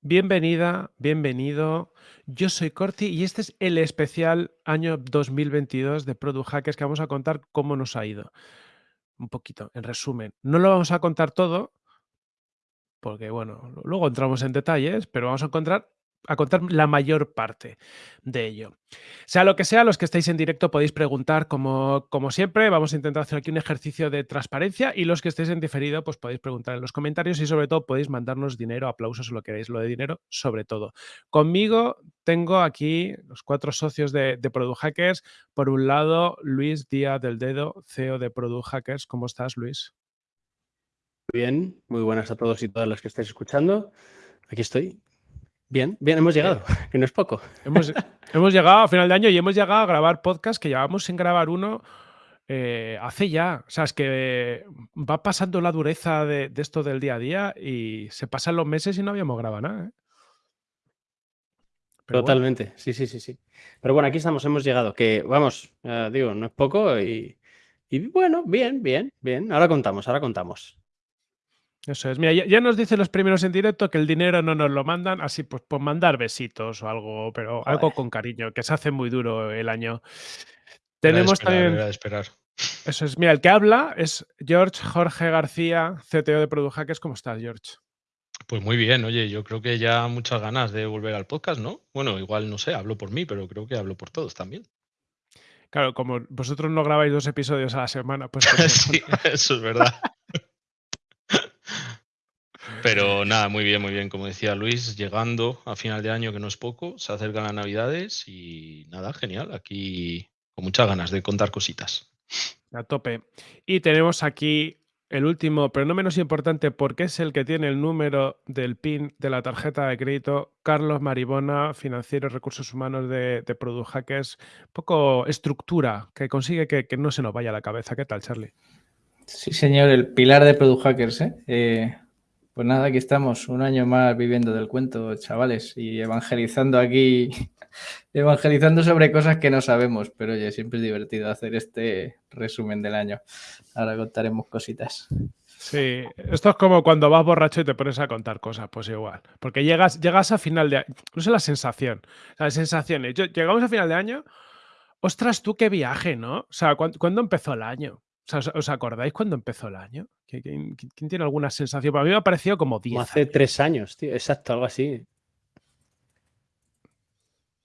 Bienvenida, bienvenido. Yo soy Corti y este es el especial año 2022 de Product Hackers que vamos a contar cómo nos ha ido. Un poquito, en resumen. No lo vamos a contar todo, porque bueno, luego entramos en detalles, pero vamos a encontrar a contar la mayor parte de ello. Sea lo que sea, los que estáis en directo podéis preguntar como, como siempre. Vamos a intentar hacer aquí un ejercicio de transparencia y los que estéis en diferido, pues podéis preguntar en los comentarios y sobre todo podéis mandarnos dinero, aplausos o lo que queráis, lo de dinero, sobre todo. Conmigo tengo aquí los cuatro socios de, de Product Hackers. Por un lado, Luis Díaz del Dedo, CEO de Product Hackers. ¿Cómo estás, Luis? Bien, muy buenas a todos y todas las que estáis escuchando. Aquí estoy, Bien, bien, hemos llegado, que no es poco. Hemos, hemos, llegado a final de año y hemos llegado a grabar podcast que llevamos sin grabar uno eh, hace ya. O sea, es que va pasando la dureza de, de, esto del día a día y se pasan los meses y no habíamos grabado nada. ¿eh? Totalmente, bueno. sí, sí, sí, sí. Pero bueno, aquí estamos, hemos llegado, que vamos, digo, no es poco y, y bueno, bien, bien, bien. Ahora contamos, ahora contamos. Eso es. Mira, ya, ya, nos dicen los primeros en directo que el dinero no nos lo mandan, así pues por mandar besitos o algo, pero Joder. algo con cariño, que se hace muy duro el año. Tenemos esperar, también. Era esperar. Eso es. Mira, el que habla es George Jorge García, CTO de Product Hackers. ¿Cómo estás, George? Pues muy bien, oye, yo creo que ya muchas ganas de volver al podcast, ¿no? Bueno, igual no sé, hablo por mí, pero creo que hablo por todos también. Claro, como vosotros no grabáis dos episodios a la semana, pues. sí, eso es verdad. Pero nada, muy bien, muy bien. Como decía Luis, llegando a final de año, que no es poco, se acercan las navidades y nada, genial. Aquí con muchas ganas de contar cositas. A tope. Y tenemos aquí el último, pero no menos importante, porque es el que tiene el número del PIN de la tarjeta de crédito, Carlos Maribona, financiero y recursos humanos de, de Product Hackers. Un poco estructura que consigue que, que, no se nos vaya a la cabeza. ¿Qué tal, Charlie? Sí, señor, el pilar de Product Hackers, ¿eh? eh pues nada, aquí estamos, un año más viviendo del cuento, chavales, y evangelizando aquí, evangelizando sobre cosas que no sabemos, pero oye, siempre es divertido hacer este resumen del año. Ahora contaremos cositas. Sí, esto es como cuando vas borracho y te pones a contar cosas, pues igual. Porque llegas, llegas a final de año, no la sensación, las sensaciones. Llegamos a final de año, ostras, tú qué viaje, ¿no? O sea, ¿cuándo, ¿cuándo empezó el año? ¿Os acordáis cuándo empezó el año? ¿Quién, quién tiene alguna sensación? Para mí me ha parecido como 10. Como hace años. tres años, tío. Exacto, algo así.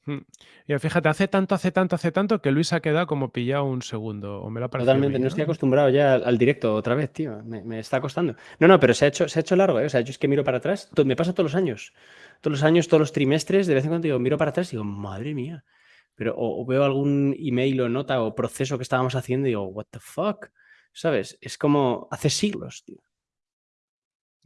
Hmm. Y fíjate, hace tanto, hace tanto, hace tanto que Luis ha quedado como pillado un segundo. O me lo ha Totalmente, bien, no estoy acostumbrado ya al, al directo otra vez, tío. Me, me, está costando. No, no, pero se ha hecho, se ha hecho largo, ¿eh? O sea, yo es que miro para atrás. Me pasa todos los años. Todos los años, todos los trimestres, de vez en cuando digo, miro para atrás y digo, madre mía. Pero o, veo algún email o nota o proceso que estábamos haciendo y digo, what the fuck. ¿Sabes? Es como hace siglos, tío.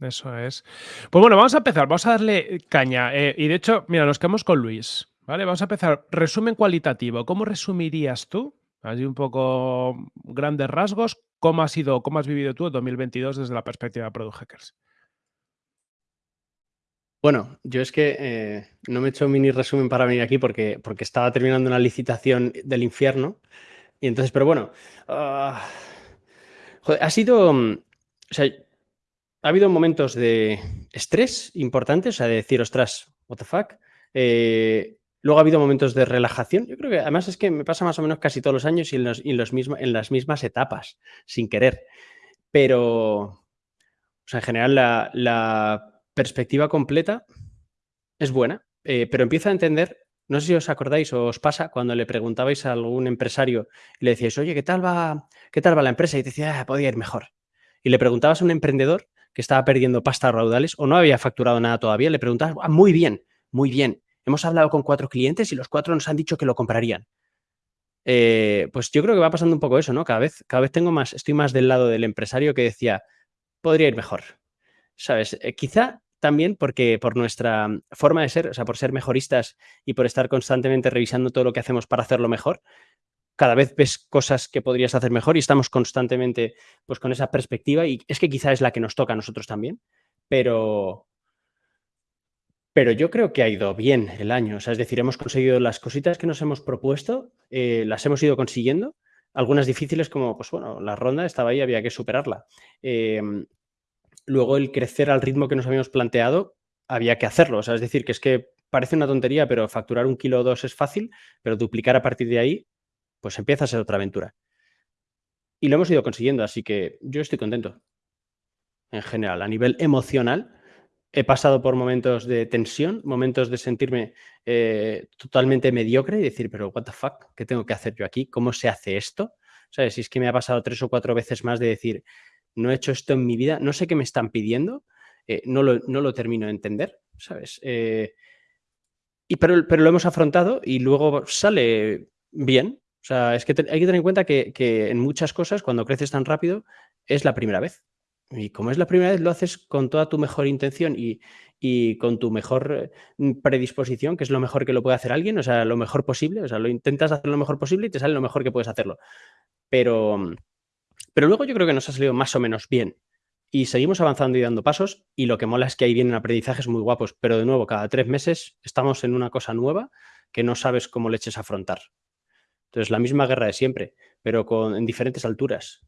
Eso es. Pues bueno, vamos a empezar, vamos a darle caña. Eh, y de hecho, mira, nos quedamos con Luis. ¿Vale? Vamos a empezar. Resumen cualitativo. ¿Cómo resumirías tú, así un poco grandes rasgos, cómo has sido, cómo has vivido tú el 2022 desde la perspectiva de Product Hackers? Bueno, yo es que eh, no me he hecho un mini resumen para venir aquí porque, porque estaba terminando una licitación del infierno. Y entonces, pero bueno, uh, joder, ha sido, o sea, ha habido momentos de estrés importantes, o sea, de decir, ostras, what the fuck. Eh, luego ha habido momentos de relajación. Yo creo que además es que me pasa más o menos casi todos los años y en, los, en, las mismas etapas, sin querer. Pero, o sea, en general la perspectiva completa es buena, eh, pero empiezo a entender, no sé si os acordáis o os pasa cuando le preguntabais a algún empresario y le decíais, oye, ¿qué tal va, qué tal va la empresa? Y te decía, ah, podía ir mejor. Y le preguntabas a un emprendedor que estaba perdiendo pasta raudales o no había facturado nada todavía, le preguntabas, ah, muy bien, muy bien. Hemos hablado con cuatro clientes y los cuatro nos han dicho que lo comprarían. Eh, pues yo creo que va pasando un poco eso, ¿no? Cada vez, cada vez tengo más, estoy más del lado del empresario que decía, podría ir mejor. ¿Sabes? Eh, quizá también porque por nuestra forma de ser, o sea, por ser mejoristas y por estar constantemente revisando todo lo que hacemos para hacerlo mejor, cada vez ves cosas que podrías hacer mejor y estamos constantemente pues con esa perspectiva y es que quizá es la que nos toca a nosotros también, pero pero yo creo que ha ido bien el año, o sea, es decir, hemos conseguido las cositas que nos hemos propuesto, eh, las hemos ido consiguiendo, algunas difíciles como, pues bueno, la ronda estaba ahí, había que superarla. Eh, luego el crecer al ritmo que nos habíamos planteado, había que hacerlo. O sea, es decir, que es que parece una tontería, pero facturar un kilo o dos es fácil, pero duplicar a partir de ahí, pues empieza a ser otra aventura. Y lo hemos ido consiguiendo, así que yo estoy contento. En general, a nivel emocional, he pasado por momentos de tensión, momentos de sentirme eh, totalmente mediocre y decir, pero what the fuck, ¿qué tengo que hacer yo aquí? ¿Cómo se hace esto? ¿Sabes? Si es que me ha pasado tres o cuatro veces más de decir, no he hecho esto en mi vida, no sé qué me están pidiendo, eh, no, lo, no, lo, termino de entender, ¿sabes? Eh, y pero, pero, lo hemos afrontado y luego sale bien. O sea, es que hay que tener en cuenta que, que en muchas cosas, cuando creces tan rápido, es la primera vez. Y como es la primera vez, lo haces con toda tu mejor intención y, y, con tu mejor mm, predisposición, que es lo mejor que lo puede hacer alguien, o sea, lo mejor posible, o sea, lo intentas hacer lo mejor posible y te sale lo mejor que puedes hacerlo. Pero, pero luego yo creo que nos ha salido más o menos bien. Y seguimos avanzando y dando pasos y lo que mola es que ahí vienen aprendizajes muy guapos, pero de nuevo, cada tres meses estamos en una cosa nueva que no sabes cómo le eches a afrontar. Entonces, la misma guerra de siempre, pero con, en diferentes alturas.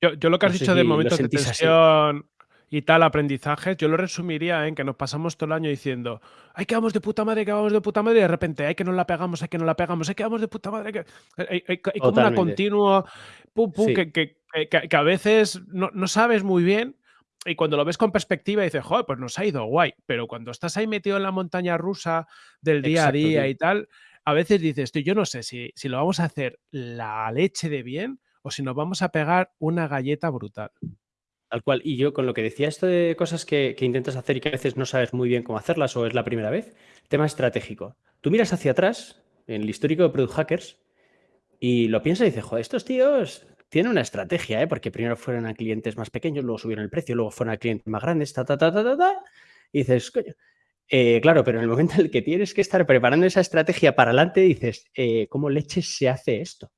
Yo, yo lo que has no dicho si de momentos de tensión. Y tal, aprendizajes, yo lo resumiría en que nos pasamos todo el año diciendo, ay, que vamos de puta madre, que vamos de puta madre, y de repente, ay, que no la pegamos, ay, que no la pegamos, ay, que vamos de puta madre, que... Hay, hay, hay como una continua, pum, pum, sí. que, que, que, que, a veces no, no sabes muy bien, y cuando lo ves con perspectiva dices, joder, pues nos ha ido guay. Pero cuando estás ahí metido en la montaña rusa del día Exacto, a día tío. y tal, a veces dices, tú, yo no sé si, si lo vamos a hacer la leche de bien o si nos vamos a pegar una galleta brutal. Tal cual. Y yo con lo que decía esto de cosas que, intentas hacer y que a veces no sabes muy bien cómo hacerlas o es la primera vez, tema estratégico. Tú miras hacia atrás, en el histórico de Product Hackers, y lo piensas y dices, joder, estos tíos tienen una estrategia, ¿eh? porque primero fueron a clientes más pequeños, luego subieron el precio, luego fueron a clientes más grandes, ta, ta, ta, ta, ta, ta y dices, coño. Eh, claro, pero en el momento en el que tienes que estar preparando esa estrategia para adelante, dices, eh, ¿cómo leches se hace esto?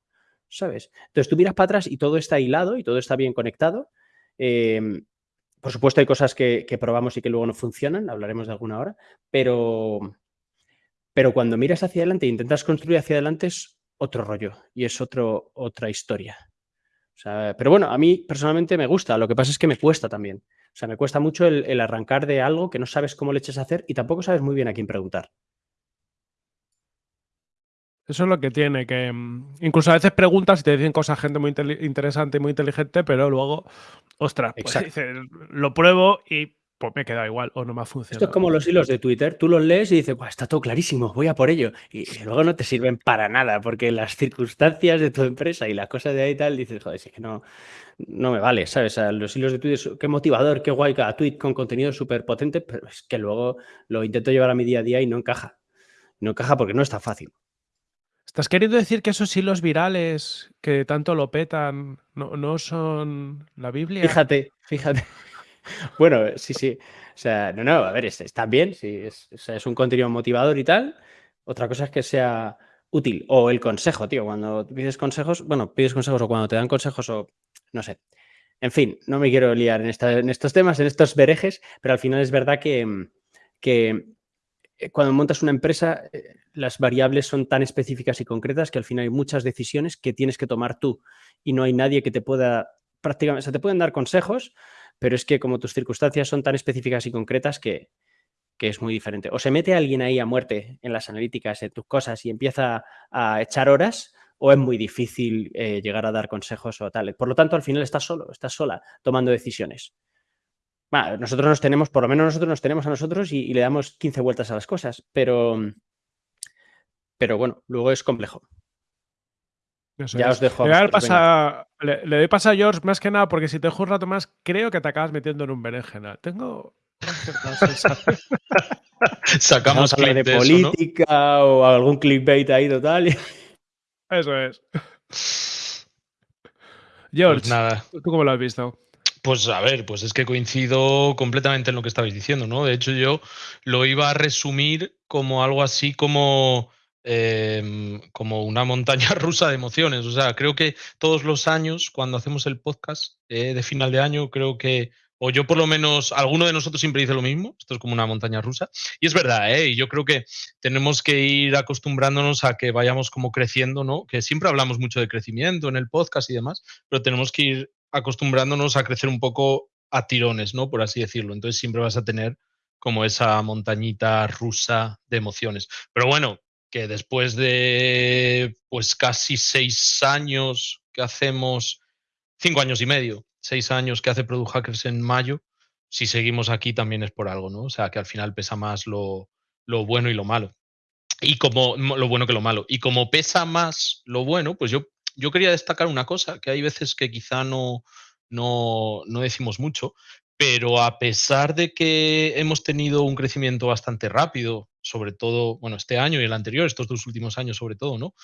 ¿sabes? Entonces tú miras para atrás y todo está hilado y todo está bien conectado. Eh, por supuesto hay cosas que, probamos y que luego no funcionan, hablaremos de alguna hora, pero, pero cuando miras hacia adelante e intentas construir hacia adelante es otro rollo y es otro, otra historia. O sea, pero bueno, a mí personalmente me gusta, lo que pasa es que me cuesta también. O sea, me cuesta mucho el, el arrancar de algo que no sabes cómo le eches a hacer y tampoco sabes muy bien a quién preguntar. Eso es lo que tiene, que mm, incluso a veces preguntas y te dicen cosas gente muy interesante y muy inteligente, pero luego, ostras, pues dices, lo pruebo y pues me queda igual o no me ha funcionado. Esto es como los hilos de Twitter, tú los lees y dices, está todo clarísimo, voy a por ello. Y, luego no te sirven para nada, porque las circunstancias de tu empresa y las cosas de ahí y tal, dices, joder, es que no, no me vale, ¿sabes? O sea, los hilos de Twitter, qué motivador, qué guay cada tweet con contenido súper potente, pero es que luego lo intento llevar a mi día a día y no encaja. No encaja porque no está fácil. ¿Estás queriendo decir que esos hilos virales que tanto lo petan no, no son la Biblia? Fíjate, fíjate. Bueno, sí, sí. O sea, no, no, a ver, están bien, sí, es, o sea, es un contenido motivador y tal. Otra cosa es que sea útil. O el consejo, tío. Cuando pides consejos, bueno, pides consejos o cuando te dan consejos o no sé. En fin, no me quiero liar en, estos temas, en estos berejes, pero al final es verdad que, que eh, cuando montas una empresa, eh, las variables son tan específicas y concretas que al final hay muchas decisiones que tienes que tomar tú y no hay nadie que te pueda prácticamente, o te pueden dar consejos, pero es que como tus circunstancias son tan específicas y concretas que, que es muy diferente. O se mete alguien ahí a muerte en las analíticas, en tus cosas y empieza a echar horas, o es muy difícil eh, llegar a dar consejos o tal. Por lo tanto, al final estás solo, estás sola tomando decisiones. Bueno, nosotros nos tenemos, por lo menos nosotros nos tenemos a nosotros y, y, le damos 15 vueltas a las cosas, pero, pero bueno, luego es complejo. Eso ya es. os dejo. Le, a pasa, le, le, doy paso a George más que nada porque si te dejo un rato más, creo que te acabas metiendo en un berenjena. Tengo. Sacamos clip de, de política ¿no? o algún clickbait ahí total. Eso es. George, pues nada. ¿tú cómo lo has visto? Pues a ver, pues es que coincido completamente en lo que estabais diciendo, ¿no? De hecho, yo lo iba a resumir como algo así como, eh, como una montaña rusa de emociones. O sea, creo que todos los años, cuando hacemos el podcast eh, de final de año, creo que, o yo por lo menos, alguno de nosotros siempre dice lo mismo, esto es como una montaña rusa. Y es verdad, ¿eh? Y yo creo que tenemos que ir acostumbrándonos a que vayamos como creciendo, ¿no? Que siempre hablamos mucho de crecimiento en el podcast y demás, pero tenemos que ir acostumbrándonos a crecer un poco a tirones, ¿no? Por así decirlo. Entonces siempre vas a tener como esa montañita rusa de emociones. Pero bueno, que después de pues casi seis años que hacemos, cinco años y medio, seis años que hace Product Hackers en mayo, si seguimos aquí también es por algo, ¿no? O sea, que al final pesa más lo, lo bueno y lo malo. Y como lo bueno que lo malo. Y como pesa más lo bueno, pues yo, yo quería destacar una cosa, que hay veces que quizá no, no, no decimos mucho, pero a pesar de que hemos tenido un crecimiento bastante rápido, sobre todo, bueno, este año y el anterior, estos dos últimos años sobre todo, ¿no?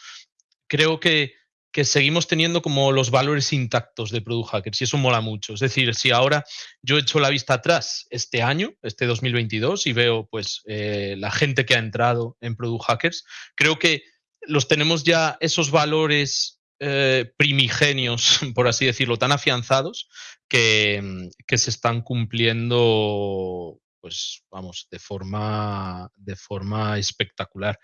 Creo que, que seguimos teniendo como los valores intactos de Product Hackers y eso mola mucho. Es decir, si ahora yo echo la vista atrás este año, este 2022, y veo pues eh, la gente que ha entrado en Product Hackers, creo que los tenemos ya esos valores eh, primigenios, por así decirlo, tan afianzados que, que, se están cumpliendo, pues vamos, de forma, de forma espectacular.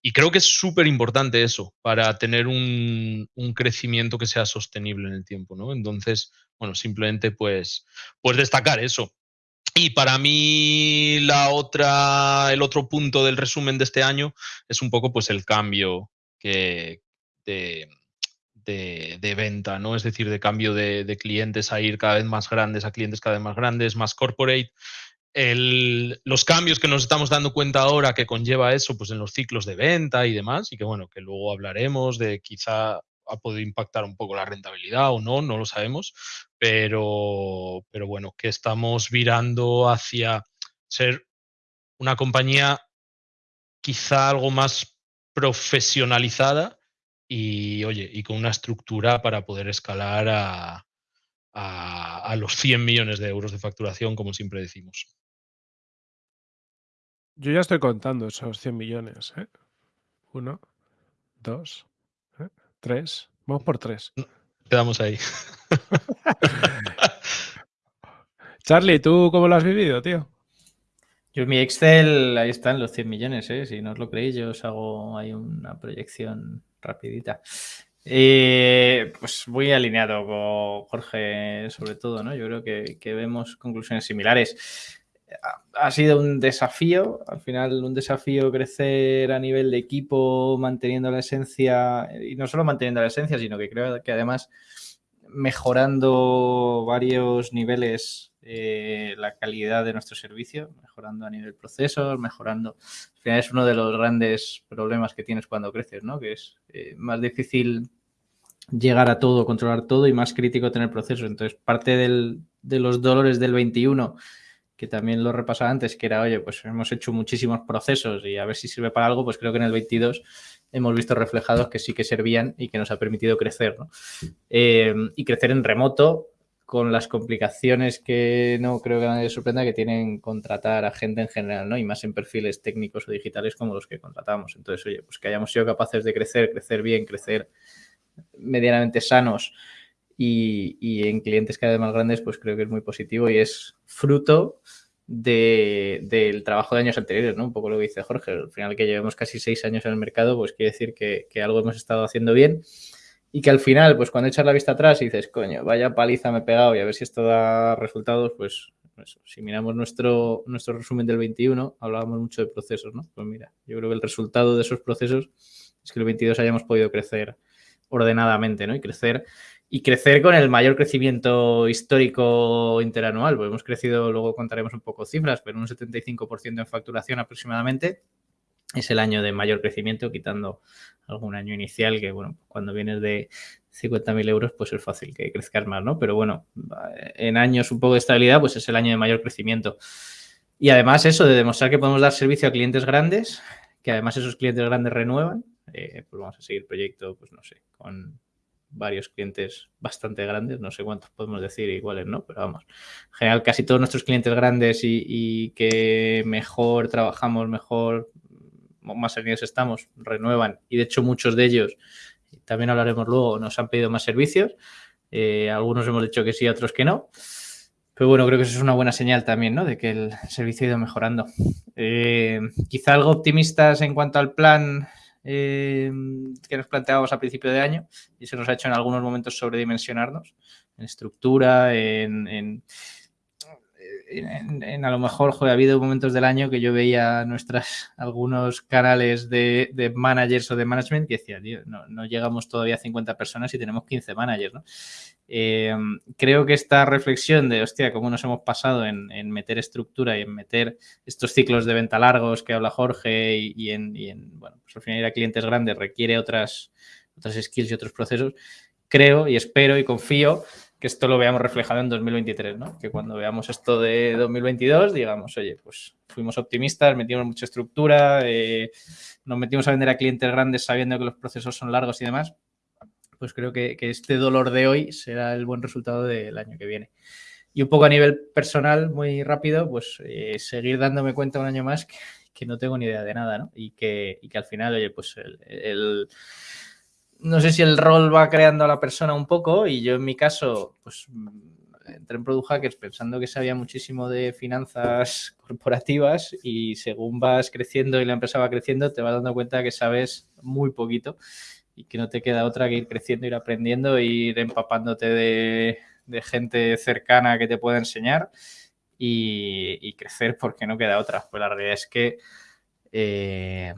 Y creo que es súper importante eso para tener un, un, crecimiento que sea sostenible en el tiempo, ¿no? Entonces, bueno, simplemente pues, pues destacar eso. Y para mí la otra, el otro punto del resumen de este año es un poco pues el cambio que, de, de, venta, ¿no? Es decir, de cambio de, clientes a ir cada vez más grandes, a clientes cada vez más grandes, más corporate. los cambios que nos estamos dando cuenta ahora que conlleva eso, pues en los ciclos de venta y demás, y que bueno, que luego hablaremos de quizá ha podido impactar un poco la rentabilidad o no, no lo sabemos, pero, pero bueno, que estamos virando hacia ser una compañía quizá algo más profesionalizada y oye, y con una estructura para poder escalar a, a, los 100 millones de euros de facturación, como siempre decimos. Yo ya estoy contando esos 100 millones. ¿eh? Uno, dos, ¿eh? tres. Vamos por tres. Quedamos ahí. Charlie, ¿tú cómo lo has vivido, tío? Yo en mi Excel, ahí están los 100 millones, ¿eh? Si no os lo creéis, yo os hago ahí una proyección rapidita. Eh, pues muy alineado con Jorge, sobre todo, ¿no? Yo creo que, que, vemos conclusiones similares. Ha sido un desafío, al final un desafío crecer a nivel de equipo, manteniendo la esencia, y no solo manteniendo la esencia, sino que creo que además mejorando varios niveles eh, la calidad de nuestro servicio, mejorando a nivel procesos, mejorando. Al final es uno de los grandes problemas que tienes cuando creces, ¿no? Que es eh, más difícil llegar a todo, controlar todo y más crítico tener procesos. Entonces, parte del, de los dolores del 21, que también lo repasaba antes, que era, oye, pues hemos hecho muchísimos procesos y a ver si sirve para algo, pues creo que en el 22 hemos visto reflejados que sí que servían y que nos ha permitido crecer, ¿no? Eh, y crecer en remoto con las complicaciones que no creo que nadie sorprenda que tienen contratar a gente en general, ¿no? Y más en perfiles técnicos o digitales como los que contratamos. Entonces, oye, pues que hayamos sido capaces de crecer, crecer bien, crecer medianamente sanos y, en clientes cada vez más grandes, pues creo que es muy positivo y es fruto del trabajo de años anteriores, ¿no? Un poco lo que dice Jorge. Al final que llevemos casi seis años en el mercado, pues quiere decir que, que algo hemos estado haciendo bien y que al final, pues cuando echas la vista atrás y dices, coño, vaya paliza me he pegado y a ver si esto da resultados, pues si miramos nuestro, nuestro resumen del 21, hablábamos mucho de procesos, ¿no? Pues mira, yo creo que el resultado de esos procesos es que el 22 hayamos podido crecer ordenadamente, ¿no? Y crecer y crecer con el mayor crecimiento histórico interanual. Pues hemos crecido, luego contaremos un poco cifras, pero un 75% en facturación aproximadamente es el año de mayor crecimiento, quitando algún año inicial que, bueno, cuando vienes de 50.000 euros, pues es fácil que crezcas más, ¿no? Pero bueno, en años un poco de estabilidad, pues es el año de mayor crecimiento. Y además eso de demostrar que podemos dar servicio a clientes grandes, que además esos clientes grandes renuevan, eh, pues vamos a seguir proyecto, pues no sé, con varios clientes bastante grandes, no sé cuántos podemos decir iguales, ¿no? Pero vamos, en general casi todos nuestros clientes grandes y, y que mejor trabajamos, mejor más servicios estamos, renuevan y de hecho muchos de ellos, también hablaremos luego, nos han pedido más servicios. Eh, algunos hemos dicho que sí, otros que no. Pero bueno, creo que eso es una buena señal también, ¿no? De que el servicio ha ido mejorando. Eh, quizá algo optimistas en cuanto al plan eh, que nos planteábamos a principio de año y se nos ha hecho en algunos momentos sobredimensionarnos en estructura, en, a lo mejor, joder, ha habido momentos del año que yo veía nuestras, algunos canales de, managers o de management que decía, tío, no, llegamos todavía a 50 personas y tenemos 15 managers, ¿no? Eh, creo que esta reflexión de, hostia, cómo nos hemos pasado en, meter estructura y en meter estos ciclos de venta largos que habla Jorge y, en, y en, bueno, pues al final ir a clientes grandes requiere otras, otras skills y otros procesos, creo y espero y confío que esto lo veamos reflejado en 2023, ¿no? Que cuando veamos esto de 2022 digamos, oye, pues fuimos optimistas, metimos mucha estructura, eh, nos metimos a vender a clientes grandes sabiendo que los procesos son largos y demás, pues creo que, este dolor de hoy será el buen resultado del año que viene. Y un poco a nivel personal, muy rápido, pues eh, seguir dándome cuenta un año más que, no tengo ni idea de nada, ¿no? Y que, que al final, oye, pues el no sé si el rol va creando a la persona un poco y yo en mi caso, pues entré en Product Hackers pensando que sabía muchísimo de finanzas corporativas y según vas creciendo y la empresa va creciendo te vas dando cuenta que sabes muy poquito y que no te queda otra que ir creciendo, ir aprendiendo, ir empapándote de, gente cercana que te pueda enseñar y, crecer porque no queda otra. Pues la realidad es que... Eh,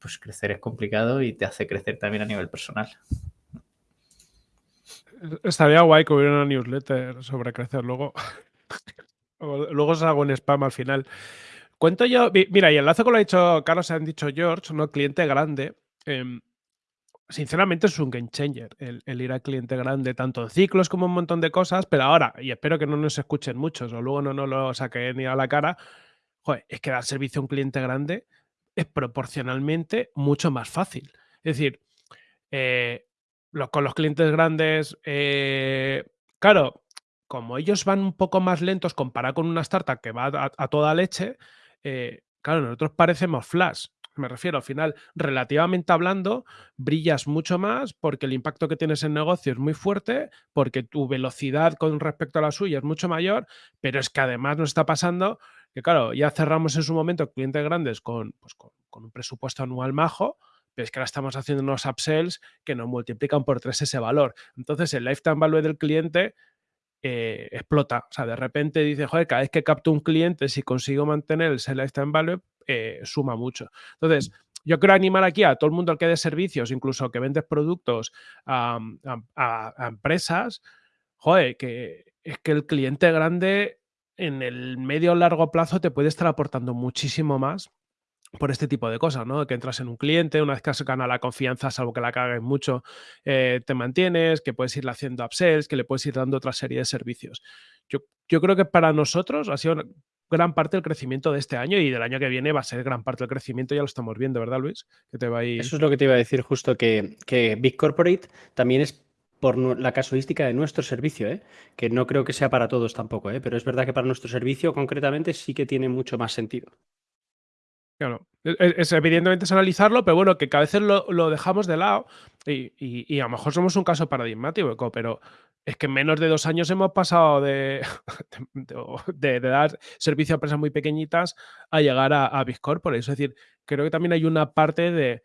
pues crecer es complicado y te hace crecer también a nivel personal. Estaría guay que hubiera una newsletter sobre crecer luego. luego os hago un spam al final. Cuento yo, mira, y enlace con lo ha dicho Carlos, han dicho George, ¿no? Cliente grande. Em, sinceramente es un game changer el, ir al cliente grande, tanto en ciclos como un montón de cosas, pero ahora, y espero que no nos escuchen muchos o luego no nos lo saquen ni a la cara, joder, es que dar servicio a un cliente grande es proporcionalmente mucho más fácil. Es decir, eh, con los clientes grandes, eh, claro, como ellos van un poco más lentos comparado con una startup que va a, toda leche, eh, claro, nosotros parecemos flash. Me refiero, al final, relativamente hablando, brillas mucho más porque el impacto que tienes en negocio es muy fuerte, porque tu velocidad con respecto a la suya es mucho mayor, pero es que además nos está pasando que claro, ya cerramos en su momento clientes grandes con, pues con, un presupuesto anual majo, pero es que ahora estamos haciendo unos upsells que nos multiplican por tres ese valor. Entonces, el lifetime value del cliente eh, explota. O sea, de repente dice, joder, cada vez que capto un cliente, si consigo mantener ese lifetime value, eh, suma mucho. Entonces, yo quiero animar aquí a todo el mundo al que dé servicios, incluso que vendes productos a, a empresas, joder, que es que el cliente grande en el medio o largo plazo te puede estar aportando muchísimo más por este tipo de cosas, ¿no? Que entras en un cliente, una vez que has ganado la confianza, salvo que la cagues mucho, eh, te mantienes, que puedes irle haciendo upsells, que le puedes ir dando otra serie de servicios. Yo, creo que para nosotros ha sido gran parte del crecimiento de este año y del año que viene va a ser gran parte del crecimiento, ya lo estamos viendo, ¿verdad, Luis? Que te va Eso es lo que te iba a decir justo, que, que Big Corporate también es por la casuística de nuestro servicio, ¿eh? que no creo que sea para todos tampoco, ¿eh? pero es verdad que para nuestro servicio concretamente sí que tiene mucho más sentido. Claro, es, evidentemente es analizarlo, pero bueno, que cada vez lo, dejamos de lado y, a lo mejor somos un caso paradigmático, pero es que en menos de dos años hemos pasado de, dar servicio a empresas muy pequeñitas a llegar a, a Big Corporate. Es decir, creo que también hay una parte de,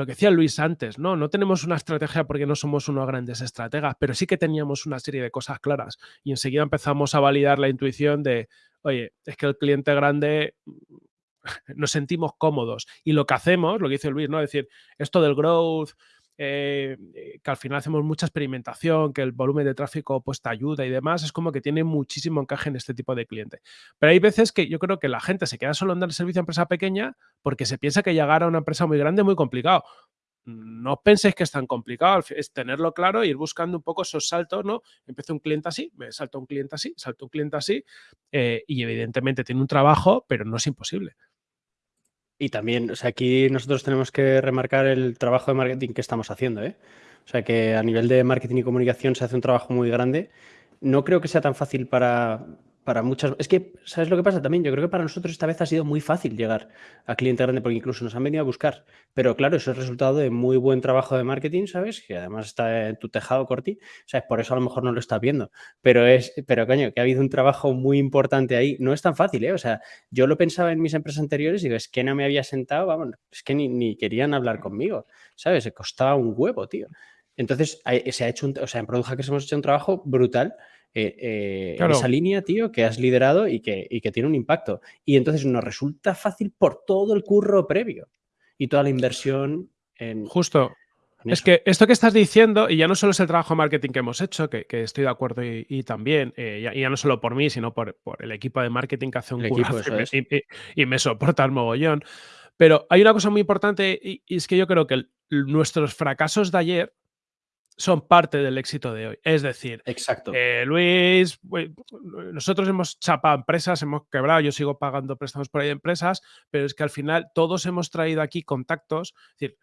lo que decía Luis antes, ¿no? No tenemos una estrategia porque no somos unos grandes estrategas, pero sí que teníamos una serie de cosas claras y enseguida empezamos a validar la intuición de, oye, es que el cliente grande nos sentimos cómodos y lo que hacemos, lo que dice Luis, ¿no? Es decir, esto del growth, eh, eh, que al final hacemos mucha experimentación, que el volumen de tráfico pues te ayuda y demás, es como que tiene muchísimo encaje en este tipo de cliente. Pero hay veces que yo creo que la gente se queda solo en dar servicio a empresa pequeña porque se piensa que llegar a una empresa muy grande es muy complicado. No penséis que es tan complicado, es tenerlo claro e ir buscando un poco esos saltos, ¿no? Empiezo un cliente así, me salto un cliente así, salto un cliente así, eh, y evidentemente tiene un trabajo, pero no es imposible. Y también, o sea, aquí nosotros tenemos que remarcar el trabajo de marketing que estamos haciendo, ¿eh? O sea, que a nivel de marketing y comunicación se hace un trabajo muy grande. No creo que sea tan fácil para, para muchas... Es que, ¿sabes lo que pasa también? Yo creo que para nosotros esta vez ha sido muy fácil llegar a cliente grande porque incluso nos han venido a buscar. Pero claro, eso es resultado de muy buen trabajo de marketing, ¿sabes? Que además está en tu tejado, Corti. ¿Sabes? Por eso a lo mejor no lo estás viendo. Pero es, pero coño, que ha habido un trabajo muy importante ahí. No es tan fácil, ¿eh? O sea, yo lo pensaba en mis empresas anteriores y digo, es que no me había sentado, vamos, es que ni, querían hablar conmigo, ¿sabes? Se costaba un huevo, tío. Entonces, se ha hecho un, o sea, en Product Hackers hemos hecho un trabajo brutal eh, eh, en esa línea, tío, que has liderado y que, y que tiene un impacto. Y entonces nos resulta fácil por todo el curro previo y toda la inversión en, Justo. en Es que esto que estás diciendo, y ya no solo es el trabajo de marketing que hemos hecho, que, que estoy de acuerdo y, y también, eh, ya, y ya no solo por mí, sino por, por el equipo de marketing que hace un eso y, me- es. y- y- y me soporta el mogollón. Pero hay una cosa muy importante y, y es que yo creo que el- nuestros fracasos de ayer son parte del éxito de hoy. Es decir, Exacto. eh, Luis, nosotros hemos chapado empresas, hemos quebrado, yo sigo pagando préstamos por ahí de empresas, pero es que al final todos hemos traído aquí contactos, es decir,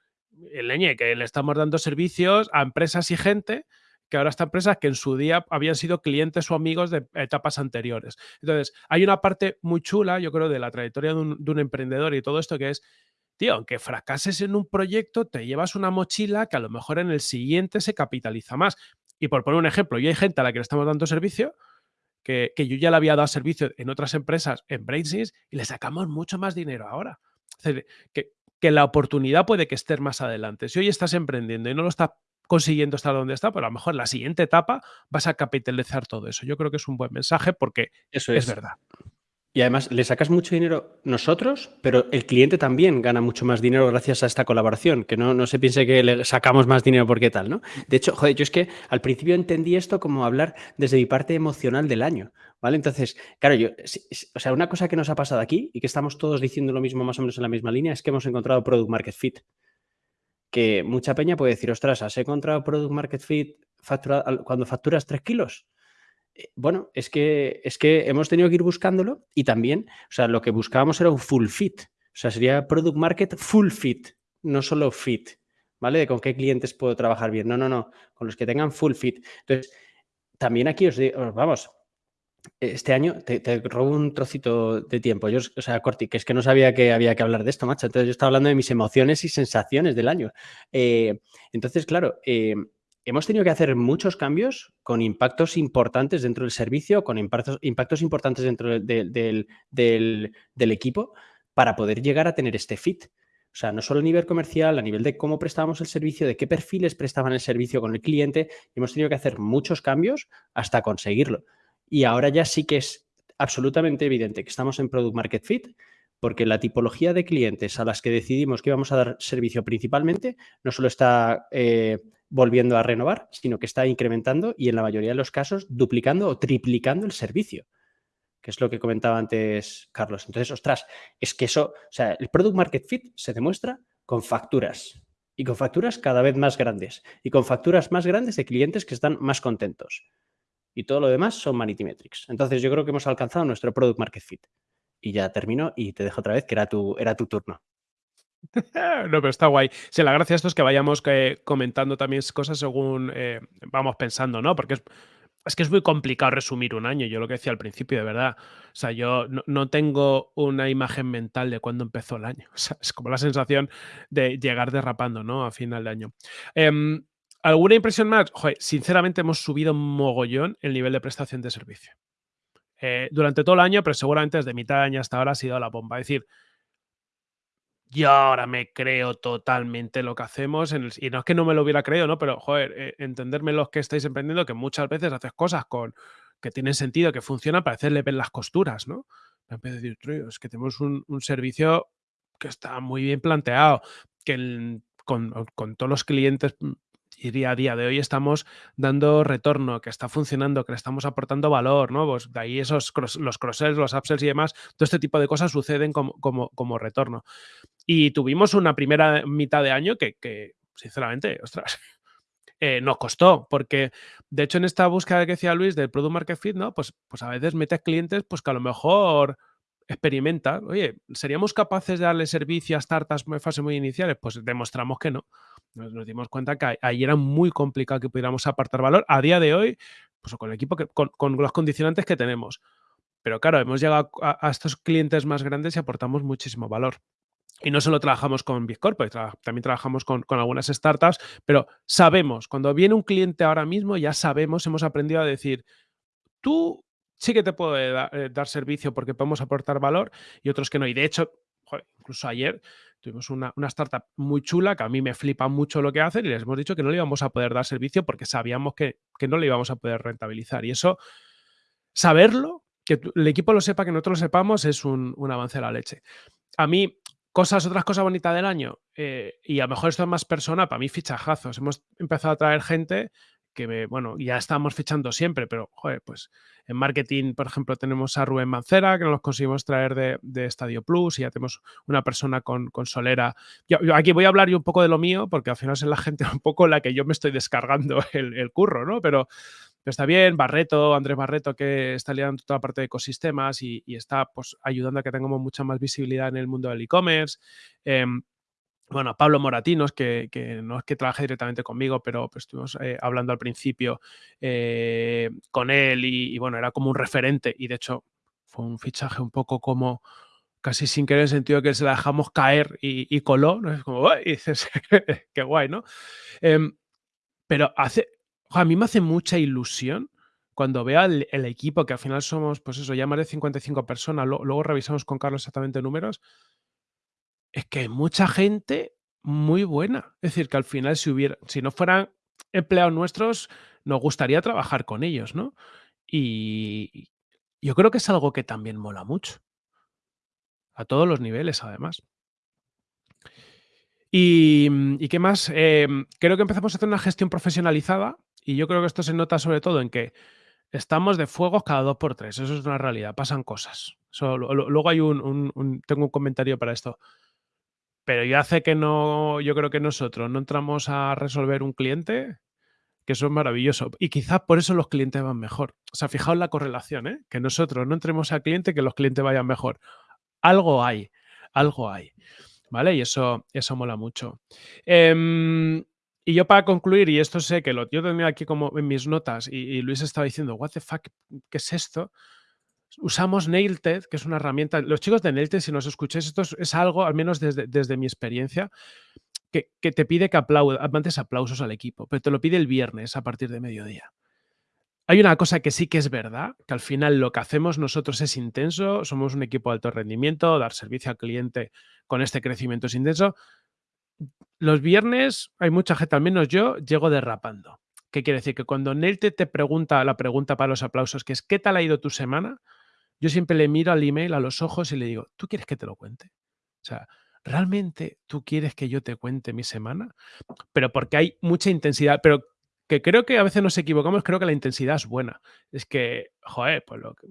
el leñe que le estamos dando servicios a empresas y gente que ahora están empresas que en su día habían sido clientes o amigos de etapas anteriores. Entonces, hay una parte muy chula, yo creo, de la trayectoria de un, de un emprendedor y todo esto que es, tío, aunque fracases en un proyecto, te llevas una mochila que a lo mejor en el siguiente se capitaliza más. Y por poner un ejemplo, yo hay gente a la que le estamos dando servicio que, que yo ya le había dado servicio en otras empresas en Brainsys y le sacamos mucho más dinero ahora. Es decir, que, que la oportunidad puede que esté más adelante. Si hoy estás emprendiendo y no lo estás consiguiendo estar donde está, pues a lo mejor en la siguiente etapa vas a capitalizar todo eso. Yo creo que es un buen mensaje porque Eso es es. verdad. Y además le sacas mucho dinero nosotros, pero el cliente también gana mucho más dinero gracias a esta colaboración, que no, no se piense que le sacamos más dinero porque tal, ¿no? De hecho, joder, yo es que al principio entendí esto como hablar desde mi parte emocional del año, ¿vale? Entonces, claro, yo, o sea, una cosa que nos ha pasado aquí y que estamos todos diciendo lo mismo más o menos en la misma línea es que hemos encontrado Product Market Fit. Que mucha peña puede decir, ostras, ¿has encontrado Product Market Fit cuando facturas 3 kilos? Eh, Bueno, es que, es que hemos tenido que ir buscándolo y también, o sea, lo que buscábamos era un full fit. O sea, sería product market full fit, no solo fit, ¿vale? De con qué clientes puedo trabajar bien. No, no, no, con los que tengan full fit. Entonces, también aquí os digo, vamos, este año te, te robo un trocito de tiempo. Yo, o sea, Corti, que es que no sabía que había que hablar de esto, macho. Entonces yo estaba hablando de mis emociones y sensaciones del año. Eh, entonces, claro, eh, hemos tenido que hacer muchos cambios con impactos importantes dentro del servicio, con impactos, importantes dentro del equipo para poder llegar a tener este fit. O sea, no solo a nivel comercial, a nivel de cómo prestábamos el servicio, de qué perfiles prestaban el servicio con el cliente. Hemos tenido que hacer muchos cambios hasta conseguirlo. Y ahora ya sí que es absolutamente evidente que estamos en Product Market Fit, porque la tipología de clientes a las que decidimos que vamos a dar servicio principalmente no solo está eh, volviendo a renovar, sino que está incrementando y en la mayoría de los casos duplicando o triplicando el servicio, que es lo que comentaba antes Carlos. Entonces, ostras, es que eso, o sea, el Product Market Fit se demuestra con facturas y con facturas cada vez más grandes y con facturas más grandes de clientes que están más contentos y todo lo demás son Vanity Metrics. Entonces yo creo que hemos alcanzado nuestro Product Market Fit. Y ya termino y te dejo otra vez que era tu, era tu turno. No, pero está guay. Sí, la gracia de esto es que vayamos eh, comentando también cosas según eh, vamos pensando, ¿no? Porque es, es que es muy complicado resumir un año, yo lo que decía al principio, de verdad. O sea, yo no, no tengo una imagen mental de cuándo empezó el año. O sea, es como la sensación de llegar derrapando, ¿no? A final de año. Em, ¿Alguna impresión más? Joder, sinceramente hemos subido mogollón el nivel de prestación de servicio. Eh, durante todo el año, pero seguramente desde mitad de año hasta ahora ha sido la bomba. Es decir, yo ahora me creo totalmente lo que hacemos. en el- y no es que no me lo hubiera creído, ¿no? Pero, joder, eh, entenderme los que estáis emprendiendo, que muchas veces haces cosas con que tienen sentido, que funcionan, para hacerle ver las costuras, ¿no? Me a decir, "Tío, es que tenemos un, servicio que está muy bien planteado, que con, con todos los clientes diría a día de hoy estamos dando retorno, que está funcionando, que le estamos aportando valor, ¿no? Pues de ahí esos los cross-sells, los upsells y demás, todo este tipo de cosas suceden como, como, como retorno. Y tuvimos una primera mitad de año que, que, sinceramente, ostras, eh, nos costó, porque de hecho en esta búsqueda que decía Luis del Product Market Fit, ¿no? Pues, pues a veces metes clientes pues que a lo mejor experimentan, oye, ¿seríamos capaces de darle servicio a startups en fase muy iniciales? Pues demostramos que no. Nos, dimos cuenta que ahí- era muy complicado que pudiéramos apartar valor. A día de hoy, pues con el equipo, que, con, los condicionantes que tenemos. Pero claro, hemos llegado a, a estos clientes más grandes y aportamos muchísimo valor. Y no solo trabajamos con Big Corporate, tra- también trabajamos con, con algunas startups, pero sabemos, cuando viene un cliente ahora mismo, ya sabemos, hemos aprendido a decir, tú sí que te puedo da- eh, dar servicio porque podemos aportar valor y otros que no. Y de hecho, joder, incluso ayer tuvimos una, una, startup muy chula que a mí me flipa mucho lo que hacen y les hemos dicho que no le íbamos a poder dar servicio porque sabíamos que, que no le íbamos a poder rentabilizar. Y eso, saberlo, que el equipo lo sepa, que nosotros lo sepamos, es un, un avance a la leche. A mí, cosas, otras cosas bonitas del año, eh, y a lo mejor esto es más persona, para mí fichajazos. Hemos empezado a traer gente que, bueno, ya estamos fichando siempre, pero, joder, pues en marketing, por ejemplo, tenemos a Rubén Mancera, que nos conseguimos traer de, de Estadio Plus, y ya tenemos una persona con, con Solera. Aquí voy a hablar yo un poco de lo mío, porque al final es la gente un poco la que yo me estoy descargando el, curro, ¿no? Pero, está bien, Barreto, Andrés Barreto, que está liderando toda la parte de ecosistemas y, está pues ayudando a que tengamos mucha más visibilidad en el mundo del e-commerce. Eh, bueno, Pablo Moratinos, que, que, no es que trabaje directamente conmigo, pero pues, estuvimos eh, hablando al principio eh, con él y, y, bueno, era como un referente y de hecho fue un fichaje un poco como casi sin querer en el sentido que se la dejamos caer y, y coló, ¿no? Es como, y dices, qué guay, ¿no? Eh, pero hace, a mí me hace mucha ilusión cuando veo el, el, equipo, que al final somos, pues eso, ya más de 55 personas, lo, luego revisamos con Carlos exactamente números, es que hay mucha gente muy buena. Es decir, que al final, si hubiera, si no fueran empleados nuestros, nos gustaría trabajar con ellos, ¿no? Y yo creo que es algo que también mola mucho. A todos los niveles, además. Y, ¿y qué más? Eh, creo que empezamos a hacer una gestión profesionalizada y yo creo que esto se nota sobre todo en que estamos de fuegos cada dos por tres. Eso es una realidad, pasan cosas. Luego hay un, tengo un comentario para esto. Pero ya hace que no, yo creo que nosotros no entramos a resolver un cliente, que eso es maravilloso. Y quizás por eso los clientes van mejor. O sea, fijaos la correlación, ¿eh? Que nosotros no entremos al cliente, que los clientes vayan mejor. Algo hay, algo hay. ¿Vale? Y eso, eso mola mucho. Eh, y yo para concluir, y esto sé que lo yo tenía aquí como en mis notas, y, y Luis estaba diciendo, what the fuck, ¿qué es esto? Usamos Nailted, que es una herramienta. Los chicos de Nailted, si nos escucháis, esto es, algo, al menos desde, desde mi experiencia, que, que, te pide que aplaudas, mandes aplausos al equipo, pero te lo pide el viernes a partir de mediodía. Hay una cosa que sí que es verdad, que al final lo que hacemos nosotros es intenso, somos un equipo de alto rendimiento, dar servicio al cliente con este crecimiento es intenso. Los viernes hay mucha gente, al menos yo, llego derrapando. ¿Qué quiere decir? Que cuando Nelte te pregunta la pregunta para los aplausos, que es ¿qué tal ha ido tu semana? Yo siempre le miro al email a los ojos y le digo, ¿tú quieres que te lo cuente? O sea, ¿realmente tú quieres que yo te cuente mi semana? Pero porque hay mucha intensidad, pero que creo que a veces nos equivocamos, creo que la intensidad es buena. Es que, joder, pues lo que,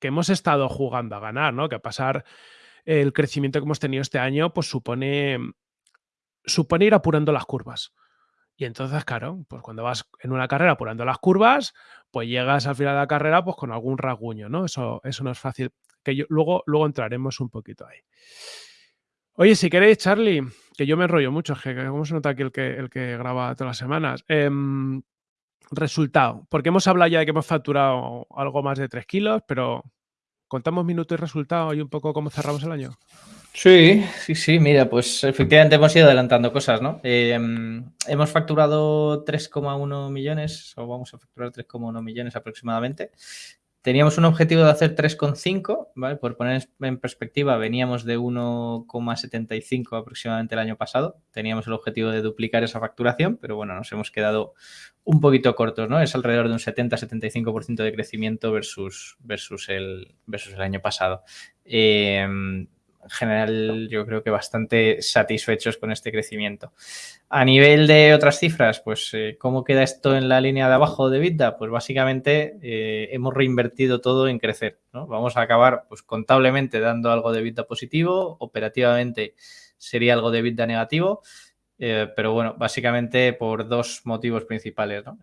hemos estado jugando a ganar, ¿no? Que pasar el crecimiento que hemos tenido este año, pues supone, supone ir apurando las curvas. Y entonces, claro, pues cuando vas en una carrera apurando las curvas, pues llegas al final de la carrera pues con algún rasguño, ¿no? Eso, eso no es fácil. Que yo, luego, luego entraremos un poquito ahí. Oye, si queréis, Charlie, que yo me enrollo mucho, que como se nota aquí el que, el que graba todas las semanas. Eh, resultado, porque hemos hablado ya de que hemos facturado algo más de 3 kilos, pero contamos minuto y resultado y un poco cómo cerramos el año. Sí, sí, sí, mira, pues efectivamente hemos ido adelantando cosas, ¿no? Eh, hemos facturado 3,1 millones, o vamos a facturar 3,1 millones aproximadamente. Teníamos un objetivo de hacer 3,5, ¿vale? Por poner en perspectiva, veníamos de 1,75 aproximadamente el año pasado. Teníamos el objetivo de duplicar esa facturación, pero bueno, nos hemos quedado un poquito cortos, ¿no? Es alrededor de un 70-75% de crecimiento versus, versus, el, versus el año pasado. Eh, en general yo creo que bastante satisfechos con este crecimiento. A nivel de otras cifras, pues eh, ¿cómo queda esto en la línea de abajo de Vida? Pues básicamente eh, hemos reinvertido todo en crecer. Vamos a acabar pues contablemente dando algo de Vida positivo, operativamente sería algo de Vida negativo, eh, pero bueno, básicamente por dos motivos principales. ¿no?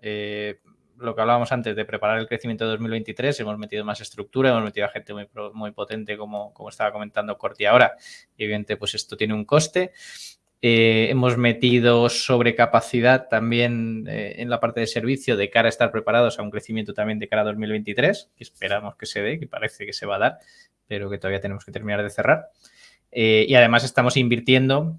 Lo que hablábamos antes de preparar el crecimiento de 2023, hemos metido más estructura, hemos metido a gente muy, muy potente, como, como estaba comentando Corti ahora, y evidentemente pues esto tiene un coste. Eh, hemos metido sobrecapacidad también eh, en la parte de servicio de cara a estar preparados a un crecimiento también de cara a 2023, que esperamos que se dé, que parece que se va a dar, pero que todavía tenemos que terminar de cerrar. Eh, y además estamos invirtiendo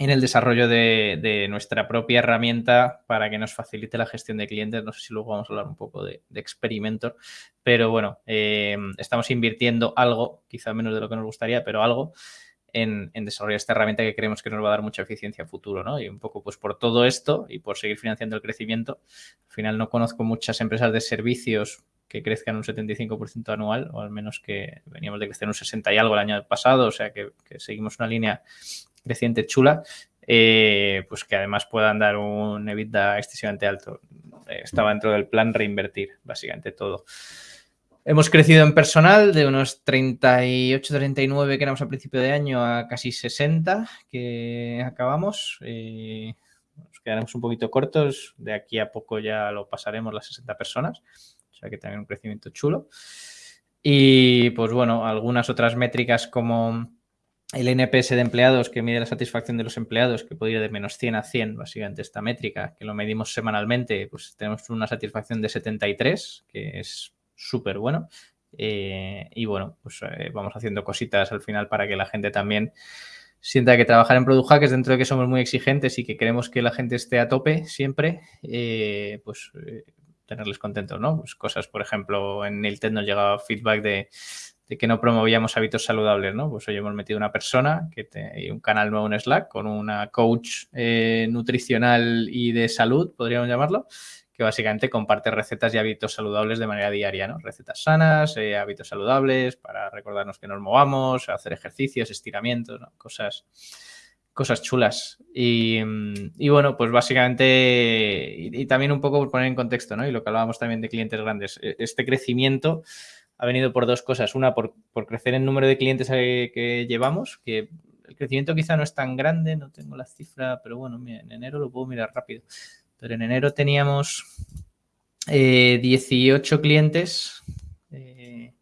en el desarrollo de, nuestra propia herramienta para que nos facilite la gestión de clientes. No sé si luego vamos a hablar un poco de, de Experimenter, pero bueno, eh, estamos invirtiendo algo, quizá menos de lo que nos gustaría, pero algo, en, desarrollar esta herramienta que creemos que nos va a dar mucha eficiencia a futuro, ¿no? Y un poco pues por todo esto y por seguir financiando el crecimiento, al final no conozco muchas empresas de servicios que crezcan un 75% anual, o al menos que veníamos de crecer un 60 y algo el año pasado, o sea que, seguimos una línea creciente chula, eh, pues que además puedan dar un EBITDA excesivamente alto. Estaba dentro del plan reinvertir, básicamente todo. Hemos crecido en personal de unos 38, 39 que éramos al principio de año a casi 60 que acabamos. Eh, nos quedaremos un poquito cortos. De aquí a poco ya lo pasaremos las 60 personas. O sea que también un crecimiento chulo. Y pues bueno, algunas otras métricas como el NPS de empleados que mide la satisfacción de los empleados, que puede ir de menos 100 a 100, básicamente esta métrica, que lo medimos semanalmente, pues tenemos una satisfacción de 73, que es súper bueno. Eh, y bueno, pues eh, vamos haciendo cositas al final para que la gente también sienta que trabajar en Product Hackers, dentro de que somos muy exigentes y que queremos que la gente esté a tope siempre, eh, pues tenerles contentos, ¿no? Pues cosas, por ejemplo, en el TED nos llegaba feedback de, que no promovíamos hábitos saludables, ¿no? Pues hoy hemos metido una persona que y un canal nuevo en Slack con una coach nutricional y de salud, podríamos llamarlo, que básicamente comparte recetas y hábitos saludables de manera diaria, ¿no? Recetas sanas, eh, hábitos saludables para recordarnos que nos movamos, hacer ejercicios, estiramientos, cosas, cosas chulas. Y, bueno, pues básicamente, y, también un poco por poner en contexto, ¿no? Y lo que hablábamos también de clientes grandes, e, este crecimiento ha venido por dos cosas. Una, por, crecer en número de clientes que llevamos, que el crecimiento quizá no es tan grande, no tengo la cifra, pero bueno, en enero lo puedo mirar rápido pero en enero teníamos 18 eh, clientes eh,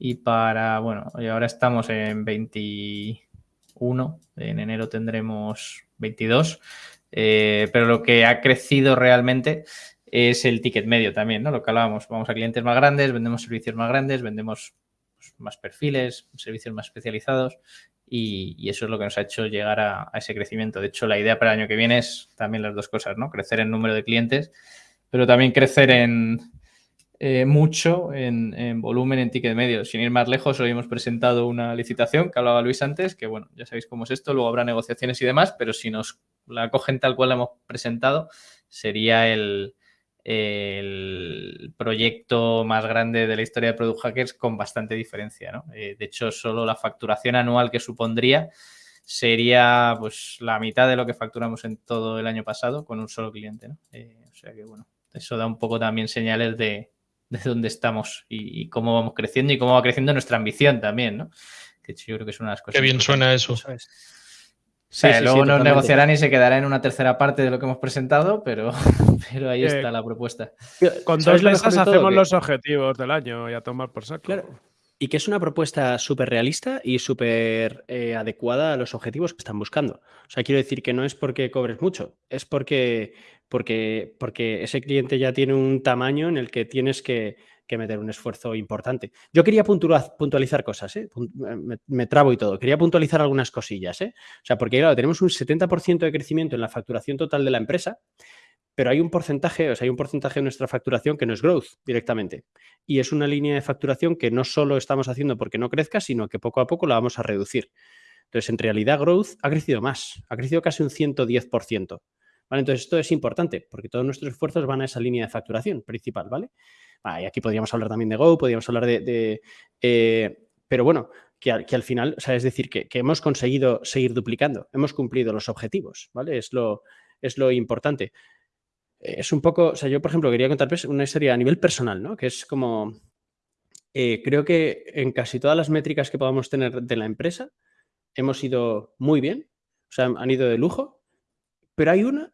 y para, bueno, y ahora estamos en 21, en enero tendremos 22, eh, pero lo que ha crecido realmente es el ticket medio también, ¿no? Lo que hablábamos, vamos a clientes más grandes, vendemos servicios más grandes, vendemos pues, más perfiles, servicios más especializados y, eso es lo que nos ha hecho llegar a, ese crecimiento. De hecho, la idea para el año que viene es también las dos cosas, ¿no? Crecer en número de clientes, pero también crecer en eh, mucho en, volumen en ticket medio. Sin ir más lejos, hoy hemos presentado una licitación que hablaba Luis antes, que bueno, ya sabéis cómo es esto, luego habrá negociaciones y demás, pero si nos la cogen tal cual la hemos presentado, sería el, el proyecto más grande de la historia de Product Hackers con bastante diferencia. ¿no? Eh, de hecho, solo la facturación anual que supondría sería pues la mitad de lo que facturamos en todo el año pasado con un solo cliente. ¿no? Eh, o sea que bueno, eso da un poco también señales de, de dónde estamos y, cómo vamos creciendo y cómo va creciendo nuestra ambición también, ¿no? Que yo creo que es una de las cosas. Qué bien suena eso. Sí, luego nos negociarán y se quedará en una tercera parte de lo que hemos presentado, pero, pero ahí está la propuesta. Con dos mesas hacemos los objetivos del año y a tomar por saco. Claro. Y que es una propuesta súper realista y súper eh, adecuada a los objetivos que están buscando. O sea, quiero decir que no es porque cobres mucho, es porque, porque, porque ese cliente ya tiene un tamaño en el que tienes que que meter un esfuerzo importante. Yo quería puntualizar cosas, ¿eh? me, trabo y todo. Quería puntualizar algunas cosillas, ¿eh? O sea, porque claro, tenemos un 70% de crecimiento en la facturación total de la empresa, pero hay un porcentaje, o sea, hay un porcentaje de nuestra facturación que no es growth directamente. Y es una línea de facturación que no solo estamos haciendo porque no crezca, sino que poco a poco la vamos a reducir. Entonces, en realidad, growth ha crecido más, ha crecido casi un 110%. ¿Vale? Entonces, esto es importante porque todos nuestros esfuerzos van a esa línea de facturación principal, ¿vale? Y aquí podríamos hablar también de Go, podríamos hablar de... Eh, pero bueno, que al, final, o sea, es decir, que, hemos conseguido seguir duplicando, hemos cumplido los objetivos, ¿vale? Es lo, es lo importante. Es un poco, o sea, yo por ejemplo quería contar pues, una historia a nivel personal, ¿no? Que es como, eh, creo que en casi todas las métricas que podamos tener de la empresa hemos ido muy bien, o sea, han ido de lujo, pero hay una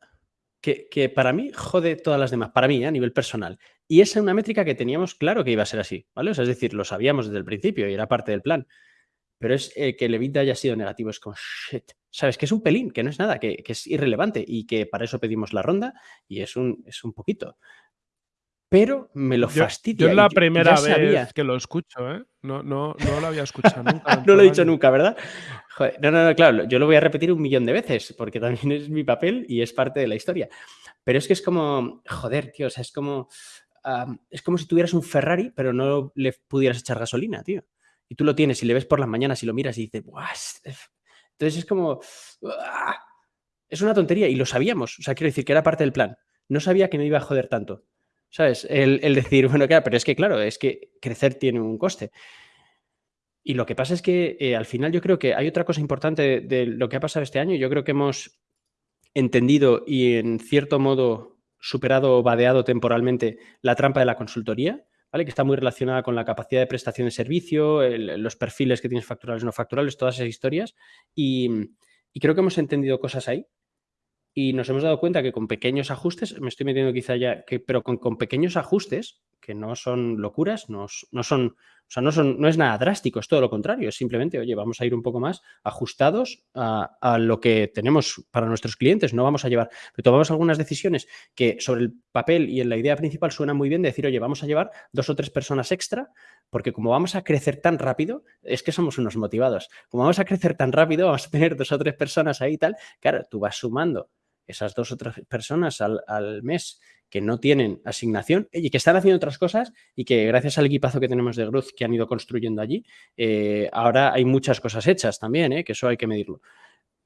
que, para mí jode todas las demás, para mí, ¿eh? a nivel personal. Y esa es una métrica que teníamos claro que iba a ser así, ¿vale? es decir, lo sabíamos desde el principio y era parte del plan. Pero es eh, que el EBITDA haya sido negativo, es como, shit, ¿sabes? Que es un pelín, que no es nada, que, es irrelevante y que para eso pedimos la ronda y es un, es un poquito pero me lo fastidia. Yo, es la primera vez que lo escucho, ¿eh? No, no, no lo había escuchado nunca. no lo he dicho nunca, ¿verdad? no, no, no, claro, yo lo voy a repetir un millón de veces porque también es mi papel y es parte de la historia. Pero es que es como, joder, tío, o sea, es como, es como si tuvieras un Ferrari, pero no le pudieras echar gasolina, tío. Y tú lo tienes y le ves por las mañanas y lo miras y dices, ¡buah! Entonces es como... Es una tontería y lo sabíamos. O sea, quiero decir que era parte del plan. No sabía que me iba a joder tanto. ¿Sabes? El, decir, bueno, claro, pero es que, claro, es que crecer tiene un coste. Y lo que pasa es que eh, al final yo creo que hay otra cosa importante de, lo que ha pasado este año. Yo creo que hemos entendido y en cierto modo superado o vadeado temporalmente la trampa de la consultoría, ¿vale? que está muy relacionada con la capacidad de prestación de servicio, los perfiles que tienes facturales, no facturales, todas esas historias. Y, creo que hemos entendido cosas ahí y nos hemos dado cuenta que con pequeños ajustes, me estoy metiendo quizá ya, que, pero con pequeños ajustes, que no son locuras, no, no son, o sea, no, son, no es nada drástico, es todo lo contrario, es simplemente, oye, vamos a ir un poco más ajustados a, a, lo que tenemos para nuestros clientes, no vamos a llevar, pero tomamos algunas decisiones que sobre el papel y en la idea principal suena muy bien de decir, oye, vamos a llevar dos o tres personas extra, porque como vamos a crecer tan rápido, es que somos unos motivados, como vamos a crecer tan rápido, vamos a tener dos o tres personas ahí y tal, claro, tú vas sumando esas dos o tres personas al, mes que no tienen asignación y que están haciendo otras cosas y que gracias al equipazo que tenemos de Growth que han ido construyendo allí, eh, ahora hay muchas cosas hechas también, eh, que eso hay que medirlo.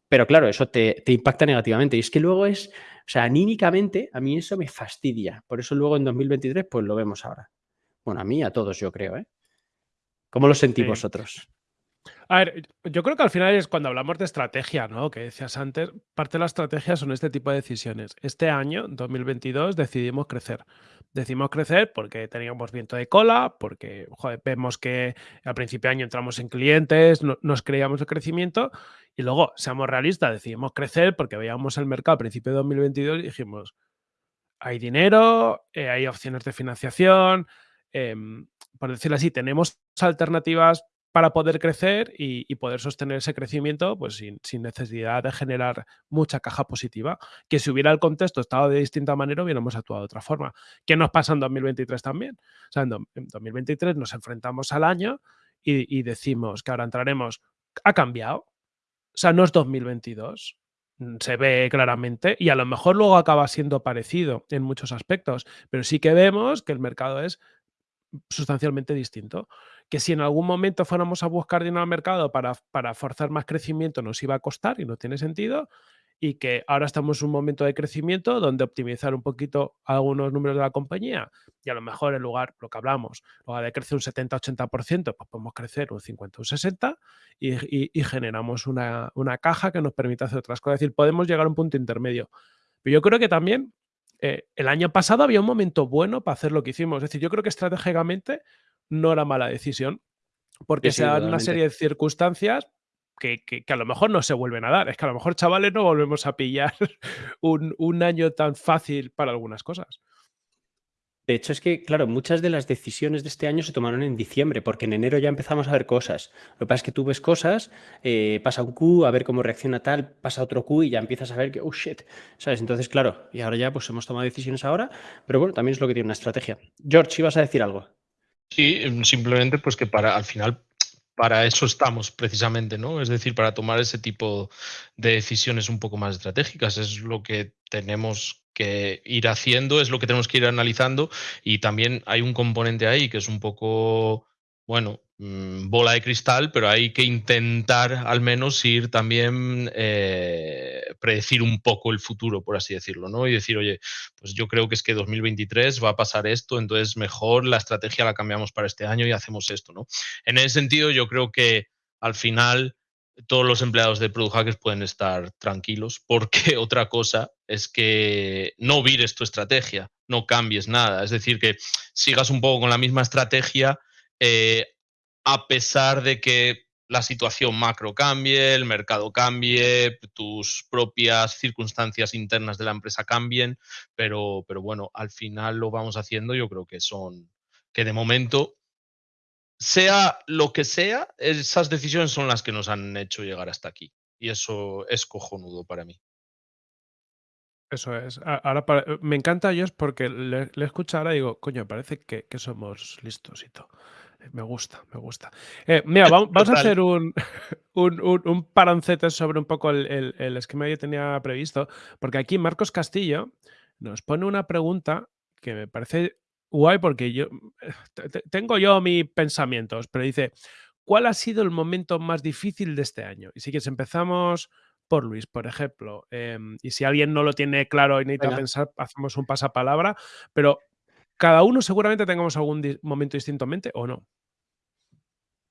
Pero claro, eso te, te, impacta negativamente. Y es que luego es, o sea, anímicamente, a mí eso me fastidia. Por eso luego en 2023, pues lo vemos ahora. Bueno, a mí, a todos, yo creo, ¿eh? ¿Cómo lo sentís sí. vosotros? A ver, yo creo que al final es cuando hablamos de estrategia, ¿no? Que decías antes, parte de la estrategia son este tipo de decisiones. Este año, 2022, decidimos crecer. Decidimos crecer porque teníamos viento de cola, porque vemos que al principio de año entramos en clientes, no, nos creíamos el crecimiento y luego, seamos realistas, decidimos crecer porque veíamos el mercado a principio de 2022 y dijimos, hay dinero, eh, hay opciones de financiación, eh, por decirlo así, tenemos alternativas para poder crecer y, poder sostener ese crecimiento pues sin, necesidad de generar mucha caja positiva. Que si hubiera el contexto estado de distinta manera, hubiéramos actuado de otra forma. ¿Qué nos pasa en 2023 también? O sea, en, en 2023 nos enfrentamos al año y, y, decimos que ahora entraremos. Ha cambiado. O sea, no es 2022. Mm, se ve claramente y a lo mejor luego acaba siendo parecido en muchos aspectos, pero sí que vemos que el mercado es sustancialmente distinto. Que si en algún momento fuéramos a buscar dinero al mercado para, para forzar más crecimiento nos iba a costar y no tiene sentido, y que ahora estamos en un momento de crecimiento donde optimizar un poquito algunos números de la compañía y a lo mejor en lugar, lo que hablamos, en lugar de crecer un 70-80%, pues podemos crecer un 50 un 60 y, y, y generamos una, una, caja que nos permite hacer otras cosas. Es decir, podemos llegar a un punto intermedio. Pero yo creo que también eh, el año pasado había un momento bueno para hacer lo que hicimos. Es decir, yo creo que estratégicamente no era mala decisión, porque sí, se dan una serie de circunstancias que, que, que, a lo mejor no se vuelven a dar. Es que a lo mejor, chavales, no volvemos a pillar un, un año tan fácil para algunas cosas. De hecho, es que, claro, muchas de las decisiones de este año se tomaron en diciembre, porque en enero ya empezamos a ver cosas. Lo que pasa es que tú ves cosas, eh, pasa un Q, a ver cómo reacciona tal, pasa otro Q y ya empiezas a ver que, oh shit, ¿sabes? Entonces, claro, y ahora ya pues hemos tomado decisiones ahora, pero bueno, también es lo que tiene una estrategia. George, ¿ibas a decir algo? Sí, simplemente pues que para al final para eso estamos precisamente, ¿no? Es decir, para tomar ese tipo de decisiones un poco más estratégicas. Es lo que tenemos que ir haciendo, es lo que tenemos que ir analizando y también hay un componente ahí que es un poco, bueno, mm, bola de cristal, pero hay que intentar al menos ir también eh, predecir un poco el futuro, por así decirlo, ¿no? Y decir, oye, pues yo creo que es que 2023 va a pasar esto, entonces mejor la estrategia la cambiamos para este año y hacemos esto, ¿no? En ese sentido, yo creo que al final todos los empleados de Product Hackers pueden estar tranquilos porque otra cosa es que no vires tu estrategia, no cambies nada. Es decir, que sigas un poco con la misma estrategia eh, a pesar de que la situación macro cambie, el mercado cambie, tus propias circunstancias internas de la empresa cambien, pero, pero bueno, al final lo vamos haciendo, yo creo que son, que de momento sea lo que sea, esas decisiones son las que nos han hecho llegar hasta aquí. Y eso es cojonudo para mí. Eso es. Ahora para, me encanta a ellos porque le, le escucho ahora y digo, coño, parece que, que, somos listos y todo. Me gusta, me gusta. Eh, mira, vamos, vamos, a hacer un, un, un, un, parancete sobre un poco el, el, el esquema que yo tenía previsto, porque aquí Marcos Castillo nos pone una pregunta que me parece guay porque yo tengo yo mis pensamientos, pero dice, ¿cuál ha sido el momento más difícil de este año? Y si quieres, empezamos por Luis, por ejemplo. Em, y si alguien no lo tiene claro y necesita Venga. pensar, hacemos un pasapalabra, pero cada uno seguramente tengamos algún di- momento distinto en mente o no.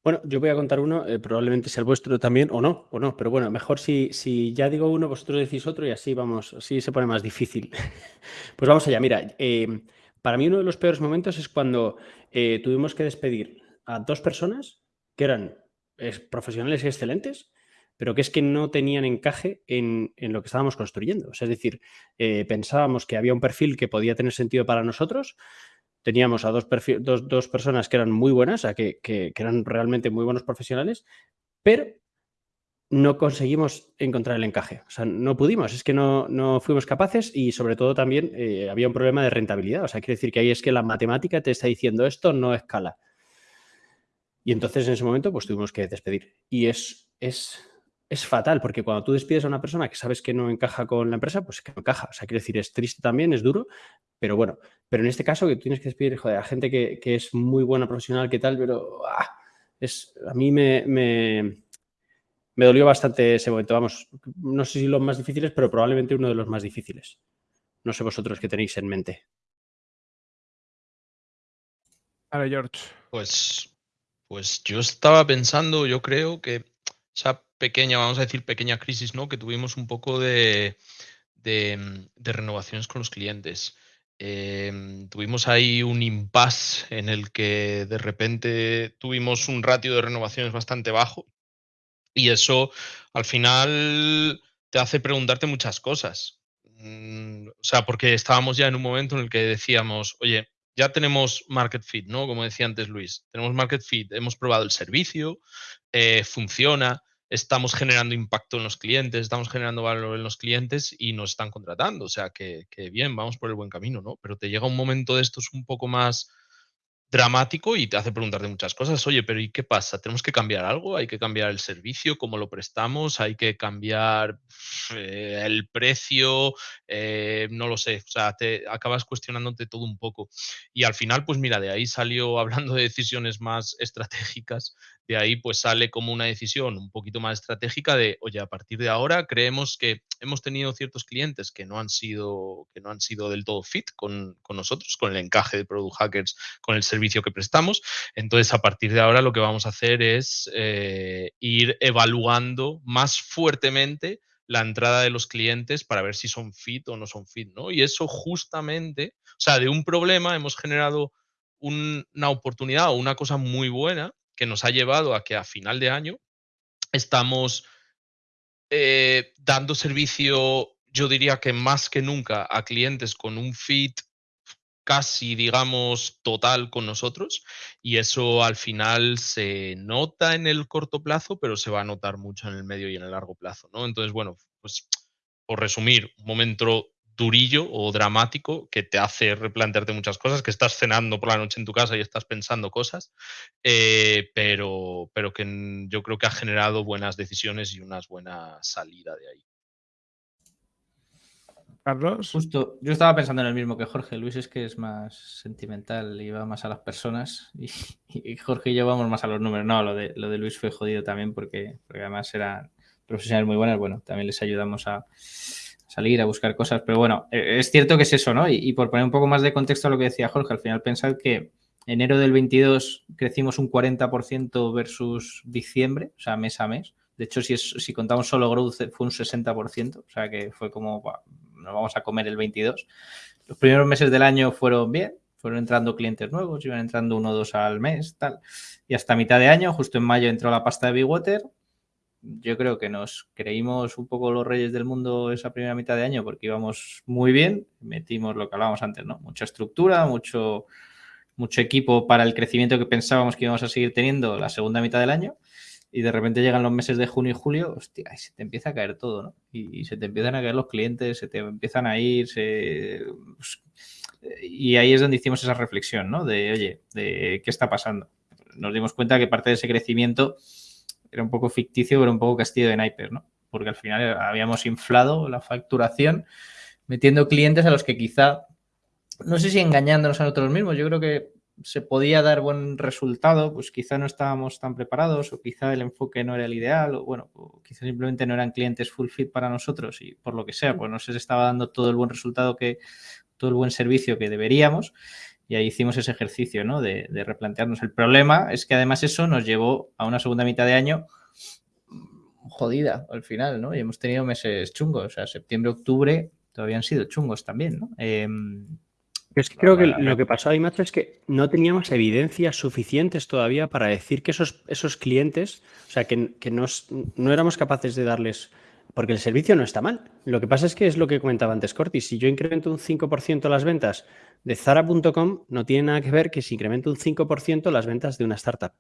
Bueno, yo voy a contar uno, eh, probablemente sea el vuestro también, o no, o no, pero bueno, mejor si, si ya digo uno, vosotros decís otro y así vamos, así se pone más difícil. Pues vamos allá, mira, eh, para mí uno de los peores momentos es cuando eh, tuvimos que despedir a dos personas que eran profesionales excelentes, pero que es que no tenían encaje en, en lo que estábamos construyendo. O sea, es decir, eh, pensábamos que había un perfil que podía tener sentido para nosotros, teníamos a dos, personas que eran muy buenas, que eran realmente muy buenos profesionales, pero no conseguimos encontrar el encaje. O sea, no pudimos, es que no, no fuimos capaces y sobre todo también eh, había un problema de rentabilidad. O sea, quiere decir que ahí es que la matemática te está diciendo esto no escala. Y entonces en ese momento pues tuvimos que despedir. Y es, es, es fatal porque cuando tú despides a una persona que sabes que no encaja con la empresa, pues que no encaja. O sea, quiere decir, es triste también, es duro, pero bueno, pero en este caso que tú tienes que despedir joder, a gente que, que es muy buena profesional, que tal, pero ah, es, a mí me, me, me dolió bastante ese momento. Vamos, no sé si los más difíciles, pero probablemente uno de los más difíciles. No sé vosotros qué tenéis en mente. Ahora, George. Pues, pues yo estaba pensando, yo creo que esa pequeña, vamos a decir pequeña crisis, ¿no? Que tuvimos un poco de, de, de renovaciones con los clientes. Em, tuvimos ahí un impasse en el que de repente tuvimos un ratio de renovaciones bastante bajo y eso al final te hace preguntarte muchas cosas. Mm, O sea, porque estábamos ya en un momento en el que decíamos, oye, ya tenemos market fit, ¿no? Como decía antes Luis, tenemos market fit, hemos probado el servicio, eh, funciona, estamos generando impacto en los clientes, estamos generando valor en los clientes y nos están contratando. O sea, que, que bien, vamos por el buen camino, ¿no? Pero te llega un momento de estos un poco más dramático y te hace preguntarte muchas cosas. Oye, pero ¿y qué pasa? ¿Tenemos que cambiar algo? ¿Hay que cambiar el servicio? ¿Cómo lo prestamos? ¿Hay que cambiar eh, el precio? Eh, no lo sé. O sea, te acabas cuestionándote todo un poco. Y al final, pues mira, de ahí salió, hablando de decisiones más estratégicas, de ahí pues sale como una decisión un poquito más estratégica de, oye, a partir de ahora creemos que hemos tenido ciertos clientes que no han sido, que no han sido del todo fit con, con nosotros, con el encaje de Product Hackers, con el servicio que prestamos. Entonces, a partir de ahora lo que vamos a hacer es eh, ir evaluando más fuertemente la entrada de los clientes para ver si son fit o no son fit, ¿no? Y eso justamente, o sea, de un problema hemos generado un- una oportunidad o una cosa muy buena que nos ha llevado a que a final de año estamos eh, dando servicio, yo diría que más que nunca, a clientes con un fit casi, digamos, total con nosotros y eso al final se nota en el corto plazo, pero se va a notar mucho en el medio y en el largo plazo, ¿no? Entonces, bueno, pues por resumir, un momento durillo o dramático que te hace replantearte muchas cosas, que estás cenando por la noche en tu casa y estás pensando cosas, eh, pero, pero que yo creo que ha generado buenas decisiones y una buena salida de ahí. Carlos. Justo, yo estaba pensando en el mismo que Jorge. Luis es que es más sentimental y va más a las personas. Y, y Jorge y yo vamos más a los números. No, lo de, lo de Luis fue jodido también porque, porque además eran profesionales muy buenas. Bueno, también les ayudamos a salir, a buscar cosas. Pero bueno, eh, es cierto que es eso, ¿no? Y, por poner un poco más de contexto a lo que decía Jorge, al final pensar que enero del 22 crecimos un 40% versus diciembre, o sea, mes a mes. De hecho, si, es, si contamos solo growth, fue un 60%, o sea que fue como, nos vamos a comer el 22. Los primeros meses del año fueron bien, fueron entrando clientes nuevos, iban entrando uno o dos al mes, tal. Y hasta mitad de año, justo en mayo, entró la pasta de Big Water. Yo creo que nos creímos un poco los reyes del mundo esa primera mitad de año porque íbamos muy bien, metimos lo que hablábamos antes, ¿no? Mucha estructura, mucho, mucho equipo para el crecimiento que pensábamos que íbamos a seguir teniendo la segunda mitad del año y de repente llegan los meses de junio y julio, hostia, y se te empieza a caer todo, ¿no? Y, se te empiezan a caer los clientes, se te empiezan a ir, pues, y ahí es donde hicimos esa reflexión, ¿no? De, oye, de qué está pasando. Nos dimos cuenta que parte de ese crecimiento era un poco ficticio, pero un poco castillo de naipes, ¿no? Porque al final habíamos inflado la facturación metiendo clientes a los que quizá, no sé si engañándonos a nosotros mismos, yo creo que se podía dar buen resultado, pues quizá no estábamos tan preparados o quizá el enfoque no era el ideal o bueno, quizá simplemente no eran clientes full fit para nosotros y por lo que sea, pues no se estaba dando todo el buen resultado que, todo el buen servicio que deberíamos y ahí hicimos ese ejercicio, ¿no? De, de replantearnos. El problema es que además eso nos llevó a una segunda mitad de año jodida al final, ¿no? Y hemos tenido meses chungos, o sea, septiembre, octubre todavía han sido chungos también, ¿no? Eh, es que creo que lo que pasó ahí, macho, es que no teníamos evidencias suficientes todavía para decir que esos, esos clientes, o sea, que, que nos, no éramos capaces de darles, porque el servicio no está mal. Lo que pasa es que es lo que comentaba antes Corti, si yo incremento un 5% las ventas de Zara.com, no tiene nada que ver que si incremento un 5% las ventas de una startup.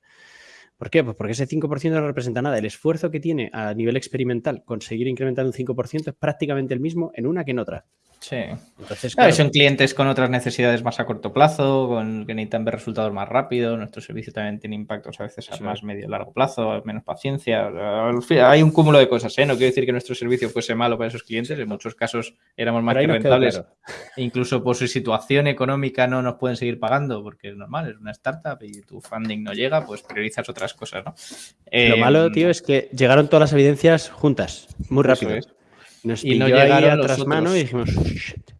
¿Por qué? Pues porque ese 5% no representa nada. El esfuerzo que tiene a nivel experimental conseguir incrementar un 5% es prácticamente el mismo en una que en otra. Sí. Entonces, claro, son clientes con otras necesidades más a corto plazo, con que necesitan ver resultados más rápido. Nuestro servicio también tiene impactos a veces a más medio largo plazo, menos paciencia. Hay un cúmulo de cosas, ¿eh? No quiero decir que nuestro servicio fuese malo para esos clientes. En muchos casos éramos más que rentables. Incluso por su situación económica no nos pueden seguir pagando porque es normal, es una startup y tu funding no llega, pues priorizas otras cosas, ¿no? Lo malo, em, tío, es que llegaron todas las evidencias juntas, muy rápido y no llegaron a mano y dijimos,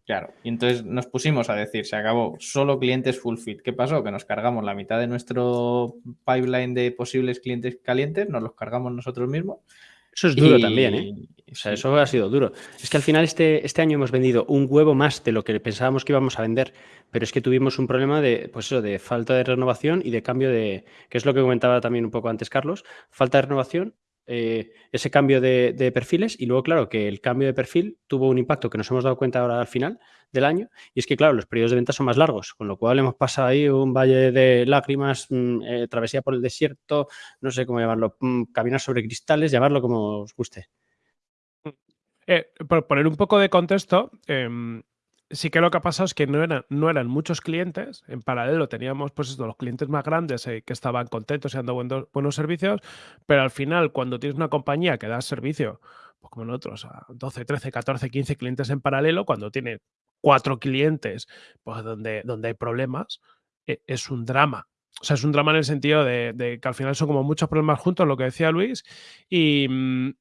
Claro, y entonces nos pusimos a decir, se acabó, solo clientes full fit. ¿Qué pasó? Que nos cargamos la mitad de nuestro pipeline de posibles clientes calientes, nos los cargamos nosotros mismos. Eso es duro también, ¿eh? O sea, eso ha sido duro. Es que al final este, este año hemos vendido un huevo más de lo que pensábamos que íbamos a vender, pero es que tuvimos un problema de, pues eso, de falta de renovación y de cambio de, que es lo que comentaba también un poco antes Carlos, falta de renovación eh, ese cambio de, perfiles y luego, claro, que el cambio de perfil tuvo un impacto que nos hemos dado cuenta ahora al final del año y es que, claro, los periodos de venta son más largos, con lo cual hemos pasado ahí un valle de lágrimas, mm, eh, travesía por el desierto, no sé cómo llamarlo, mm, caminar sobre cristales, llamarlo como os guste. Eh, por poner un poco de contexto, em, sí que lo que ha pasado es que no eran, no eran muchos clientes. En paralelo teníamos pues esto, los clientes más grandes eh, que estaban contentos y dando buenos, buenos, servicios, pero al final cuando tienes una compañía que da servicio, pues como nosotros, a 12, 13, 14, 15 clientes en paralelo, cuando tiene cuatro clientes pues donde, donde hay problemas, e, es un drama. O sea, es un drama en el sentido de, de, que al final son como muchos problemas juntos, lo que decía Luis, y, mm,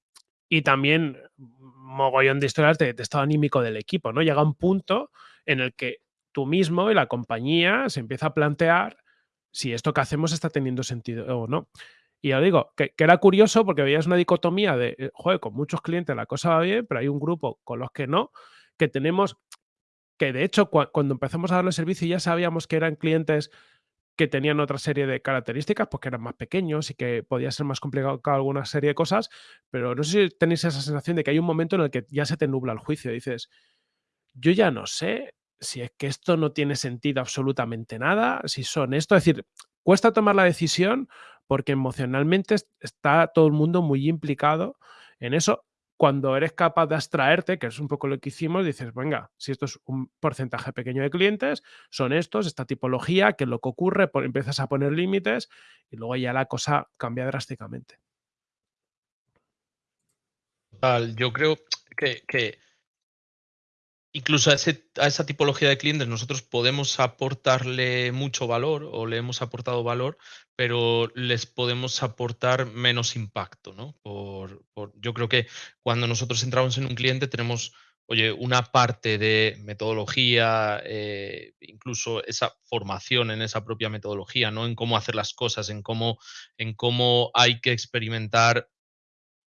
y también mogollón de historias de, estado anímico del equipo, ¿no? Llega un punto en el que tú mismo y la compañía se empieza a plantear si esto que hacemos está teniendo sentido o no. Y ya digo, que, era curioso porque veías una dicotomía de, eh, joder, con muchos clientes la cosa va bien, pero hay un grupo con los que no, que tenemos, que de hecho cuando empezamos a darle servicio ya sabíamos que eran clientes que tenían otra serie de características, porque eran más pequeños y que podía ser más complicado alguna serie de cosas, pero no sé si tenéis esa sensación de que hay un momento en el que ya se te nubla el juicio. Dices, yo ya no sé si es que esto no tiene sentido absolutamente nada, si son esto, es decir, cuesta tomar la decisión porque emocionalmente está todo el mundo muy implicado en eso cuando eres capaz de abstraerte, que es un poco lo que hicimos, dices, venga, si esto es un porcentaje pequeño de clientes, son estos, esta tipología, que es lo que ocurre, empiezas a poner límites y luego ya la cosa cambia drásticamente. Yo creo que, que incluso a, esa tipología de clientes nosotros podemos aportarle mucho valor o le hemos aportado valor, pero les podemos aportar menos impacto, ¿no? Por, yo creo que cuando nosotros entramos en un cliente tenemos, oye, una parte de metodología, eh, incluso esa formación en esa propia metodología, ¿no? En cómo hacer las cosas, en cómo, en cómo hay que experimentar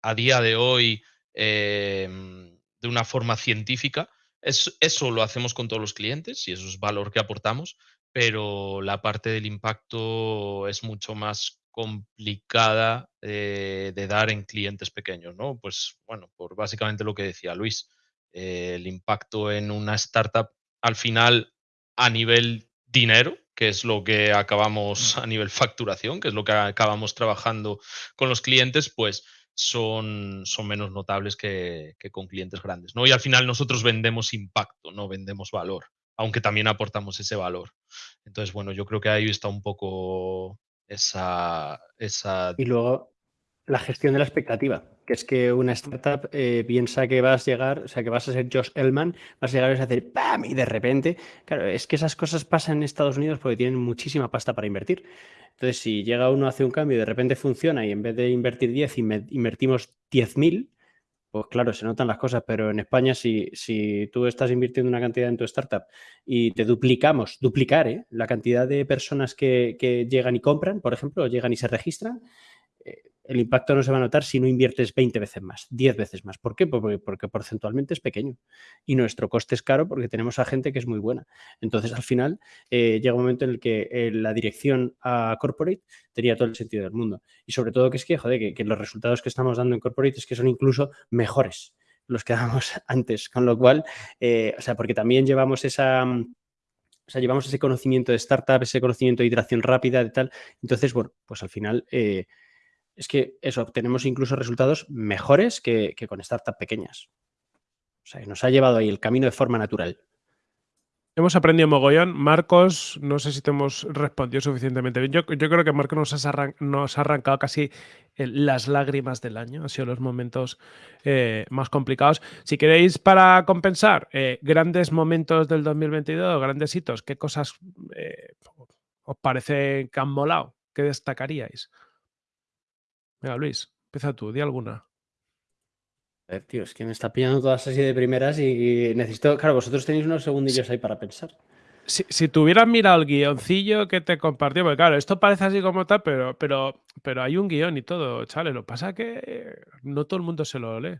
a día de hoy em, de una forma científica eso lo hacemos con todos los clientes y eso es valor que aportamos, pero la parte del impacto es mucho más complicada eh, de dar en clientes pequeños, ¿no? Pues bueno, por básicamente lo que decía Luis, eh, el impacto en una startup al final a nivel dinero, que es lo que acabamos a nivel facturación, que es lo que acabamos trabajando con los clientes, pues son, son menos notables que, con clientes grandes. ¿no? Y al final nosotros vendemos impacto, no vendemos valor, aunque también aportamos ese valor. Entonces, bueno, yo creo que ahí está un poco esa... esa... Y luego la gestión de la expectativa. Que es que una startup eh, piensa que vas a llegar, o sea, que vas a ser Josh Elman, vas a llegar y vas a hacer ¡pam! y de repente, claro, es que esas cosas pasan en Estados Unidos porque tienen muchísima pasta para invertir. Entonces, si llega uno, hace un cambio y de repente funciona y en vez de invertir 10, invertimos 10.000, pues claro, se notan las cosas, pero en España si, si tú estás invirtiendo una cantidad en tu startup y te duplicamos, duplicar ¿eh? la cantidad de personas que, que, llegan y compran, por ejemplo, o llegan y se registran, eh, el impacto no se va a notar si no inviertes 20 veces más, 10 veces más. ¿Por qué? Porque, porque, porcentualmente es pequeño y nuestro coste es caro porque tenemos a gente que es muy buena. Entonces, al final, eh, llega un momento en el que eh, la dirección a corporate tenía todo el sentido del mundo. Y sobre todo que es que, joder, que, los resultados que estamos dando en corporate es que son incluso mejores los que damos antes. Con lo cual, o sea, porque también llevamos esa... O sea, llevamos ese conocimiento de startup, ese conocimiento de iteración rápida, de tal. Entonces, bueno, pues al final es que eso, obtenemos incluso resultados mejores que, con startups pequeñas. O sea, nos ha llevado ahí el camino de forma natural. Hemos aprendido mogollón. Marcos, no sé si te hemos respondido suficientemente bien. Yo, creo que Marcos nos, ha arrancado casi las lágrimas del año. Han sido los momentos eh, más complicados. Si queréis, para compensar, eh, grandes momentos del 2022, grandes hitos, ¿qué cosas eh, os parece que han molado? ¿Qué destacaríais? Venga, Luis, empieza tú, di alguna. A ver, tío, es que me está pillando todas así de primeras y necesito. Claro, vosotros tenéis unos segundillos ahí para pensar. Si, si tuvieras mirado el guioncillo que te compartió, porque claro, esto parece así como tal, pero, pero, pero hay un guion y todo, chale. Lo pasa que no todo el mundo se lo lee.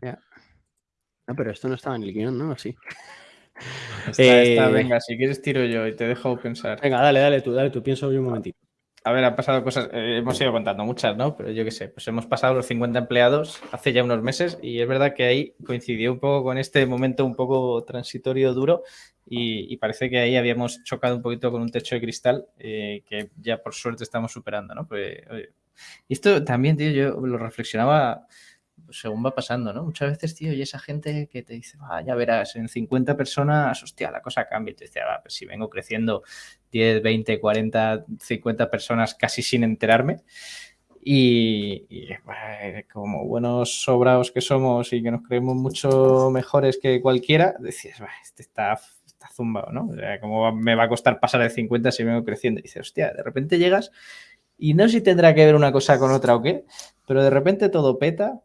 No, pero esto no estaba en el guion, ¿no? Así. Eh, venga, si quieres tiro yo y te dejo pensar. Venga, dale, dale tú, dale tú, pienso yo un momentito. A ver, han pasado cosas, eh, hemos ido contando muchas, ¿no? Pero yo qué sé, pues hemos pasado los 50 empleados hace ya unos meses y es verdad que ahí coincidió un poco con este momento un poco transitorio duro y, parece que ahí habíamos chocado un poquito con un techo de cristal eh, que ya por suerte estamos superando, ¿no? Pues, y esto también, tío, yo lo reflexionaba según va pasando, ¿no? Muchas veces, tío, y esa gente que te dice, ya verás, en 50 personas, hostia, la cosa cambia. Y te dice, pues si vengo creciendo 10, 20, 40, 50 personas casi sin enterarme. Y, como buenos sobrados que somos y que nos creemos mucho mejores que cualquiera, decías, este está, está zumbado, ¿no? O sea, ¿cómo me va a costar pasar de 50 si vengo creciendo? Y dices, hostia, de repente llegas y no sé si tendrá que ver una cosa con otra o qué, pero de repente todo peta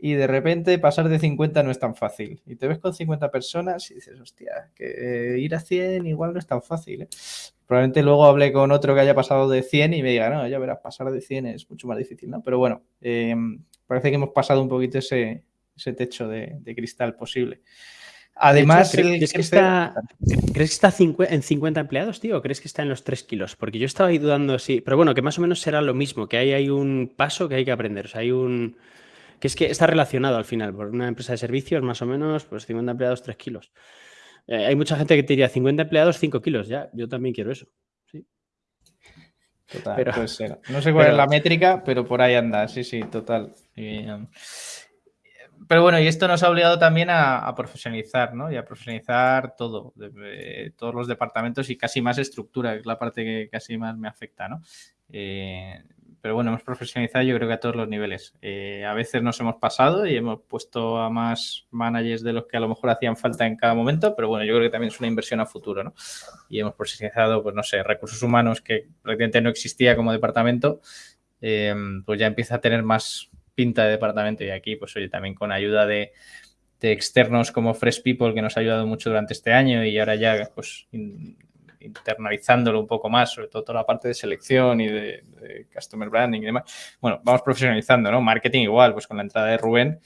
y de repente pasar de 50 no es tan fácil. Y te ves con 50 personas y dices, hostia, que ir a 100 igual no es tan fácil. ¿eh? Probablemente luego hablé con otro que haya pasado de 100 y me diga, no, ya verás, pasar de 100 es mucho más difícil, ¿no? Pero bueno, em, parece que hemos pasado un poquito ese, ese techo de, cristal posible. Además, ¿crees, que está, ¿crees que está en 50 empleados, tío? ¿O crees que está en los 3 kilos? Porque yo estaba ahí dudando así, pero bueno, que más o menos será lo mismo, que ahí hay un paso que hay que aprender, o sea, hay un que es que está relacionado al final, por una empresa de servicios más o menos, pues 50 empleados, 3 kilos. Eh, hay mucha gente que te diría 50 empleados, 5 kilos, ya, yo también quiero eso. ¿sí? Total, No sé cuál es la métrica, pero por ahí anda, sí, sí, total. Um, pero bueno, y esto nos ha obligado también a, profesionalizar, ¿no? Y a profesionalizar todo, todos los departamentos y casi más estructura, que es la parte que casi más me afecta, ¿no? Eh, pero bueno, hemos profesionalizado yo creo que a todos los niveles. Eh, a veces nos hemos pasado y hemos puesto a más managers de los que a lo mejor hacían falta en cada momento, pero bueno, yo creo que también es una inversión a futuro, ¿no? Y hemos profesionalizado, pues no sé, recursos humanos que prácticamente no existía como departamento, eh, pues ya empieza a tener más pinta de departamento y aquí, pues oye, también con ayuda de, de externos como Fresh People que nos ha ayudado mucho durante este año y ahora ya pues internalizándolo un poco más, sobre todo toda la parte de selección y de, customer branding y demás. Bueno, vamos profesionalizando, ¿no? Marketing igual, pues con la entrada de Rubén,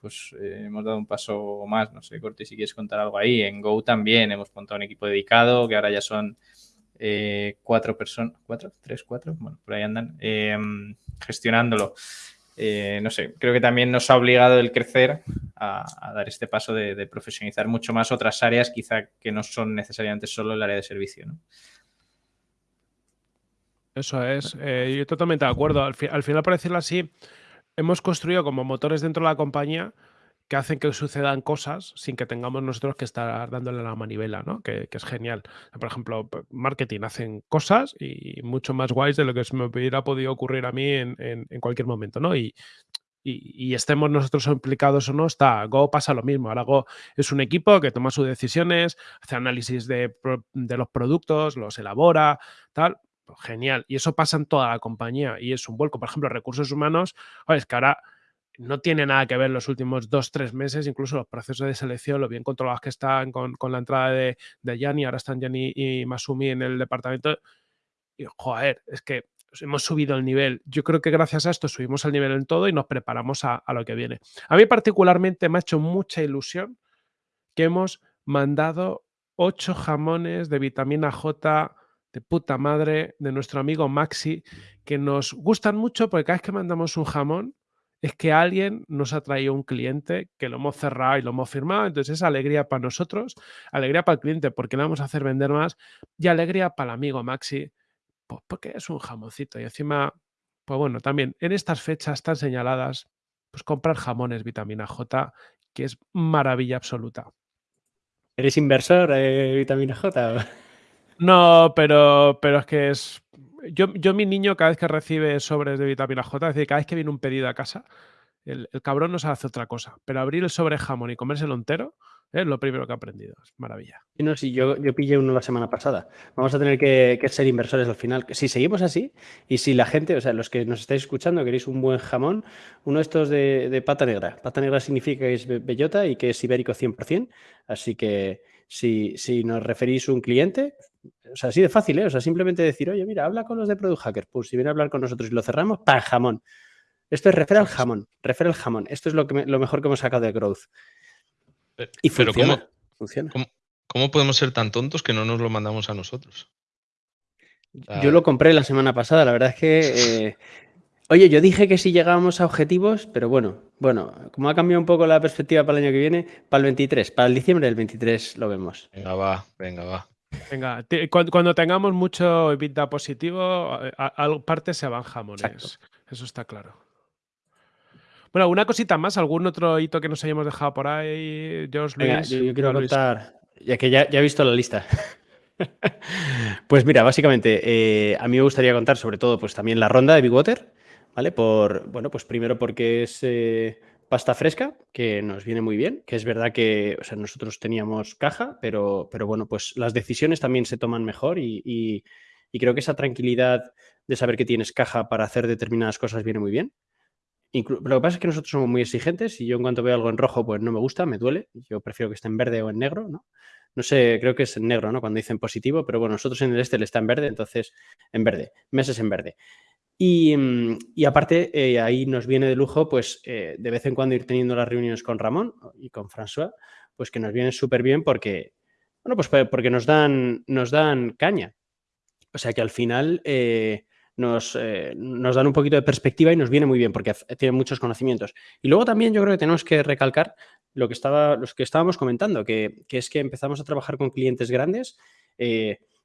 pues eh, hemos dado un paso más. No sé, Corti, si quieres contar algo ahí. En Go también hemos montado un equipo dedicado, que ahora ya son eh, cuatro personas, ¿cuatro? ¿Tres, cuatro? Bueno, por ahí andan, eh, gestionándolo. Eh, no sé, creo que también nos ha obligado el crecer a, dar este paso de, profesionalizar mucho más otras áreas, quizá que no son necesariamente solo el área de servicio. Eso es, eh, yo totalmente de acuerdo. Al, al final, por decirlo así, hemos construido como motores dentro de la compañía que hacen que sucedan cosas sin que tengamos nosotros que estar dándole la manivela, ¿no? Que, es genial. Por ejemplo, marketing hacen cosas y mucho más guays de lo que se me hubiera podido ocurrir a mí en, cualquier momento, ¿no? Y y, estemos nosotros implicados o no, está. Go pasa lo mismo. Ahora es un equipo que toma sus decisiones, hace análisis de, los productos, los elabora, tal. Pues genial. Y eso pasa en toda la compañía y es un vuelco. Por ejemplo, recursos humanos, es que ahora no tiene nada que ver los últimos dos, tres meses, incluso los procesos de selección, lo bien controlados que están con, la entrada de, de Yanni, ahora están Yanni y Masumi en el departamento. Y joder, es que hemos subido el nivel. Yo creo que gracias a esto subimos el nivel en todo y nos preparamos a, lo que viene. A mí particularmente me ha hecho mucha ilusión que hemos mandado ocho jamones de vitamina J de puta madre de nuestro amigo Maxi, que nos gustan mucho porque cada vez que mandamos un jamón es que alguien nos ha traído un cliente que lo hemos cerrado y lo hemos firmado. Entonces es alegría para nosotros, alegría para el cliente porque le vamos a hacer vender más y alegría para el amigo Maxi pues porque es un jamoncito. Y encima, pues bueno, también en estas fechas tan señaladas, pues comprar jamones vitamina J, que es maravilla absoluta. ¿Eres inversor de vitamina J? No, pero, pero es que es. Yo, yo, mi niño, cada vez que recibe sobres de vitamina J, es decir, cada vez que viene un pedido a casa, el, cabrón no se hace otra cosa. Pero abrir el sobre jamón y comérselo entero, es lo primero que he aprendido. Es maravilla. no, si yo, yo pillé uno la semana pasada. Vamos a tener que, ser inversores al final. Si seguimos así y si la gente, o sea, los que nos estáis escuchando, queréis un buen jamón, uno de estos de, pata negra. Pata negra significa que es bellota y que es ibérico 100%. Así que si, si nos referís un cliente, o sea, así de fácil, ¿eh? O sea, simplemente decir, oye, mira, habla con los de Product Hacker. Pues si viene a hablar con nosotros y lo cerramos, ¡pam! Jamón. Esto es refer al jamón, refer al jamón. Esto es lo, que lo mejor que hemos sacado de Growth. Y funciona, Pero ¿cómo, funciona. ¿cómo, podemos ser tan tontos que no nos lo mandamos a nosotros? Yo lo compré la semana pasada, la verdad es que... Eh, oye, yo dije que si llegábamos a objetivos, pero bueno, bueno, como ha cambiado un poco la perspectiva para el año que viene, para el 23, para el diciembre del 23 lo vemos. Venga, va, venga, va. Venga, cuando, tengamos mucho EBITDA positivo, eh, parte se van jamones. Eso está claro. Bueno, una cosita más, algún otro hito que nos hayamos dejado por ahí, George Luis. yo, quiero contar, ya que ya, he visto la lista. pues mira, básicamente, eh, a mí me gustaría contar sobre todo, pues también la ronda de Big Water, ¿vale? Por, bueno, pues primero porque es eh, pasta fresca, que nos viene muy bien, que es verdad que, nosotros teníamos caja, pero, pero bueno, pues las decisiones también se toman mejor y, y creo que esa tranquilidad de saber que tienes caja para hacer determinadas cosas viene muy bien lo que pasa es que nosotros somos muy exigentes y yo en cuanto veo algo en rojo, pues no me gusta, me duele. Yo prefiero que esté en verde o en negro, ¿no? No sé, creo que es en negro, ¿no? Cuando dicen positivo, pero bueno, nosotros en el este le está en verde, entonces en verde, meses en verde. Y, mm, aparte, eh, ahí nos viene de lujo, pues eh, de vez en cuando ir teniendo las reuniones con Ramón y con François, pues que nos viene súper bien porque, bueno, pues porque nos dan, nos dan caña. O sea que al final... Eh, nos, nos, dan un poquito de perspectiva y nos viene muy bien porque tienen muchos conocimientos. Y luego también yo creo que tenemos que recalcar lo que, estaba, los que estábamos comentando, que, es que empezamos a trabajar con clientes grandes.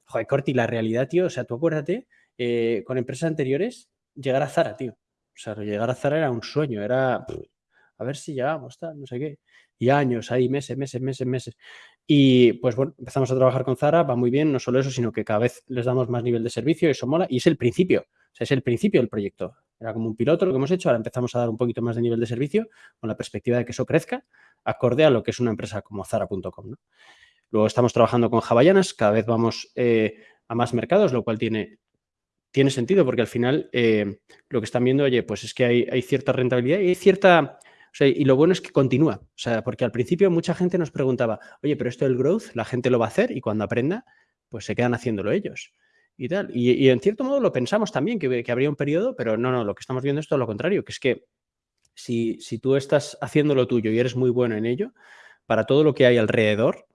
Joder, Corti, la realidad, tío, o sea, tú acuérdate, eh, con empresas anteriores, llegar a Zara, tío. O sea, llegar a Zara era un sueño, era a ver si llegamos, tal, no sé qué. Y años ahí, meses, meses, meses, meses. Y pues bueno, empezamos a trabajar con Zara, va muy bien, no solo eso, sino que cada vez les damos más nivel de servicio, eso mola, y es el principio, o sea, es el principio del proyecto. Era como un piloto lo que hemos hecho, ahora empezamos a dar un poquito más de nivel de servicio con la perspectiva de que eso crezca, acorde a lo que es una empresa como Zara.com. Luego estamos trabajando con Hawaiianas, cada vez vamos eh, a más mercados, lo cual tiene, tiene sentido porque al final eh, lo que están viendo, oye, pues es que hay, cierta rentabilidad y hay cierta y lo bueno es que continúa. O sea, porque al principio mucha gente nos preguntaba, oye, pero esto del growth, la gente lo va a hacer y cuando aprenda, pues se quedan haciéndolo ellos. Y tal. Y, en cierto modo lo pensamos también, que, habría un periodo, pero no, no, lo que estamos viendo es todo lo contrario, que es que si, si tú estás haciendo lo tuyo y eres muy bueno en ello, para todo lo que hay alrededor,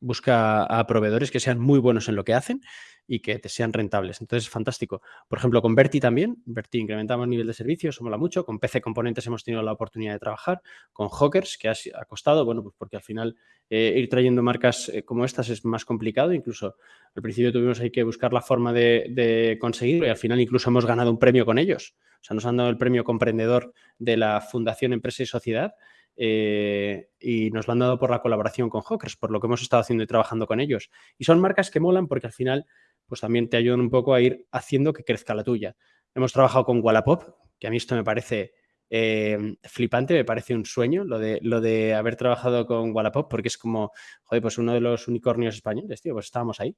busca a proveedores que sean muy buenos en lo que hacen y que te sean rentables. Entonces, es fantástico. Por ejemplo, con Verti también. Verti incrementamos el nivel de servicio, eso mola mucho. Con PC Componentes hemos tenido la oportunidad de trabajar. Con Hawkers, que ha, costado, bueno, pues porque al final eh, ir trayendo marcas eh, como estas es más complicado. Incluso al principio tuvimos ahí que buscar la forma de, conseguirlo y al final incluso hemos ganado un premio con ellos. O sea, nos han dado el premio comprendedor de la Fundación Empresa y Sociedad. Eh, y nos lo han dado por la colaboración con Hawkers, por lo que hemos estado haciendo y trabajando con ellos. Y son marcas que molan porque al final pues también te ayudan un poco a ir haciendo que crezca la tuya. Hemos trabajado con Wallapop, que a mí esto me parece eh, flipante, me parece un sueño lo de, lo de haber trabajado con Wallapop, porque es como, joder, pues uno de los unicornios españoles, tío, pues estábamos ahí.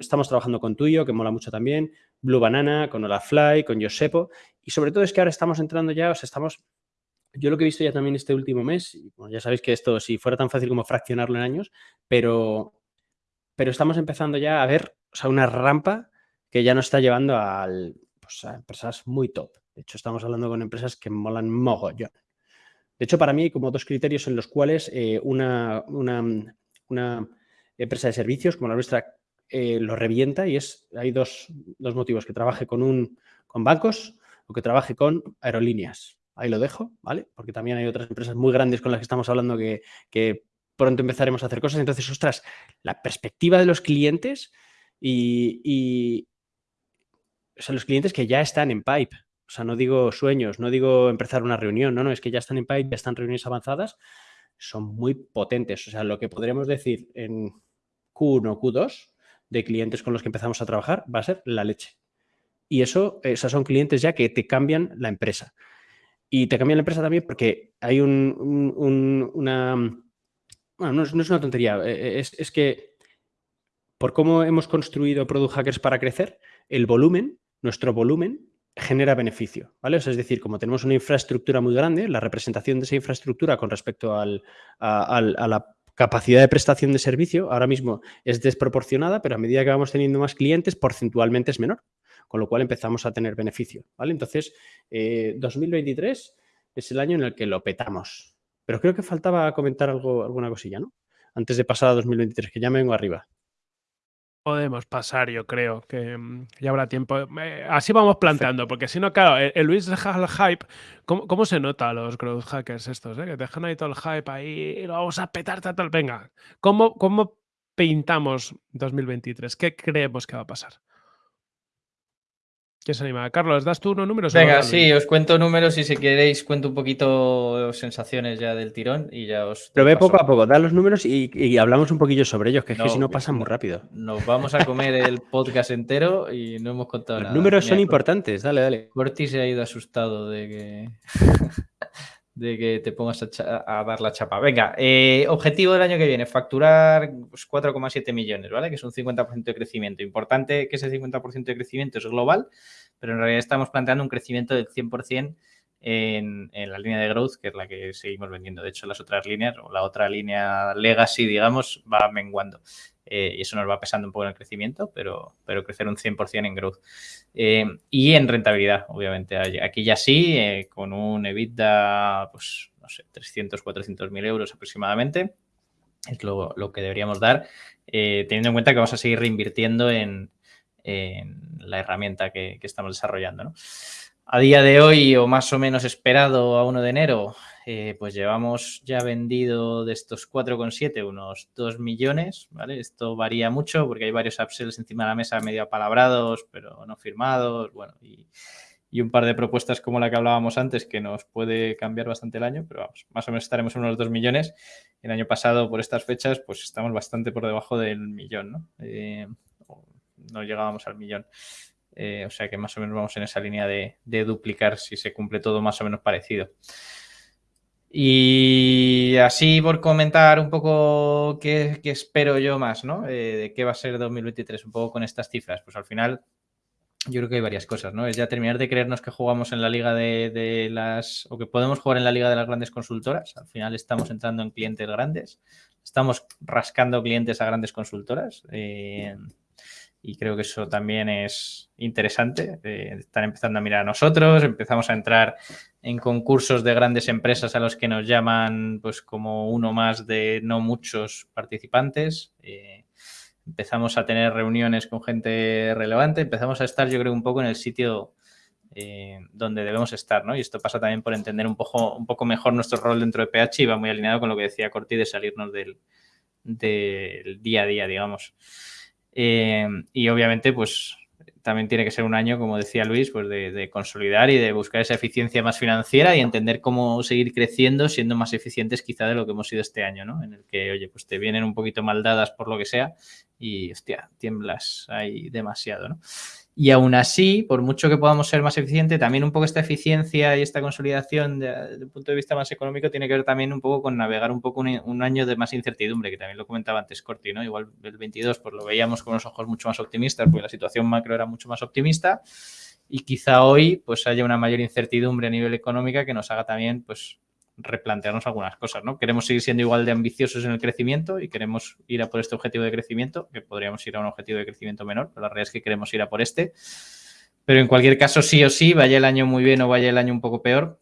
Estamos trabajando con Tuyo, que mola mucho también, Blue Banana, con Olafly, con Josepo, y sobre todo es que ahora estamos entrando ya, o sea, estamos yo lo que he visto ya también este último mes, ya sabéis que esto, si fuera tan fácil como fraccionarlo en años, pero, pero estamos empezando ya a ver o sea, una rampa que ya nos está llevando pues, a empresas muy top. De hecho, estamos hablando con empresas que molan mogollón. De hecho, para mí hay como dos criterios en los cuales eh, una, empresa de servicios como la nuestra eh, lo revienta y es, hay dos, dos motivos, que trabaje con, un, con bancos o que trabaje con aerolíneas. Ahí lo dejo, ¿vale? Porque también hay otras empresas muy grandes con las que estamos hablando que, pronto empezaremos a hacer cosas. Entonces, ostras, la perspectiva de los clientes y, o sea, los clientes que ya están en pipe. O sea, no digo sueños, no digo empezar una reunión, no, no, es que ya están en pipe, ya están reuniones avanzadas, son muy potentes. O sea, lo que podríamos decir en Q1 o Q2 de clientes con los que empezamos a trabajar va a ser la leche. Y eso, esos son clientes ya que te cambian la empresa. Y te cambia la empresa también porque hay un, una... Bueno, no es, una tontería, eh, eh, es, que por cómo hemos construido Product Hackers para crecer, el volumen, nuestro volumen, genera beneficio, ¿vale? es decir, como tenemos una infraestructura muy grande, la representación de esa infraestructura con respecto a la capacidad de prestación de servicio ahora mismo es desproporcionada, pero a medida que vamos teniendo más clientes, porcentualmente es menor con lo cual empezamos a tener beneficio, ¿vale? Entonces, 2023 eh, es el año en el que lo petamos. Pero creo que faltaba comentar algo, alguna cosilla, ¿no? Antes de pasar a 2023, que ya me vengo arriba. Podemos pasar, yo creo, que mm, ya habrá tiempo. Eh, así vamos plantando, porque si no, claro, el, Luis deja el hype. ¿Cómo, se nota a los growth hackers estos? Eh? Que dejan ahí todo el hype ahí lo vamos a petar, tal, Venga, ¿cómo, ¿cómo pintamos 2023? ¿Qué creemos que va a pasar? ¿Quién se anima? Carlos, ¿das tú unos números? Venga, sí, os cuento números y si queréis cuento un poquito sensaciones ya del tirón y ya os... Pero ve poco a poco, da los números y, hablamos un poquillo sobre ellos, que es que si no pasan muy rápido. Nos vamos a comer el podcast entero y no hemos contado nada. Los números son importantes, dale, dale. Corti se ha ido asustado de que... de que te pongas a, dar la chapa. Venga, eh, objetivo del año que viene, facturar 4,7 pues, millones, ¿vale? Que es un 50% de crecimiento. Importante que ese 50% de crecimiento es global, pero en realidad estamos planteando un crecimiento del 100% en, en, la línea de growth, que es la que seguimos vendiendo. De hecho, las otras líneas, o la otra línea legacy, digamos, va menguando. Eh, y eso nos va pesando un poco en el crecimiento, pero, pero crecer un 100% en growth. Eh, y en rentabilidad, obviamente. Aquí ya sí, eh, con un EBITDA, pues, no sé, 300, 400 mil euros aproximadamente, es lo, que deberíamos dar, teniendo en cuenta que vamos a seguir reinvirtiendo en, la herramienta que, que estamos desarrollando. ¿no? A día de hoy, o más o menos esperado a 1 de enero, eh, pues llevamos ya vendido de estos 4,7 unos 2 millones, ¿vale? Esto varía mucho porque hay varios upsells encima de la mesa medio apalabrados, pero no firmados, bueno, y, un par de propuestas como la que hablábamos antes que nos puede cambiar bastante el año, pero vamos, más o menos estaremos en unos 2 millones. El año pasado, por estas fechas, pues estamos bastante por debajo del millón, ¿no? Eh, no llegábamos al millón. Eh, o sea que más o menos vamos en esa línea de, duplicar si se cumple todo más o menos parecido. Y así por comentar un poco qué, espero yo más, ¿no? Eh, de qué va a ser 2023, un poco con estas cifras. Pues al final yo creo que hay varias cosas, ¿no? Es ya terminar de creernos que jugamos en la liga de, las, o que podemos jugar en la liga de las grandes consultoras. Al final estamos entrando en clientes grandes, estamos rascando clientes a grandes consultoras. Eh, y creo que eso también es interesante. Están empezando a mirar a nosotros, empezamos a entrar en concursos de grandes empresas a los que nos llaman pues como uno más de no muchos participantes. Eh, empezamos a tener reuniones con gente relevante, empezamos a estar yo creo un poco en el sitio eh, donde debemos estar, ¿no? Y esto pasa también por entender un poco, un poco mejor nuestro rol dentro de PH y va muy alineado con lo que decía Corti de salirnos del, del día a día, digamos. Eh, y obviamente, pues también tiene que ser un año, como decía Luis, pues de, consolidar y de buscar esa eficiencia más financiera y entender cómo seguir creciendo siendo más eficientes quizá de lo que hemos sido este año, ¿no? En el que, oye, pues te vienen un poquito mal dadas por lo que sea y, hostia, tiemblas ahí demasiado, ¿no? Y aún así, por mucho que podamos ser más eficientes, también un poco esta eficiencia y esta consolidación desde el punto de vista más económico tiene que ver también un poco con navegar un poco un, año de más incertidumbre, que también lo comentaba antes Corti, ¿no? Igual el 22 pues lo veíamos con unos ojos mucho más optimistas, porque la situación macro era mucho más optimista y quizá hoy pues haya una mayor incertidumbre a nivel económica que nos haga también pues replantearnos algunas cosas, ¿no? Queremos seguir siendo igual de ambiciosos en el crecimiento y queremos ir a por este objetivo de crecimiento, que podríamos ir a un objetivo de crecimiento menor, pero la realidad es que queremos ir a por este. Pero en cualquier caso, sí o sí, vaya el año muy bien o vaya el año un poco peor,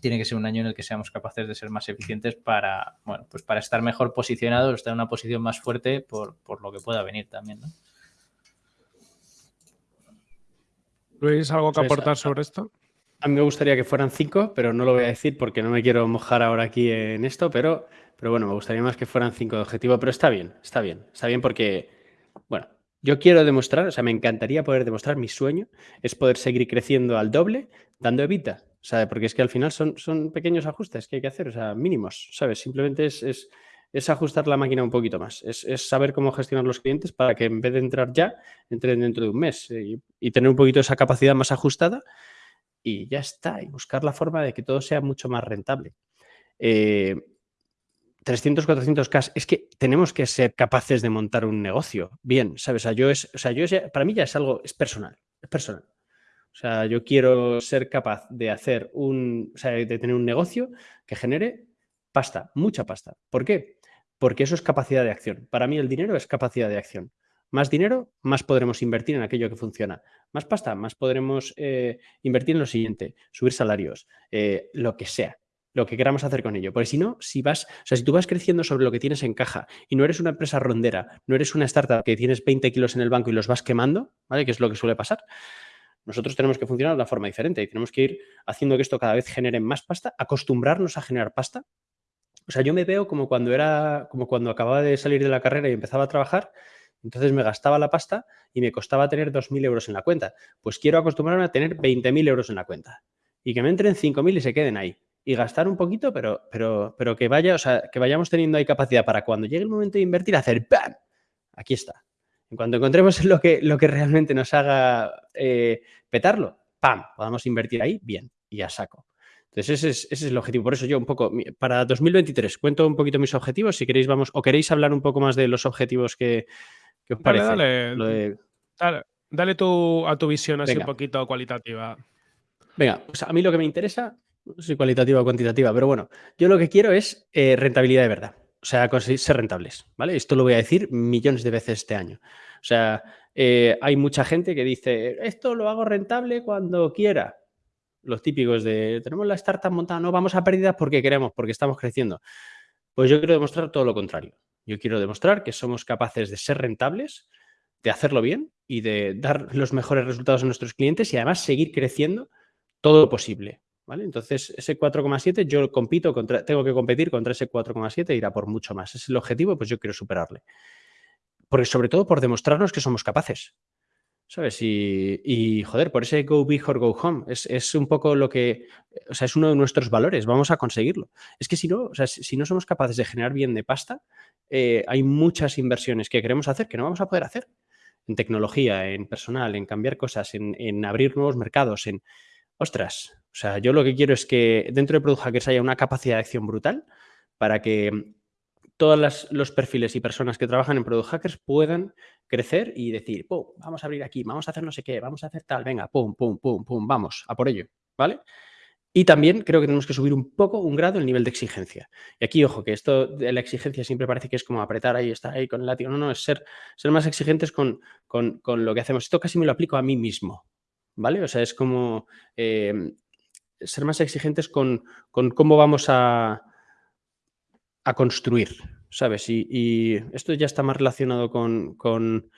tiene que ser un año en el que seamos capaces de ser más eficientes para, bueno, pues para estar mejor posicionados, estar en una posición más fuerte por, por lo que pueda venir también, ¿no? Luis, ¿algo que aportar sobre esto? A mí me gustaría que fueran cinco, pero no lo voy a decir porque no me quiero mojar ahora aquí en esto, pero, pero bueno, me gustaría más que fueran cinco de objetivo, pero está bien, está bien, está bien porque, bueno, yo quiero demostrar, o sea, me encantaría poder demostrar, mi sueño es poder seguir creciendo al doble dando evita, o sea, porque es que al final son, son pequeños ajustes que hay que hacer, o sea, mínimos, ¿sabes? Simplemente es, es, ajustar la máquina un poquito más, es, es, saber cómo gestionar los clientes para que en vez de entrar ya, entren dentro de un mes y, y tener un poquito esa capacidad más ajustada y ya está, y buscar la forma de que todo sea mucho más rentable. 300, 400 K, es que tenemos que ser capaces de montar un negocio bien, ¿sabes? Yo es, o sea, yo para mí ya es algo, es personal, es personal. O sea, yo quiero ser capaz de hacer un, o sea, de tener un negocio que genere pasta, mucha pasta. ¿Por qué? Porque eso es capacidad de acción. Para mí el dinero es capacidad de acción. Más dinero, más podremos invertir en aquello que funciona. Más pasta, más podremos eh, invertir en lo siguiente, subir salarios, eh, lo que sea, lo que queramos hacer con ello. Porque si no, si vas, o sea, si tú vas creciendo sobre lo que tienes en caja y no eres una empresa rondera, no eres una startup que tienes 20 kilos en el banco y los vas quemando, ¿vale? Que es lo que suele pasar. Nosotros tenemos que funcionar de una forma diferente y tenemos que ir haciendo que esto cada vez genere más pasta, acostumbrarnos a generar pasta. O sea, yo me veo como cuando era, como cuando acababa de salir de la carrera y empezaba a trabajar entonces me gastaba la pasta y me costaba tener 2.000 euros en la cuenta. Pues quiero acostumbrarme a tener 20.000 euros en la cuenta y que me entren 5.000 y se queden ahí. Y gastar un poquito, pero, pero, pero que vaya, o sea, que vayamos teniendo ahí capacidad para cuando llegue el momento de invertir, hacer ¡pam! Aquí está. En cuanto encontremos lo que, lo que realmente nos haga eh, petarlo, ¡pam! Podamos invertir ahí, bien, y ya saco. Entonces, ese es, ese es, el objetivo. Por eso yo un poco, para 2023, cuento un poquito mis objetivos. Si queréis, vamos, o queréis hablar un poco más de los objetivos que, ¿Qué os parece? Dale, dale, tu, a tu visión así un poquito cualitativa. Venga, pues a mí lo que me interesa, no sé si cualitativa o cuantitativa, pero bueno, yo lo que quiero es eh, rentabilidad de verdad. O sea, conseguir ser rentables, ¿vale? Esto lo voy a decir millones de veces este año. O sea, eh, hay mucha gente que dice, esto lo hago rentable cuando quiera. Los típicos de, tenemos la startup montada, no vamos a pérdidas porque queremos, porque estamos creciendo. Pues yo quiero demostrar todo lo contrario. Yo quiero demostrar que somos capaces de ser rentables, de hacerlo bien y de dar los mejores resultados a nuestros clientes y además seguir creciendo todo lo posible. ¿vale? Entonces, ese 4,7 yo compito contra, tengo que competir contra ese 4,7 e ir a por mucho más. Ese es el objetivo, pues yo quiero superarle. Porque sobre todo por demostrarnos que somos capaces. ¿Sabes? Y, joder, por ese go big or go home, es, un poco lo que, o sea, es uno de nuestros valores, vamos a conseguirlo. Es que si no, o sea, si no somos capaces de generar bien de pasta, eh, hay muchas inversiones que queremos hacer que no vamos a poder hacer. En tecnología, en personal, en cambiar cosas, en, abrir nuevos mercados, en... Ostras, o sea, yo lo que quiero es que dentro de Product Hackers haya una capacidad de acción brutal para que todos los perfiles y personas que trabajan en Product Hackers puedan crecer y decir, pum, vamos a abrir aquí, vamos a hacer no sé qué, vamos a hacer tal, venga, pum, pum, pum, pum, vamos, a por ello, ¿vale? Y también creo que tenemos que subir un poco, un grado, el nivel de exigencia. Y aquí, ojo, que esto de la exigencia siempre parece que es como apretar ahí, estar ahí con el látigo. No, no, es ser, ser más exigentes con, con, con, lo que hacemos. Esto casi me lo aplico a mí mismo, ¿vale? O sea, es como eh, ser más exigentes con, con cómo vamos a, a construir, ¿sabes? Y, esto ya está más relacionado con, con,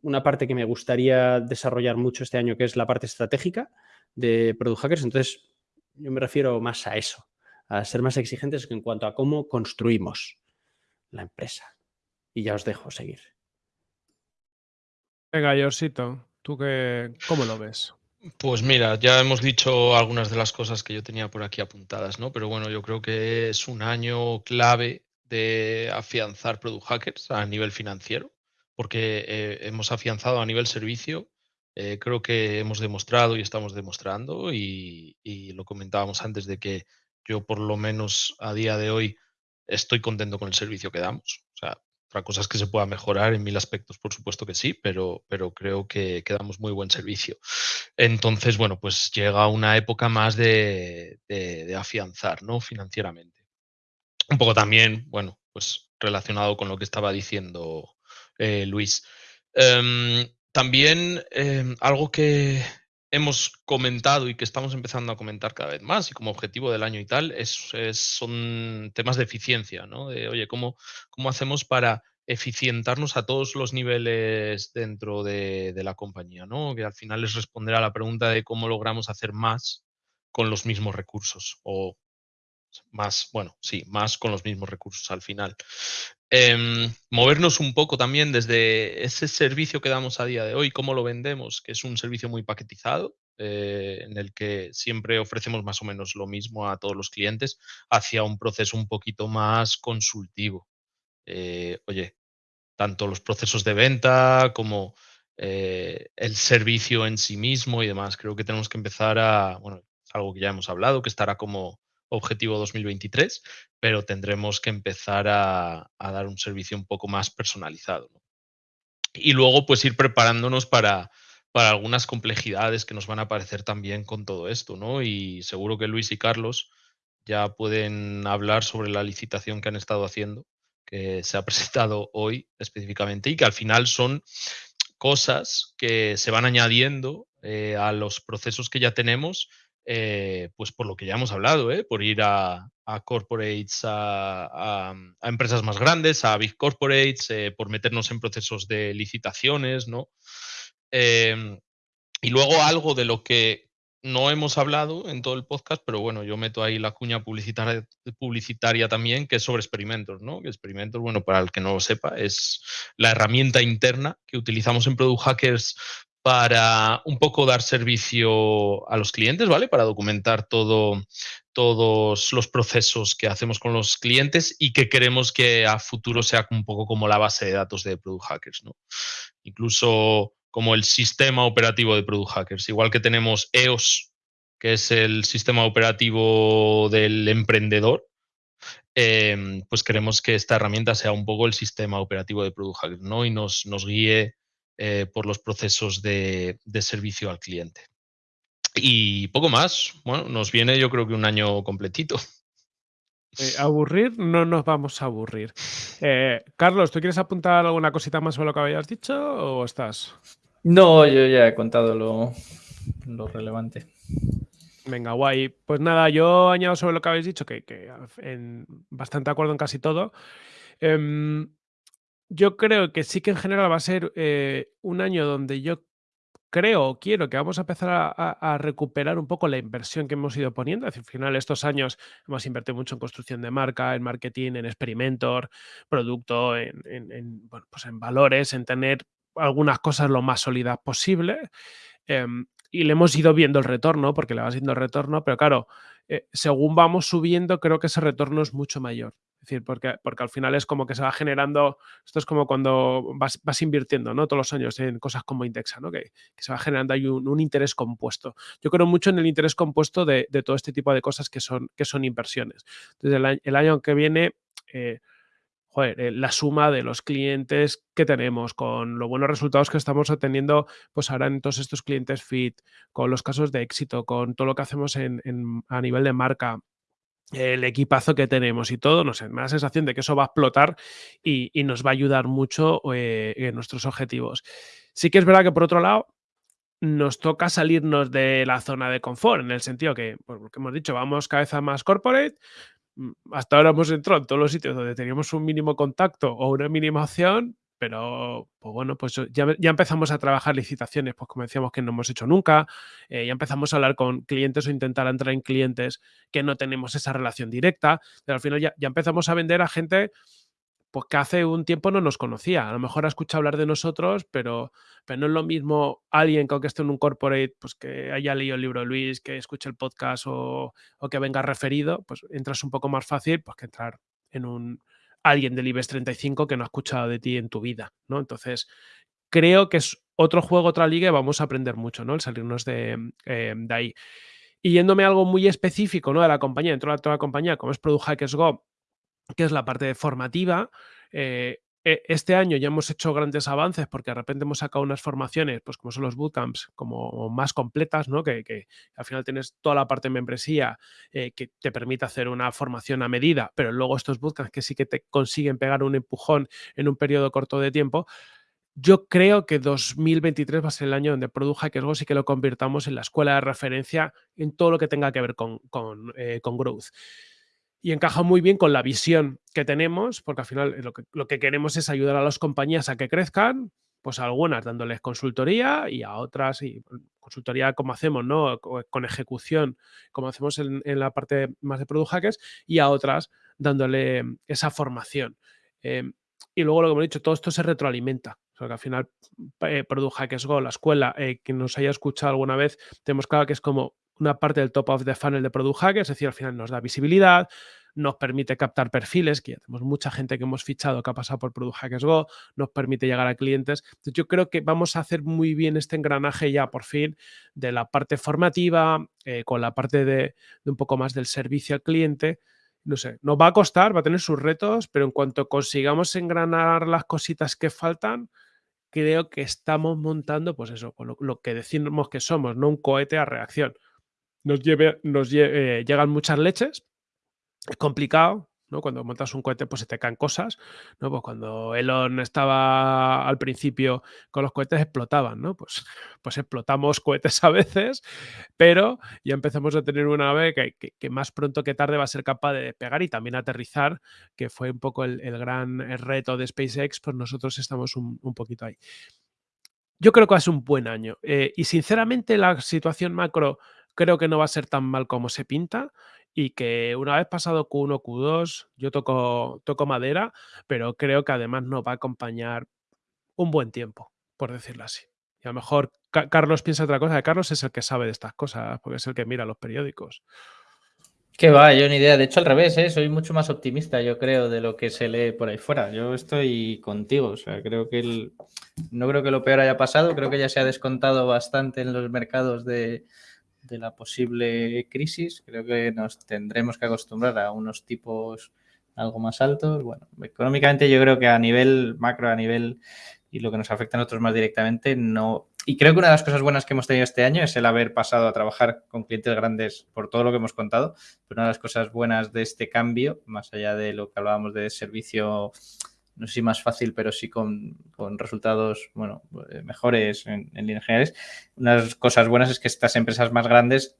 una parte que me gustaría desarrollar mucho este año, que es la parte estratégica de Product Hackers. Entonces, yo me refiero más a eso, a ser más exigentes en cuanto a cómo construimos la empresa. Y ya os dejo seguir. Venga, Yorsito, ¿tú qué, cómo lo ves? Pues mira, ya hemos dicho algunas de las cosas que yo tenía por aquí apuntadas, ¿no? Pero bueno, yo creo que es un año clave de afianzar Product Hackers a nivel financiero, porque eh, hemos afianzado a nivel servicio. Eh, creo que hemos demostrado y estamos demostrando, y, y, lo comentábamos antes de que yo por lo menos a día de hoy estoy contento con el servicio que damos. O sea, otra cosa es que se pueda mejorar en mil aspectos, por supuesto que sí, pero, pero creo que, damos muy buen servicio. Entonces, bueno, pues llega una época más de, de, afianzar, ¿no? Financieramente. Un poco también, bueno, pues relacionado con lo que estaba diciendo eh, Luis. Um, también eh, algo que, hemos comentado y que estamos empezando a comentar cada vez más y como objetivo del año y tal, es, son temas de eficiencia, ¿no? De, oye, ¿cómo, ¿cómo hacemos para eficientarnos a todos los niveles dentro de, de, la compañía, ¿no? Que al final es responder a la pregunta de cómo logramos hacer más con los mismos recursos o más, bueno, sí, más con los mismos recursos al final. Eh, movernos un poco también desde ese servicio que damos a día de hoy, cómo lo vendemos, que es un servicio muy paquetizado, eh, en el que siempre ofrecemos más o menos lo mismo a todos los clientes, hacia un proceso un poquito más consultivo. Eh, oye, tanto los procesos de venta como eh, el servicio en sí mismo y demás. Creo que tenemos que empezar a, bueno, algo que ya hemos hablado, que estará como objetivo 2023, pero tendremos que empezar a, a dar un servicio un poco más personalizado. Y luego, pues ir preparándonos para, para algunas complejidades que nos van a aparecer también con todo esto, ¿no? Y seguro que Luis y Carlos ya pueden hablar sobre la licitación que han estado haciendo, que se ha presentado hoy específicamente y que al final son cosas que se van añadiendo eh, a los procesos que ya tenemos eh, pues por lo que ya hemos hablado, ¿eh? por ir a, corporates, a, a, a, empresas más grandes, a big corporates, eh, por meternos en procesos de licitaciones, ¿no? Em, y luego algo de lo que no hemos hablado en todo el podcast, pero bueno, yo meto ahí la cuña publicitaria, publicitaria también, que es sobre experimentos, ¿no? Que experimentos, bueno, para el que no lo sepa, es la herramienta interna que utilizamos en Product Hackers para un poco dar servicio a los clientes, ¿vale? Para documentar todo, todos los procesos que hacemos con los clientes y que queremos que a futuro sea un poco como la base de datos de Product Hackers, ¿no? Incluso como el sistema operativo de Product Hackers. Igual que tenemos EOS, que es el sistema operativo del emprendedor, eh, pues queremos que esta herramienta sea un poco el sistema operativo de Product Hackers, ¿no? Y nos, nos guíe eh, por los procesos de, de, servicio al cliente. Y poco más. Bueno, nos viene yo creo que un año completito. Eh, aburrir, no nos vamos a aburrir. Eh, Carlos, ¿tú quieres apuntar alguna cosita más sobre lo que habías dicho o estás? No, yo ya he contado lo, lo relevante. Venga, guay. Pues nada, yo añado sobre lo que habéis dicho, que, que en, bastante acuerdo en casi todo. Eh, yo creo que sí que en general va a ser eh, un año donde yo creo o quiero que vamos a empezar a, recuperar un poco la inversión que hemos ido poniendo. Al final, estos años hemos invertido mucho en construcción de marca, en marketing, en experimentor, producto, en, en, en bueno, pues en valores, en tener algunas cosas lo más sólidas posible. Eh, y le hemos ido viendo el retorno, porque le va siendo el retorno, pero claro, eh, según vamos subiendo, creo que ese retorno es mucho mayor. Es decir, porque, porque al final es como que se va generando, esto es como cuando vas, vas invirtiendo, ¿no? Todos los años en cosas como Indexa, ¿no? Que, se va generando ahí un, interés compuesto. Yo creo mucho en el interés compuesto de, todo este tipo de cosas que son, que son inversiones. Entonces, el, año que viene... Eh, joder, eh, la suma de los clientes que tenemos, con los buenos resultados que estamos obteniendo, pues ahora en todos estos clientes fit, con los casos de éxito, con todo lo que hacemos en, a nivel de marca, el equipazo que tenemos y todo, no sé, me da la sensación de que eso va a explotar y, y nos va a ayudar mucho eh, en nuestros objetivos. Sí que es verdad que por otro lado, nos toca salirnos de la zona de confort, en el sentido que, pues, lo que hemos dicho, vamos cabeza más corporate, mm, hasta ahora hemos entrado en todos los sitios donde teníamos un mínimo contacto o una mínima opción, pero pues bueno, pues ya, ya, empezamos a trabajar licitaciones, pues como decíamos que no hemos hecho nunca, eh, ya empezamos a hablar con clientes o intentar entrar en clientes que no tenemos esa relación directa, pero al final ya, ya empezamos a vender a gente pues que hace un tiempo no nos conocía. A lo mejor ha escuchado hablar de nosotros, pero, pero no es lo mismo alguien que esté en un corporate, pues que haya leído el libro de Luis, que escuche el podcast o, o que venga referido, pues entras un poco más fácil pues, que entrar en un, alguien del IBEX 35 que no ha escuchado de ti en tu vida, ¿no? Entonces, creo que es otro juego, otra liga y vamos a aprender mucho, ¿no? El salirnos de, eh, de ahí. Y yéndome a algo muy específico, ¿no? De la compañía, dentro de toda la compañía, como es Product Hackers Go, que es la parte formativa, eh, este año ya hemos hecho grandes avances porque de repente hemos sacado unas formaciones, pues como son los bootcamps, como más completas, ¿no? Que, al final tienes toda la parte de membresía eh, que te permite hacer una formación a medida, pero luego estos bootcamps que sí que te consiguen pegar un empujón en un periodo corto de tiempo. Yo creo que 2023 va a ser el año donde Product Hackers sí que lo convirtamos en la escuela de referencia en todo lo que tenga que ver con, con, eh, con growth y encaja muy bien con la visión que tenemos, porque al final lo que, lo que queremos es ayudar a las compañías a que crezcan, pues a algunas dándoles consultoría y a otras, y consultoría como hacemos, ¿no? Con ejecución, como hacemos en, la parte más de Product Hackers, y a otras dándole esa formación. Em, y luego lo que hemos dicho, todo esto se retroalimenta. O al final eh, Product Hackers Go, la escuela, eh, que nos haya escuchado alguna vez, tenemos claro que es como una parte del top of the funnel de Product Hackers, es decir, al final nos da visibilidad, nos permite captar perfiles, que ya tenemos mucha gente que hemos fichado que ha pasado por Product Hackers Go, nos permite llegar a clientes. Entonces, yo creo que vamos a hacer muy bien este engranaje ya por fin de la parte formativa, eh, con la parte de, un poco más del servicio al cliente. No sé, nos va a costar, va a tener sus retos, pero en cuanto consigamos engranar las cositas que faltan, creo que estamos montando, pues eso, lo que decimos que somos, no un cohete a reacción nos, eh, llegan muchas leches, es complicado, ¿no? Cuando montas un cohete, pues se te caen cosas, ¿no? Pues cuando Elon estaba al principio con los cohetes explotaban, ¿no? Pues, pues explotamos cohetes a veces, pero ya empezamos a tener una nave que, más pronto que tarde va a ser capaz de pegar y también aterrizar, que fue un poco el, gran reto de SpaceX, pues nosotros estamos un, poquito ahí. Yo creo que va a ser un buen año. Eh, y sinceramente la situación macro creo que no va a ser tan mal como se pinta y que una vez pasado Q1, Q2, yo toco, toco madera, pero creo que además nos va a acompañar un buen tiempo, por decirlo así. Y a lo mejor Carlos piensa otra cosa. Carlos es el que sabe de estas cosas, porque es el que mira los periódicos. Que va, yo ni idea. De hecho, al revés, ¿eh? soy mucho más optimista, yo creo, de lo que se lee por ahí fuera. Yo estoy contigo. O sea, creo que el... no creo que lo peor haya pasado. Creo que ya se ha descontado bastante en los mercados de, de la posible crisis. Creo que nos tendremos que acostumbrar a unos tipos algo más altos. Bueno, económicamente yo creo que a nivel macro, a nivel y lo que nos afecta a nosotros más directamente, no. Y creo que una de las cosas buenas que hemos tenido este año es el haber pasado a trabajar con clientes grandes por todo lo que hemos contado. Pero una de las cosas buenas de este cambio, más allá de lo que hablábamos de servicio no sé si más fácil, pero sí con, resultados bueno, eh, mejores en, líneas generales. Unas cosas buenas es que estas empresas más grandes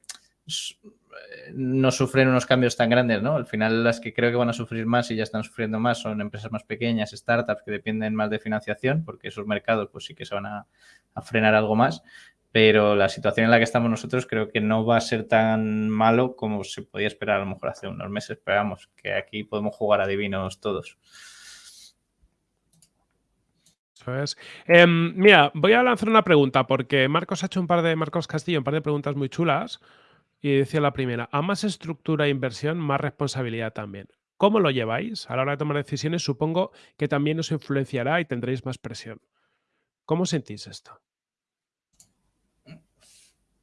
eh, no sufren unos cambios tan grandes, ¿no? Al final las que creo que van a sufrir más y ya están sufriendo más son empresas más pequeñas, startups que dependen más de financiación, porque esos mercados pues sí que se van a, a frenar algo más, pero la situación en la que estamos nosotros creo que no va a ser tan malo como se podía esperar a lo mejor hace unos meses, esperamos que aquí podemos jugar a todos. Em, mira, voy a lanzar una pregunta porque Marcos ha hecho un par de, Marcos Castillo, un par de preguntas muy chulas. Y decía la primera, a más estructura e inversión, más responsabilidad también. ¿Cómo lo lleváis? A la hora de tomar decisiones, supongo que también os influenciará y tendréis más presión. ¿Cómo sentís esto?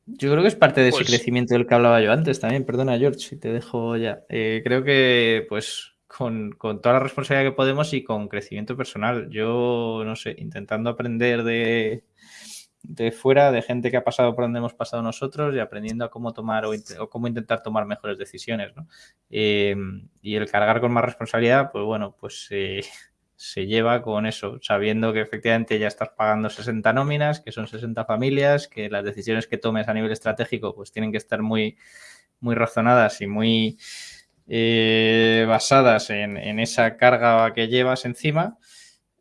Yo creo que es parte de ese pues crecimiento del que hablaba yo antes también. Perdona, George, si te dejo ya. Eh, creo que, pues, con, toda la responsabilidad que podemos y con crecimiento personal. Yo, no sé, intentando aprender de, de fuera, de gente que ha pasado por donde hemos pasado nosotros y aprendiendo a cómo tomar o, cómo intentar tomar mejores decisiones. Em, y el cargar con más responsabilidad, pues bueno, pues se lleva con eso, sabiendo que efectivamente ya estás pagando 60 nóminas, que son 60 familias, que las decisiones que tomes a nivel estratégico pues tienen que estar muy, muy razonadas y muy eh, basadas en, esa carga que llevas encima.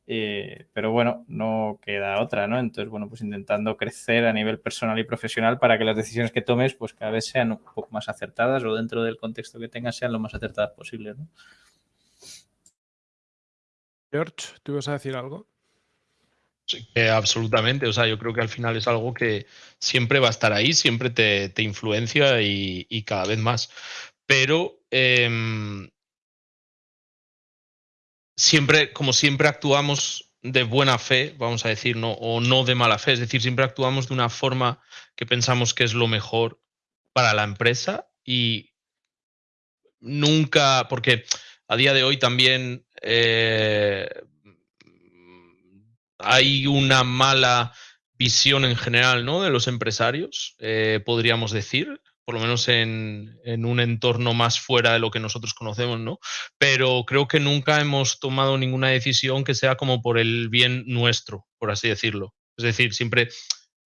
Eh, pero bueno, no queda otra, ¿no? Entonces, bueno, pues intentando crecer a nivel personal y profesional para que las decisiones que tomes, pues cada vez sean un poco más acertadas o dentro del contexto que tengas sean lo más acertadas posible, ¿no? George, ¿tú ibas a decir algo? Sí, absolutamente. O sea, yo creo que al final es algo que siempre va a estar ahí, siempre te, influencia y, cada vez más. Pero Em, siempre, como siempre actuamos de buena fe, vamos a decir, no, o no de mala fe, es decir, siempre actuamos de una forma que pensamos que es lo mejor para la empresa y nunca, porque a día de hoy también eh, hay una mala visión en general ¿no? de los empresarios, eh, podríamos decir, por lo menos en, un entorno más fuera de lo que nosotros conocemos, ¿no? Pero creo que nunca hemos tomado ninguna decisión que sea como por el bien nuestro, por así decirlo. Es decir, siempre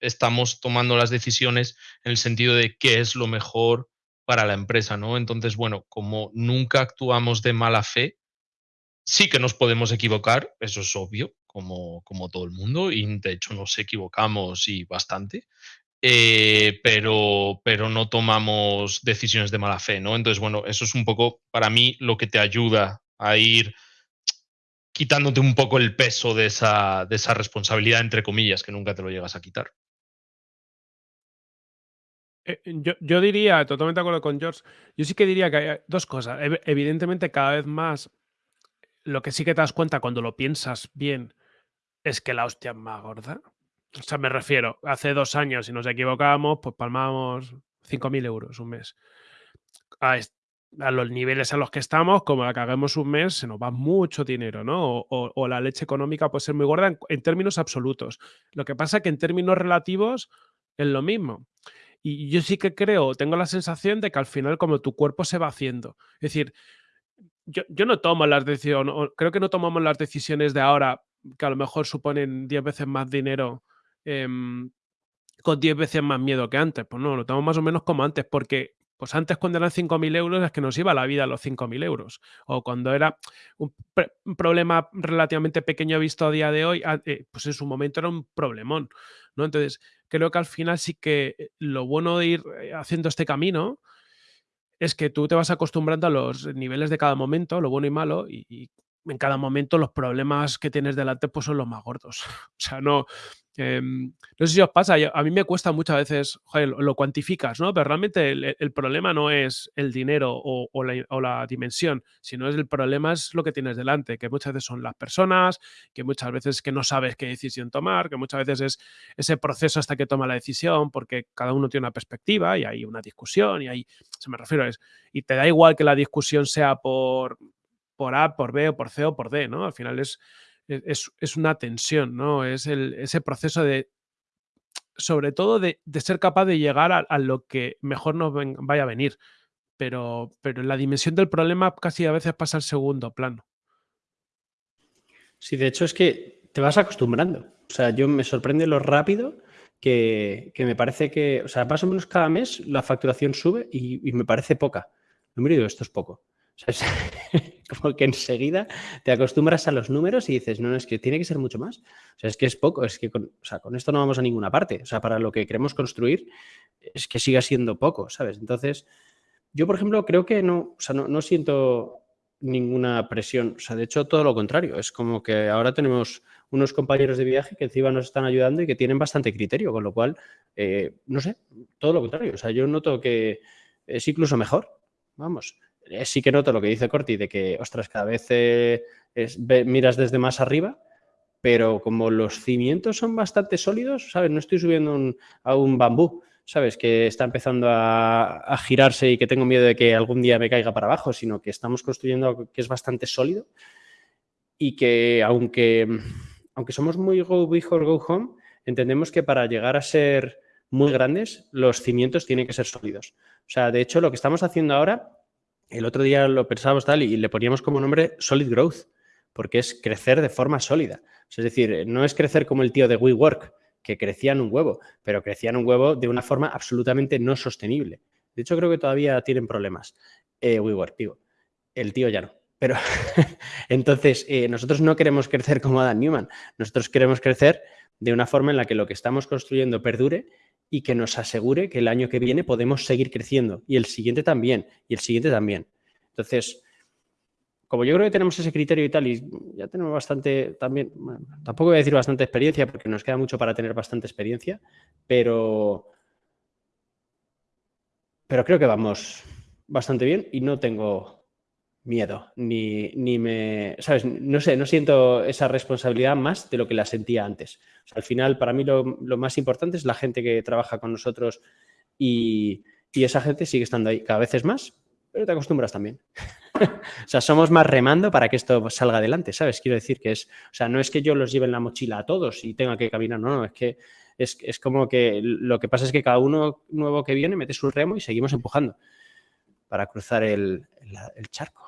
estamos tomando las decisiones en el sentido de qué es lo mejor para la empresa, ¿no? Entonces, bueno, como nunca actuamos de mala fe, sí que nos podemos equivocar, eso es obvio, como, como todo el mundo, y de hecho nos equivocamos y bastante, eh, pero, pero no tomamos decisiones de mala fe, ¿no? Entonces, bueno, eso es un poco para mí lo que te ayuda a ir quitándote un poco el peso de esa, de esa responsabilidad, entre comillas, que nunca te lo llegas a quitar. Eh, yo, diría, totalmente de acuerdo con George, yo sí que diría que hay dos cosas. Evidentemente, cada vez más, lo que sí que te das cuenta cuando lo piensas bien es que la hostia es más gorda. O sea, me refiero, hace dos años, si nos equivocábamos, pues palmamos 5.000 euros un mes. A, los niveles a los que estamos, como la caguemos un mes, se nos va mucho dinero, ¿no? O, la leche económica puede ser muy gorda en, términos absolutos. Lo que pasa es que en términos relativos es lo mismo. Y yo sí que creo, tengo la sensación de que al final como tu cuerpo se va haciendo. Es decir, yo, yo no tomo las decisiones, creo que no tomamos las decisiones de ahora que a lo mejor suponen 10 veces más dinero Em, con 10 veces más miedo que antes. Pues no, lo tenemos más o menos como antes, porque pues antes cuando eran 5.000 euros es que nos iba la vida a los 5.000 euros. O cuando era un, problema relativamente pequeño visto a día de hoy, eh, pues en su momento era un problemón. ¿no? Entonces, creo que al final sí que eh, lo bueno de ir eh, haciendo este camino es que tú te vas acostumbrando a los niveles de cada momento, lo bueno y malo, y, en cada momento los problemas que tienes delante pues son los más gordos. O sea, no, Em, no sé si os pasa, a mí me cuesta muchas veces, joder, lo, cuantificas, ¿no? Pero realmente el, problema no es el dinero o, la, dimensión, sino es el problema es lo que tienes delante, que muchas veces son las personas, que muchas veces que no sabes qué decisión tomar, que muchas veces es ese proceso hasta que toma la decisión, porque cada uno tiene una perspectiva y hay una discusión y ahí, se me refiero a eso, y te da igual que la discusión sea por, por A, por B o por C o por D, ¿no? Al final es e, es, una tensión, ¿no? Es ese proceso de, sobre todo de, ser capaz de llegar a, lo que mejor nos vaya a venir, pero, pero la dimensión del problema casi a veces pasa al segundo plano. Sí, de hecho es que te vas acostumbrando. O sea, yo me sorprende lo rápido que, me parece que, o sea, más o menos cada mes la facturación sube y, y me parece poca. No me digo, esto es poco. O sea, como que enseguida te acostumbras a los números y dices, no, no, es que tiene que ser mucho más. O sea, es que es poco, es que con, o sea, con esto no vamos a ninguna parte. O sea, para lo que queremos construir es que siga siendo poco, ¿sabes? Entonces, yo, por ejemplo, creo que no, o sea, no, no siento ninguna presión. O sea, de hecho, todo lo contrario. Es como que ahora tenemos unos compañeros de viaje que encima nos están ayudando y que tienen bastante criterio, con lo cual, eh, no sé, todo lo contrario. O sea, yo noto que es incluso mejor. Vamos. Eh, sí que noto lo que dice Corti, de que, ostras, cada vez eh, miras desde más arriba, pero como los cimientos son bastante sólidos, ¿sabes? No estoy subiendo a un bambú, ¿sabes? Que está empezando a, girarse y que tengo miedo de que algún día me caiga para abajo, sino que estamos construyendo algo que es bastante sólido y que aunque, aunque somos muy go big or go home, entendemos que para llegar a ser muy grandes, los cimientos tienen que ser sólidos. O sea, de hecho, lo que estamos haciendo ahora el otro día lo pensábamos tal y le poníamos como nombre Solid Growth, porque es crecer de forma sólida. Es decir, no es crecer como el tío de WeWork, que crecían un huevo, pero crecían un huevo de una forma absolutamente no sostenible. De hecho, creo que todavía tienen problemas. Eh, WeWork, digo. El tío ya no. Pero entonces, eh, nosotros no queremos crecer como Adam Newman. Nosotros queremos crecer de una forma en la que lo que estamos construyendo perdure y que nos asegure que el año que viene podemos seguir creciendo y el siguiente también y el siguiente también. Entonces, como yo creo que tenemos ese criterio y tal, y ya tenemos bastante también, tampoco voy a decir bastante experiencia porque nos queda mucho para tener bastante experiencia, pero, pero creo que vamos bastante bien y no tengo miedo, ni, ni me, ¿sabes? No sé, no siento esa responsabilidad más de lo que la sentía antes. Al final, para mí lo, lo, más importante es la gente que trabaja con nosotros y, y, esa gente sigue estando ahí cada vez más, pero te acostumbras también. o sea, somos más remando para que esto salga adelante, ¿sabes? Quiero decir que es, o sea, no es que yo los lleve en la mochila a todos y tenga que caminar, no, no, es que es, es como que lo que pasa es que cada uno nuevo que viene mete su remo y seguimos empujando para cruzar el, el charco.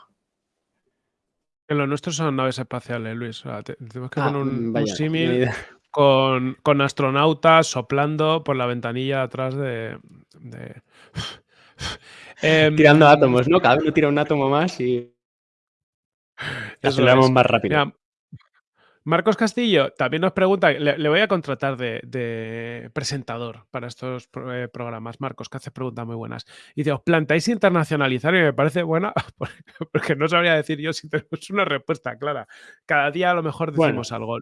En lo nuestro son naves espaciales, Luis. O sea, te, tenemos que ah, poner un, un símil con, con, astronautas soplando por la ventanilla atrás de. de... eh, Tirando átomos, ¿no? Cada uno tira un átomo más y. Aceleramos más rápido. Mira, Marcos Castillo también nos pregunta, le, le voy a contratar de, de, presentador para estos eh, programas, Marcos, que hace preguntas muy buenas. Y dice, ¿os plantáis internacionalizar? Y me parece buena, porque no sabría decir yo si tenemos una respuesta clara. Cada día a lo mejor decimos bueno. algo.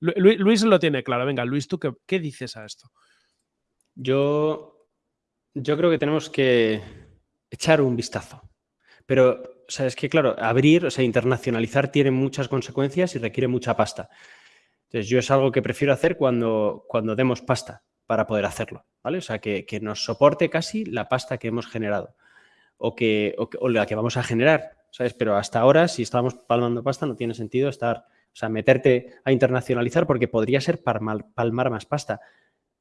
Lu Luis lo tiene claro. Venga, Luis, ¿tú qué, qué dices a esto? Yo, yo creo que tenemos que echar un vistazo. Pero o sea, es que claro, abrir, o sea, internacionalizar tiene muchas consecuencias y requiere mucha pasta. Entonces, yo es algo que prefiero hacer cuando, cuando demos pasta para poder hacerlo, ¿vale? O sea, que, que nos soporte casi la pasta que hemos generado o, que, o, la que vamos a generar, ¿sabes? Pero hasta ahora, si estamos palmando pasta, no tiene sentido estar, o sea, meterte a internacionalizar porque podría ser palmar, palmar más pasta.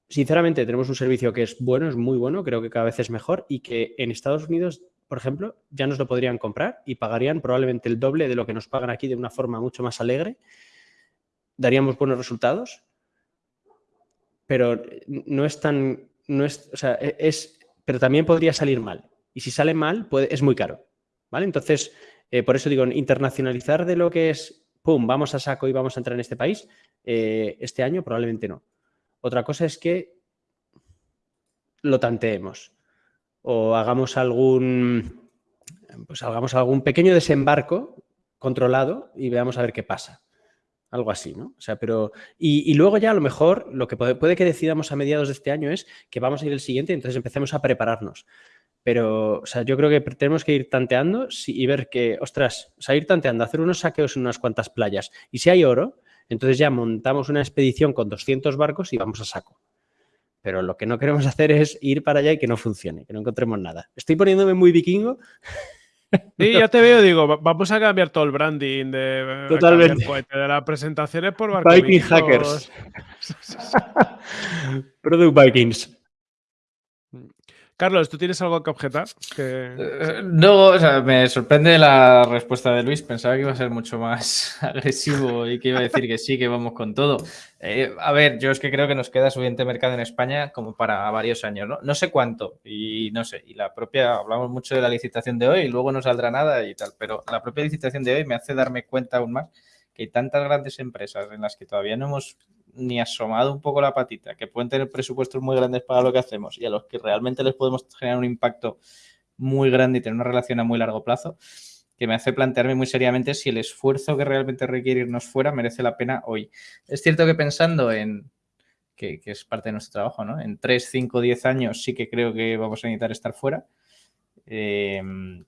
Sinceramente, tenemos un servicio que es bueno, es muy bueno, creo que cada vez es mejor y que en Estados Unidos por ejemplo, ya nos lo podrían comprar y pagarían probablemente el doble de lo que nos pagan aquí de una forma mucho más alegre. Daríamos buenos resultados, pero no es tan, no es, o sea, e, es, pero también podría salir mal. Y si sale mal, es muy caro, ¿vale? Entonces, eh, por eso digo, internacionalizar de lo que es, pum, vamos a saco y vamos a entrar en este país, eh, este año probablemente no. Otra cosa es que lo tanteemos o hagamos algún, pues hagamos algún pequeño desembarco controlado y veamos a ver qué pasa. Algo así, ¿no? O sea, pero... Y, luego ya a lo mejor lo que puede, puede, que decidamos a mediados de este año es que vamos a ir el siguiente y entonces empecemos a prepararnos. Pero, o sea, yo creo que tenemos que ir tanteando y ver que, ostras, o sea, ir tanteando, hacer unos saqueos en unas cuantas playas. Y si hay oro, entonces ya montamos una expedición con 200 barcos y vamos a saco. Pero lo que no queremos hacer es ir para allá y que no funcione, que no encontremos nada. Estoy poniéndome muy vikingo. Sí, ya te veo, digo, vamos a cambiar todo el branding de, Totalmente. de las presentaciones por Viking Hackers. Product Vikings. Carlos, ¿tú tienes algo que objetar? Eh, no, me sorprende la respuesta de Luis. Pensaba que iba a ser mucho más agresivo y que iba a decir que sí, que vamos con todo. Eh, a ver, yo es que creo que nos queda suficiente mercado en España como para varios años, ¿no? No sé cuánto y no sé. Y la propia, hablamos mucho de la licitación de hoy y luego no saldrá nada y tal, pero la propia licitación de hoy me hace darme cuenta aún más que hay tantas grandes empresas en las que todavía no hemos ni asomado un poco la patita, que pueden tener presupuestos muy grandes para lo que hacemos y a los que realmente les podemos generar un impacto muy grande y tener una relación a muy largo plazo, que me hace plantearme muy seriamente si el esfuerzo que realmente requiere irnos fuera merece la pena hoy. Es cierto que pensando en, que, es parte de nuestro trabajo, ¿no? En 3, 5, 10 años sí que creo que vamos a necesitar estar fuera. Eh,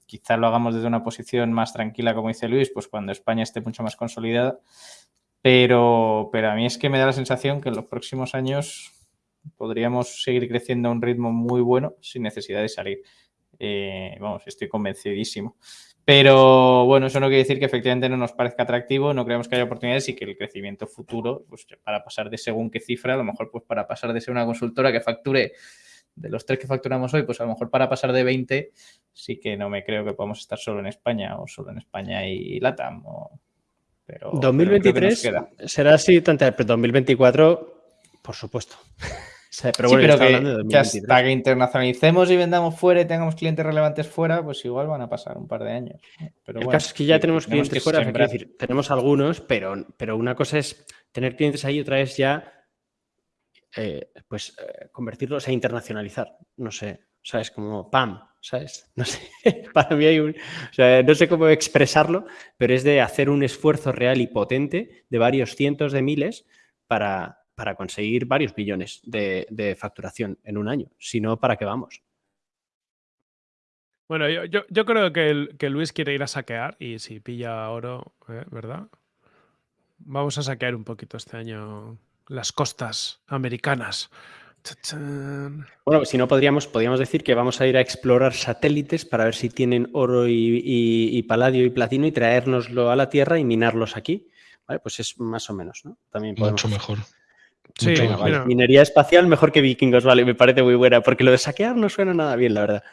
quizás lo hagamos desde una posición más tranquila, como dice Luis, pues cuando España esté mucho más consolidada. Pero, pero a mí es que me da la sensación que en los próximos años podríamos seguir creciendo a un ritmo muy bueno sin necesidad de salir. Eh, vamos, estoy convencidísimo. Pero bueno, eso no quiere decir que efectivamente no nos parezca atractivo, no creemos que haya oportunidades y que el crecimiento futuro, pues para pasar de según qué cifra, a lo mejor pues para pasar de ser una consultora que facture de los tres que facturamos hoy, pues a lo mejor para pasar de 20 sí que no me creo que podamos estar solo en España o solo en España y LATAM o pero, 2023 pero será así, tanto, pero 2024, por supuesto. pero bueno, sí, pero que, que, hasta que internacionalicemos y vendamos fuera y tengamos clientes relevantes fuera, pues igual van a pasar un par de años. Pero el bueno, caso es que ya tenemos clientes fuera, es decir, tenemos algunos, pero, pero una cosa es tener clientes ahí, otra es ya eh, pues eh, convertirlos a internacionalizar. No sé, ¿sabes? Como PAM, ¿sabes? No sé, para mí hay un... O sea, no sé cómo expresarlo, pero es de hacer un esfuerzo real y potente de varios cientos de miles para, para conseguir varios billones de, de facturación en un año. Si no, ¿para qué vamos? Bueno, yo, yo, yo creo que, que Luis quiere ir a saquear y si pilla oro, ¿eh? ¿verdad? Vamos a saquear un poquito este año las costas americanas. Bueno, si no podríamos, podríamos decir que vamos a ir a explorar satélites para ver si tienen oro y, y- y paladio y platino y traérnoslo a la Tierra y minarlos aquí. Vale, pues es más o menos, ¿no? También podemos. Mucho mejor. Sí, Mucho mejor. vale. Minería espacial mejor que vikingos, vale, me parece muy buena, porque lo de saquear no suena nada bien, la verdad.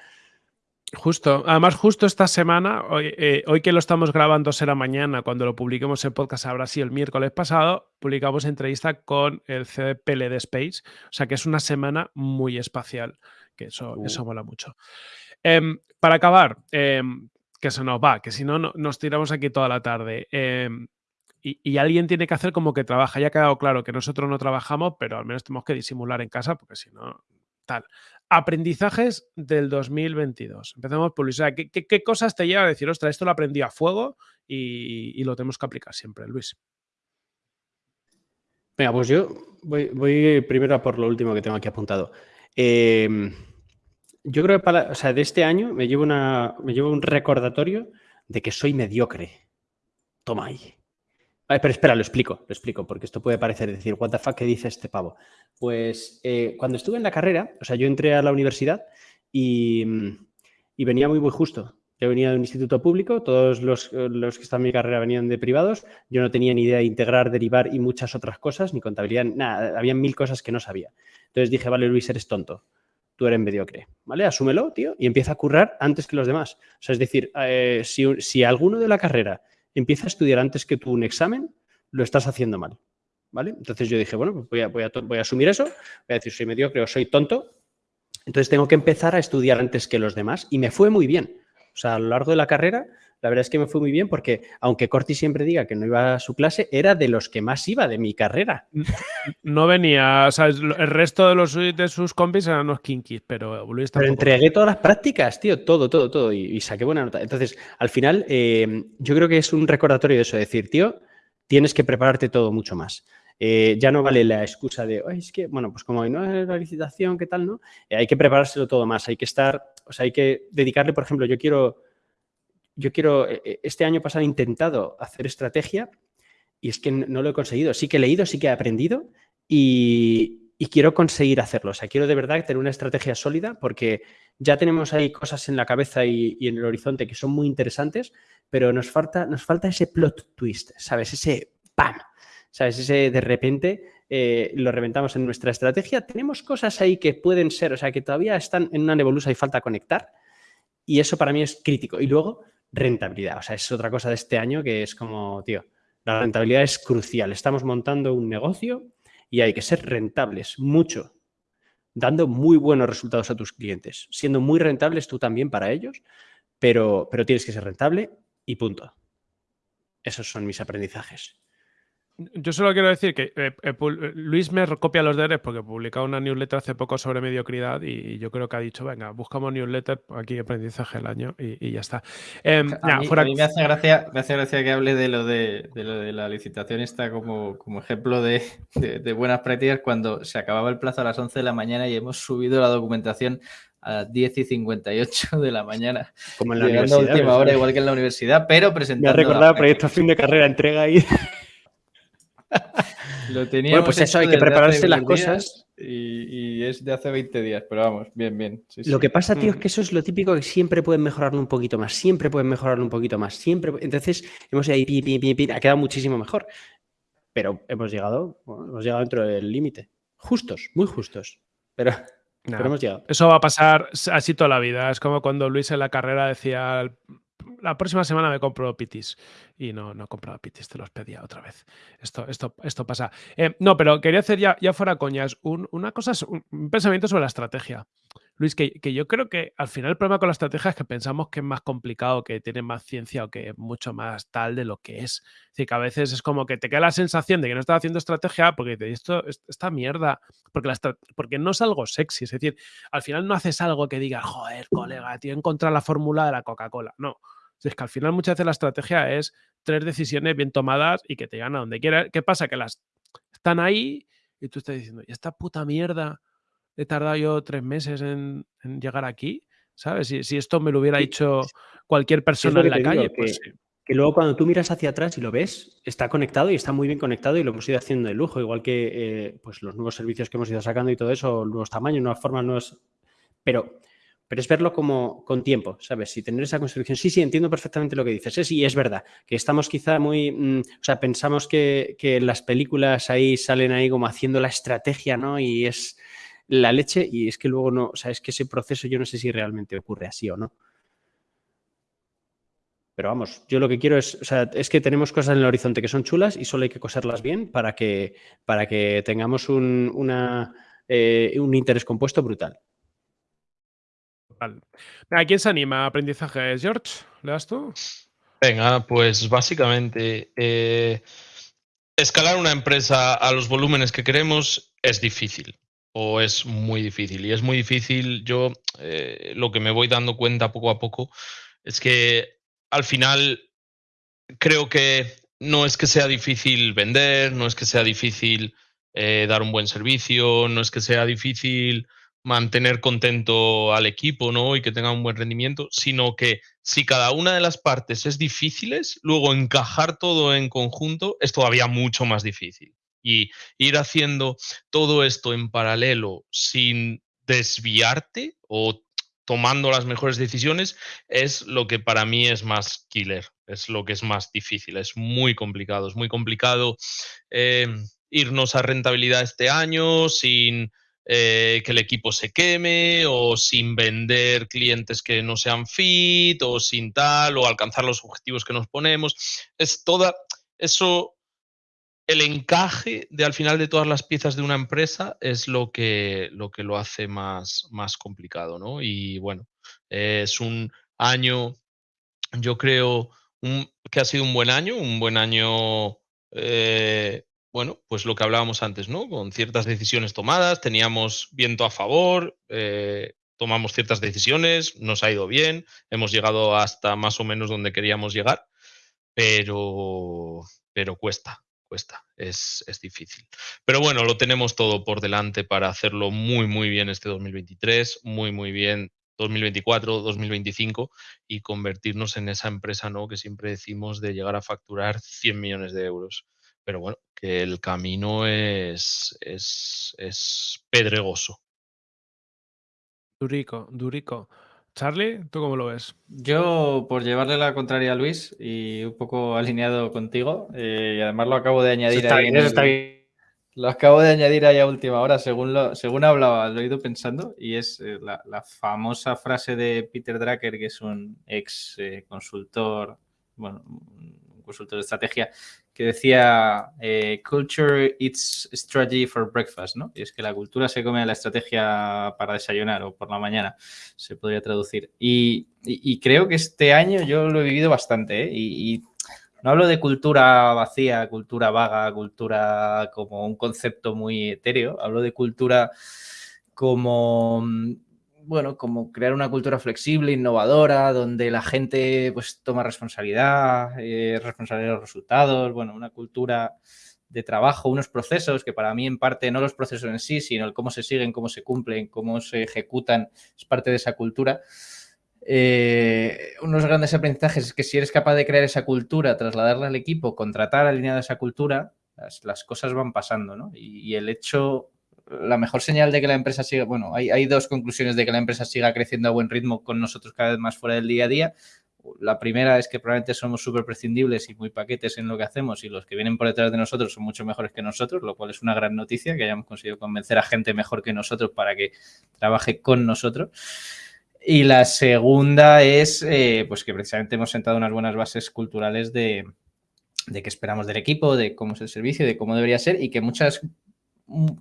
Justo, además justo esta semana, hoy, eh, hoy que lo estamos grabando será mañana, cuando lo publiquemos el podcast habrá sido el miércoles pasado, publicamos entrevista con el CDPL de Space, o sea que es una semana muy espacial, que eso, Uh. eso mola mucho. Em, para acabar, em, que se nos va, que si no, no- nos tiramos aquí toda la tarde. em, y, y alguien tiene que hacer como que trabaja. Ya ha quedado claro que nosotros no trabajamos, pero al menos tenemos que disimular en casa, porque si no, tal. Aprendizajes del 2022. Empezamos por Luis. ¿qué, cosas te lleva a decir, ostras, esto lo aprendí a fuego y, lo tenemos que aplicar siempre, Luis? Venga, pues yo voy, primero a por lo último que tengo aquí apuntado. Eh, yo creo que para, de este año me llevo, una, me llevo un recordatorio de que soy mediocre. Toma ahí. Vale, pero espera, lo explico, lo explico, porque esto puede parecer decir, what the fuck, ¿qué dice este pavo? Pues eh, cuando estuve en la carrera, o sea, yo entré a la universidad y, venía muy, muy justo. Yo venía de un instituto público, todos los, los que están en mi carrera venían de privados, yo no tenía ni idea de integrar, derivar y muchas otras cosas, ni contabilidad, nada, había mil cosas que no sabía. Entonces dije, vale, Luis, eres tonto, tú eres mediocre, ¿vale? Asúmelo, tío, y empieza a currar antes que los demás. O sea, es decir, eh, si, si alguno de la carrera empieza a estudiar antes que tú un examen, lo estás haciendo mal, ¿vale? Entonces yo dije, bueno, pues voy a, voy a asumir eso, voy a decir, soy mediocre o soy tonto, entonces tengo que empezar a estudiar antes que los demás y me fue muy bien. O sea, a lo largo de la carrera, la verdad es que me fue muy bien porque, aunque Corti siempre diga que no iba a su clase, era de los que más iba de mi carrera. No venía, o sea, el resto de, los, de sus compis eran unos kinkis, pero Luis Pero tampoco. entregué todas las prácticas, tío, todo, todo, todo, y, y saqué buena nota. Entonces, al final, eh, yo creo que es un recordatorio de eso, decir, tío, tienes que prepararte todo mucho más. Eh, ya no vale la excusa de, "Ay, es que, bueno, pues como no es la licitación, ¿qué tal, no? Eh, hay que preparárselo todo más, hay que estar, o sea, hay que dedicarle, por ejemplo, yo quiero, yo quiero, eh, eh, este año pasado he intentado hacer estrategia y es que no lo he conseguido. Sí que he leído, sí que he aprendido y, quiero conseguir hacerlo. O sea, quiero de verdad tener una estrategia sólida porque ya tenemos ahí cosas en la cabeza y, y en el horizonte que son muy interesantes, pero nos falta, nos falta ese plot twist, ¿sabes? Ese ¡pam! ¿Sabes? Ese de repente eh, lo reventamos en nuestra estrategia. Tenemos cosas ahí que pueden ser, o sea, que todavía están en una nebulosa y falta conectar. Y eso para mí es crítico. Y luego, rentabilidad. O sea, es otra cosa de este año que es como, tío, la rentabilidad es crucial. Estamos montando un negocio y hay que ser rentables, mucho, dando muy buenos resultados a tus clientes, siendo muy rentables tú también para ellos, pero, pero tienes que ser rentable y punto. Esos son mis aprendizajes. Yo solo quiero decir que eh, eh, eh, Luis me copia los deberes porque publicaba una newsletter hace poco sobre mediocridad y yo creo que ha dicho, venga, buscamos newsletter, aquí aprendizaje del año y, y ya está. Em, A, nah, mí, fuera- a mí me hace gracia, me hace gracia que hable de lo de, de lo de la licitación esta como, como ejemplo de, de- de buenas prácticas cuando se acababa el plazo a las 11 de la mañana y hemos subido la documentación a las 10 y 58 de la mañana. Como en la Llegando a universidad. última ¿ves? hora, igual que en la universidad, pero Me ha presentando. recordado proyecto fin de carrera, entrega ahí. Lo teníamos pues eso, hay que prepararse las 10 días cosas. Y, y es de hace 20 días, pero vamos, bien, bien. sí, Lo sí. que pasa, tío, es Mm. que eso es lo típico que siempre pueden mejorarlo un poquito más, siempre pueden mejorarlo un poquito más, siempre. Entonces, hemos ido ahí, pi, pi, pi, pi, ha quedado muchísimo mejor. Pero hemos llegado, bueno, hemos llegado dentro del límite. Justos, muy justos. Pero, pero hemos llegado. Eso va a pasar así toda la vida. Es como cuando Luis en la carrera decía, la próxima semana me compro pitis. Y no, no compraba pitis, te los pedía otra vez. Esto, esto, esto pasa. Eh, no, pero quería hacer ya, ya fuera coñas, un, una cosa, un, pensamiento sobre la estrategia. Luis, que, que yo creo que al final el problema con la estrategia es que pensamos que es más complicado, que tiene más ciencia o que es mucho más tal de lo que es. Es decir, que a veces es como que te queda la sensación de que no estás haciendo estrategia porque dices, esto, es- esta mierda, porque, la porque no es algo sexy. Es decir, al final no haces algo que digas, joder, colega, tío, encontrar la fórmula de la Coca-Cola. No. Si Es que al final muchas veces la estrategia es tres decisiones bien tomadas y que te llegan a donde quieras. ¿Qué pasa? Que las están ahí y tú estás diciendo, ¿y esta puta mierda he tardado yo tres meses en, en llegar aquí? ¿sabes? Si, si esto me lo hubiera dicho cualquier persona en la calle, pues sí. Que luego cuando tú miras hacia atrás y lo ves, está conectado y está muy bien conectado y lo hemos ido haciendo de lujo, igual que eh, pues los nuevos servicios que hemos ido sacando y todo eso, nuevos tamaños, nuevas formas, nuevos... Pero, pero es verlo como con tiempo, ¿sabes? Y tener esa construcción. Sí, sí, entiendo perfectamente lo que dices. Sí, es verdad, que estamos quizá muy... Mm, o sea, pensamos que, las películas ahí salen ahí como haciendo la estrategia, ¿no? Y es la leche y es que luego no, o sea, es que ese proceso yo no sé si realmente ocurre así o no. Pero vamos, yo lo que quiero es, o sea, es que tenemos cosas en el horizonte que son chulas y solo hay que coserlas bien para que, para que tengamos un, eh, un interés compuesto brutal. ¿A quién se anima a aprendizaje? George, ¿le das tú? Venga, pues básicamente eh, escalar una empresa a los volúmenes que queremos es difícil o es muy difícil. Y es muy difícil, yo eh, lo que me voy dando cuenta poco a poco es que al final creo que no es que sea difícil vender, no es que sea difícil eh, dar un buen servicio, no es que sea difícil mantener contento al equipo ¿no? y que tenga un buen rendimiento, sino que si cada una de las partes es difíciles, luego encajar todo en conjunto es todavía mucho más difícil. Y ir haciendo todo esto en paralelo sin desviarte o tomando las mejores decisiones es lo que para mí es más killer, es lo que es más difícil, es muy complicado, es muy complicado eh, irnos a rentabilidad este año sin eh, que el equipo se queme o sin vender clientes que no sean fit o sin tal o alcanzar los objetivos que nos ponemos. Es toda eso el encaje de al final de todas las piezas de una empresa es lo que lo, que lo hace más, más complicado, ¿no? Y bueno, es un año, yo creo, que ha sido un buen año, un buen año, eh, bueno, pues lo que hablábamos antes, ¿no? Con ciertas decisiones tomadas, teníamos viento a favor, eh, tomamos ciertas decisiones, nos ha ido bien, hemos llegado hasta más o menos donde queríamos llegar, pero, pero cuesta, cuesta, es, difícil. Pero bueno, lo tenemos todo por delante para hacerlo muy, muy bien este 2023, muy, muy bien 2024, 2025 y convertirnos en esa empresa ¿no? que siempre decimos de llegar a facturar 100 millones de euros. Pero bueno, que el camino es, es, es pedregoso. Durico, durico. Charlie, ¿tú cómo lo ves? Yo, por llevarle la contraria a Luis y un poco alineado contigo, eh, y además lo acabo de añadir ahí. Lo acabo de añadir ahí a última hora, según, lo, según hablaba, lo he ido pensando, y es eh, la, famosa frase de Peter Drucker, que es un ex eh, consultor, bueno, un consultor de estrategia, que decía eh, Culture eats strategy for breakfast, ¿no? Y es que la cultura se come la estrategia para desayunar o por la mañana, se podría traducir. Y, creo que este año yo lo he vivido bastante, ¿eh? y, no hablo de cultura vacía, cultura vaga, cultura como un concepto muy etéreo, hablo de cultura como bueno, como crear una cultura flexible, innovadora, donde la gente pues toma responsabilidad, eh, responsabilidad de los resultados, bueno, una cultura de trabajo, unos procesos que para mí en parte no los procesos en sí, sino el cómo se siguen, cómo se cumplen, cómo se ejecutan, es parte de esa cultura. Eh, unos grandes aprendizajes es que si eres capaz de crear esa cultura, trasladarla al equipo, contratar alineado a esa cultura, las, cosas van pasando, ¿no? y el hecho la mejor señal de que la empresa siga, bueno, hay, dos conclusiones de que la empresa siga creciendo a buen ritmo con nosotros cada vez más fuera del día a día. La primera es que probablemente somos súper prescindibles y muy paquetes en lo que hacemos y los que vienen por detrás de nosotros son mucho mejores que nosotros, lo cual es una gran noticia que hayamos conseguido convencer a gente mejor que nosotros para que trabaje con nosotros. Y la segunda es eh, pues que precisamente hemos sentado unas buenas bases culturales de, de qué esperamos del equipo, de cómo es el servicio, de cómo debería ser y que muchas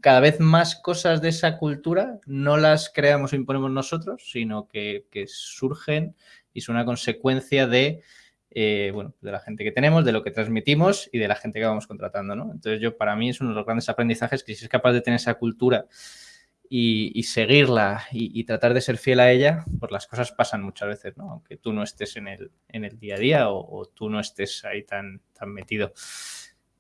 cada vez más cosas de esa cultura no las creamos o imponemos nosotros, sino que, surgen y son una consecuencia de, eh, bueno, de la gente que tenemos, de lo que transmitimos y de la gente que vamos contratando. ¿no? Entonces, yo para mí es uno de los grandes aprendizajes que si es capaz de tener esa cultura y, seguirla y, tratar de ser fiel a ella, pues las cosas pasan muchas veces, ¿no? aunque tú no estés en el, en el día a día o, o, tú no estés ahí tan, tan metido.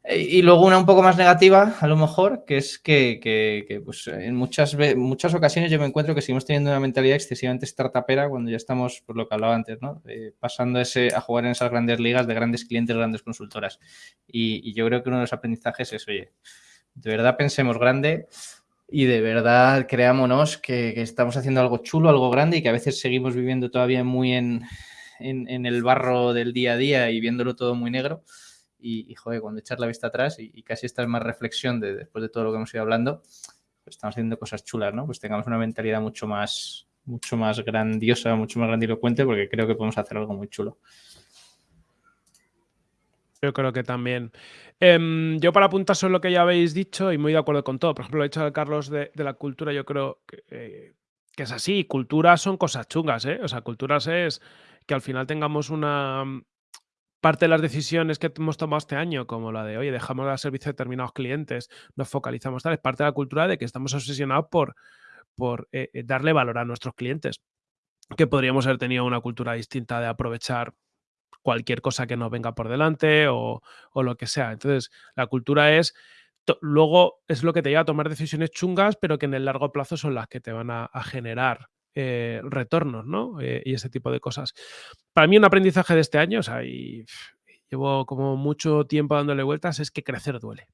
Y luego una un poco más negativa, a lo mejor, que es que, pues, en muchas, muchas ocasiones yo me encuentro que seguimos teniendo una mentalidad excesivamente startupera cuando ya estamos, por lo que hablaba antes, ¿no? pasando ese, a jugar en esas grandes ligas de grandes clientes, grandes consultoras. Y, yo creo que uno de los aprendizajes es, oye, de verdad pensemos grande y de verdad creámonos que, estamos haciendo algo chulo, algo grande y que a veces seguimos viviendo todavía muy en, en el barro del día a día y viéndolo todo muy negro y, joder, cuando echas la vista atrás y, casi esta es más reflexión de después de todo lo que hemos ido hablando, pues estamos haciendo cosas chulas, ¿no? Pues tengamos una mentalidad mucho más, mucho más grandiosa, mucho más grandilocuente, porque creo que podemos hacer algo muy chulo. Yo creo que también. Em, yo para apuntar sobre lo que ya habéis dicho y muy de acuerdo con todo. Por ejemplo, lo dicho de Carlos de, la cultura, yo creo que, eh, que, es así. Culturas son cosas chungas, ¿eh? O sea, culturas es que al final tengamos una, parte de las decisiones que hemos tomado este año, como la de, oye, dejamos de servicio a determinados clientes, nos focalizamos tal, es parte de la cultura de que estamos obsesionados por, por eh, eh, darle valor a nuestros clientes, que podríamos haber tenido una cultura distinta de aprovechar cualquier cosa que nos venga por delante o, lo que sea. Entonces, la cultura es, luego es lo que te lleva a tomar decisiones chungas, pero que en el largo plazo son las que te van a generar eh, retornos, ¿no? Eh, y ese tipo de cosas. Para mí un aprendizaje de este año, o sea, y llevo como mucho tiempo dándole vueltas, es que crecer duele.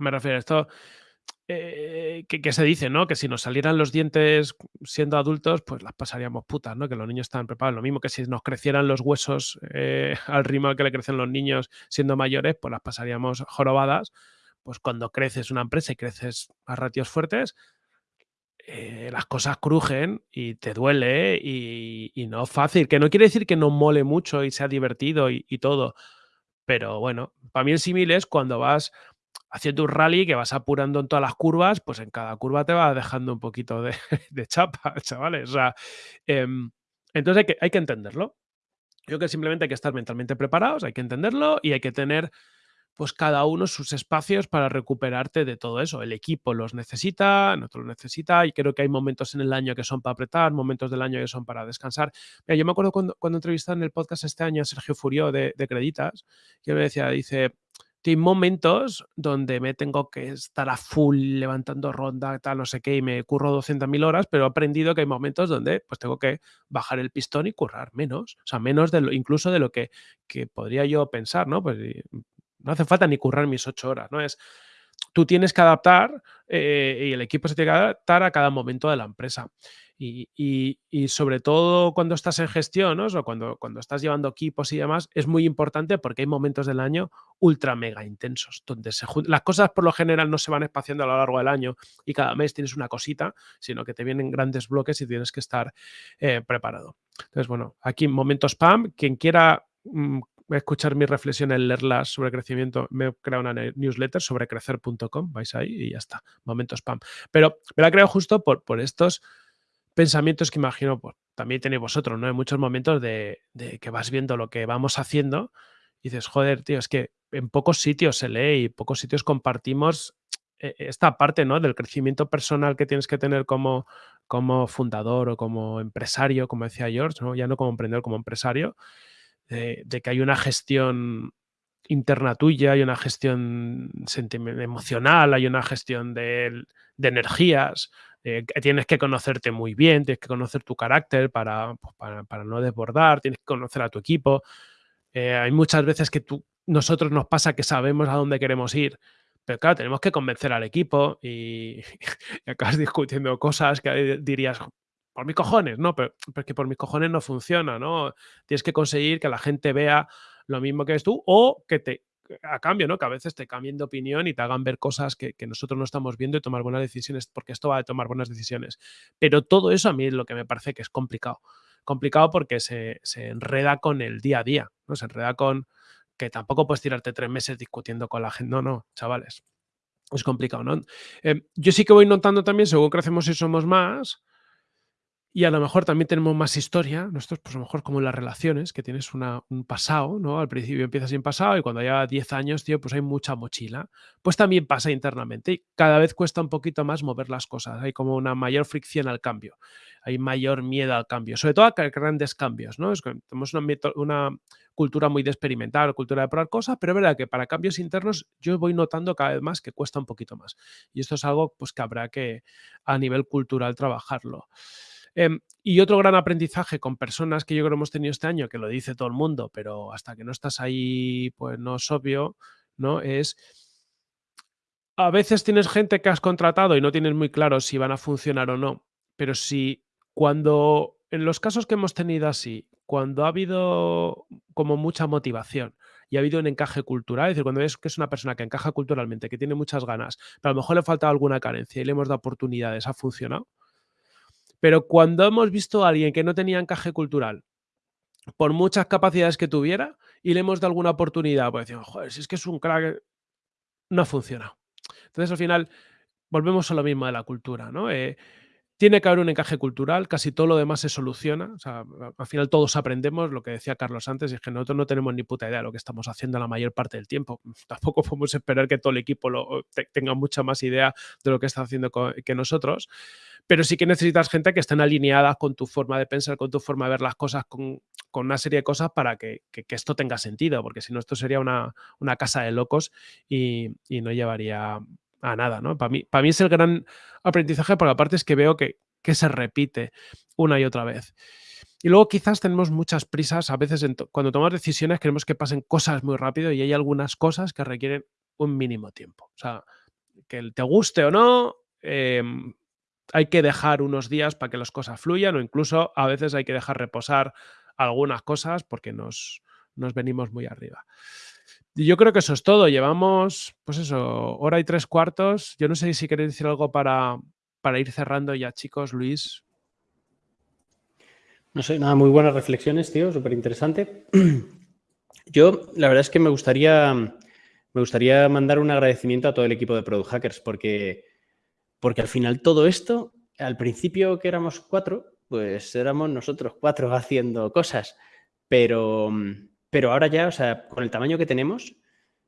Me refiero a esto, eh, que, se dice, ¿no? Que si nos salieran los dientes siendo adultos, pues las pasaríamos putas, ¿no? Que los niños estaban preparados. Lo mismo que si nos crecieran los huesos al ritmo que le crecen los niños siendo mayores, pues las pasaríamos jorobadas. Pues cuando creces una empresa y creces a ratios fuertes, eh, las cosas crujen y te duele y, no es fácil. Que no quiere decir que no mole mucho y sea divertido y, todo. Pero bueno, para mí el símil es cuando vas haciendo un rally que vas apurando en todas las curvas, pues en cada curva te va dejando un poquito de, chapa, chavales. O sea, em, entonces hay que, hay que entenderlo. Yo creo que simplemente hay que estar mentalmente preparados, hay que entenderlo y hay que tener pues cada uno sus espacios para recuperarte de todo eso. El equipo los necesita, nosotros los necesita y creo que hay momentos en el año que son para apretar, momentos del año que son para descansar. yo me acuerdo cuando, cuando entrevisté en el podcast este año a Sergio Furio de, Creditas, que me decía, dice, hay momentos donde me tengo que estar a full levantando ronda, tal, no sé qué, y me curro 200.000 horas, pero he aprendido que hay momentos donde pues tengo que bajar el pistón y currar menos, o sea, menos de lo, incluso de lo que, que podría yo pensar, ¿no? Pues no hace falta ni currar mis ocho horas, ¿no? Es, tú tienes que adaptar eh, y el equipo se tiene que adaptar a cada momento de la empresa. Y, sobre todo cuando estás en gestión, ¿no? o cuando, cuando estás llevando equipos y demás, es muy importante porque hay momentos del año ultra mega intensos, donde se las cosas por lo general no se van espaciando a lo largo del año y cada mes tienes una cosita, sino que te vienen grandes bloques y tienes que estar eh, preparado. Entonces, bueno, aquí momentos PAM, quien quiera mm, escuchar mis reflexiones, leerlas sobre crecimiento, me he creado una newsletter sobre crecer.com, vais ahí y ya está, momento spam. Pero me la creo justo por, por estos pensamientos que imagino, pues, también tenéis vosotros, ¿no? Hay muchos momentos de, que vas viendo lo que vamos haciendo y dices, joder, tío, es que en pocos sitios se lee y pocos sitios compartimos eh, esta parte, ¿no? Del crecimiento personal que tienes que tener como, como fundador o como empresario, como decía George, ¿no? Ya no como emprendedor, como empresario de, que hay una gestión interna tuya, hay una gestión emocional, hay una gestión de, energías, que tienes que conocerte muy bien, tienes que conocer tu carácter para, pues, para, no desbordar, tienes que conocer a tu equipo. Eh, hay muchas veces que tú, nosotros nos pasa que sabemos a dónde queremos ir, pero claro, tenemos que convencer al equipo y, y acabas discutiendo cosas que dirías, por mis cojones, ¿no? Pero, que por mis cojones no funciona, ¿no? Tienes que conseguir que la gente vea lo mismo que ves tú o que te, a cambio, ¿no? Que a veces te cambien de opinión y te hagan ver cosas que, nosotros no estamos viendo y tomar buenas decisiones, porque esto va a tomar buenas decisiones. Pero todo eso a mí es lo que me parece que es complicado. Complicado porque se, enreda con el día a día, ¿no? Se enreda con que tampoco puedes tirarte tres meses discutiendo con la gente. No, no, chavales. Es complicado, ¿no? Em, yo sí que voy notando también, según crecemos y somos más, y a lo mejor también tenemos más historia, nosotros pues a lo mejor como en las relaciones, que tienes una, un pasado, ¿no? Al principio empiezas sin pasado y cuando ya 10 años, tío, pues hay mucha mochila. Pues también pasa internamente y cada vez cuesta un poquito más mover las cosas, hay como una mayor fricción al cambio, hay mayor miedo al cambio, sobre todo a grandes cambios, ¿no? Es que tenemos una, una cultura muy de experimentar, cultura de probar cosas, pero es verdad que para cambios internos yo voy notando cada vez más que cuesta un poquito más. Y esto es algo pues que habrá que a nivel cultural trabajarlo. Em, y otro gran aprendizaje con personas que yo creo que hemos tenido este año, que lo dice todo el mundo, pero hasta que no estás ahí, pues no es obvio, ¿no? Es a veces tienes gente que has contratado y no tienes muy claro si van a funcionar o no, pero si cuando, en los casos que hemos tenido así, cuando ha habido como mucha motivación y ha habido un encaje cultural, es decir, cuando ves que es una persona que encaja culturalmente, que tiene muchas ganas, pero a lo mejor le falta alguna carencia y le hemos dado oportunidades, ha funcionado, pero cuando hemos visto a alguien que no tenía encaje cultural, por muchas capacidades que tuviera, y le hemos dado alguna oportunidad, pues decimos, joder, si es que es un crack, no funciona. Entonces, al final, volvemos a lo mismo de la cultura, ¿no? Eh, tiene que haber un encaje cultural, casi todo lo demás se soluciona. O sea, al final todos aprendemos, lo que decía Carlos antes, es que nosotros no tenemos ni puta idea de lo que estamos haciendo la mayor parte del tiempo. Tampoco podemos esperar que todo el equipo lo, tenga mucha más idea de lo que está haciendo que nosotros, pero sí que necesitas gente que estén alineadas con tu forma de pensar, con tu forma de ver las cosas, con, una serie de cosas para que, esto tenga sentido, porque si no esto sería una, casa de locos y no llevaría a nada, ¿no? Para mí, para mí es el gran aprendizaje, porque aparte es que veo que, se repite una y otra vez. Y luego quizás tenemos muchas prisas, a veces cuando tomamos decisiones queremos que pasen cosas muy rápido y hay algunas cosas que requieren un mínimo tiempo. O sea, que te guste o no, em, hay que dejar unos días para que las cosas fluyan o incluso a veces hay que dejar reposar algunas cosas porque nos, nos venimos muy arriba. Yo creo que eso es todo. Llevamos, pues eso, hora y tres cuartos. Yo no sé si queréis decir algo para, para ir cerrando ya, chicos. Luis. No sé, nada, muy buenas reflexiones, tío, súper interesante. Yo, la verdad es que me gustaría, me gustaría mandar un agradecimiento a todo el equipo de Product Hackers, porque, porque al final todo esto, al principio que éramos cuatro, pues éramos nosotros cuatro haciendo cosas, pero, pero ahora ya, o sea, con el tamaño que tenemos,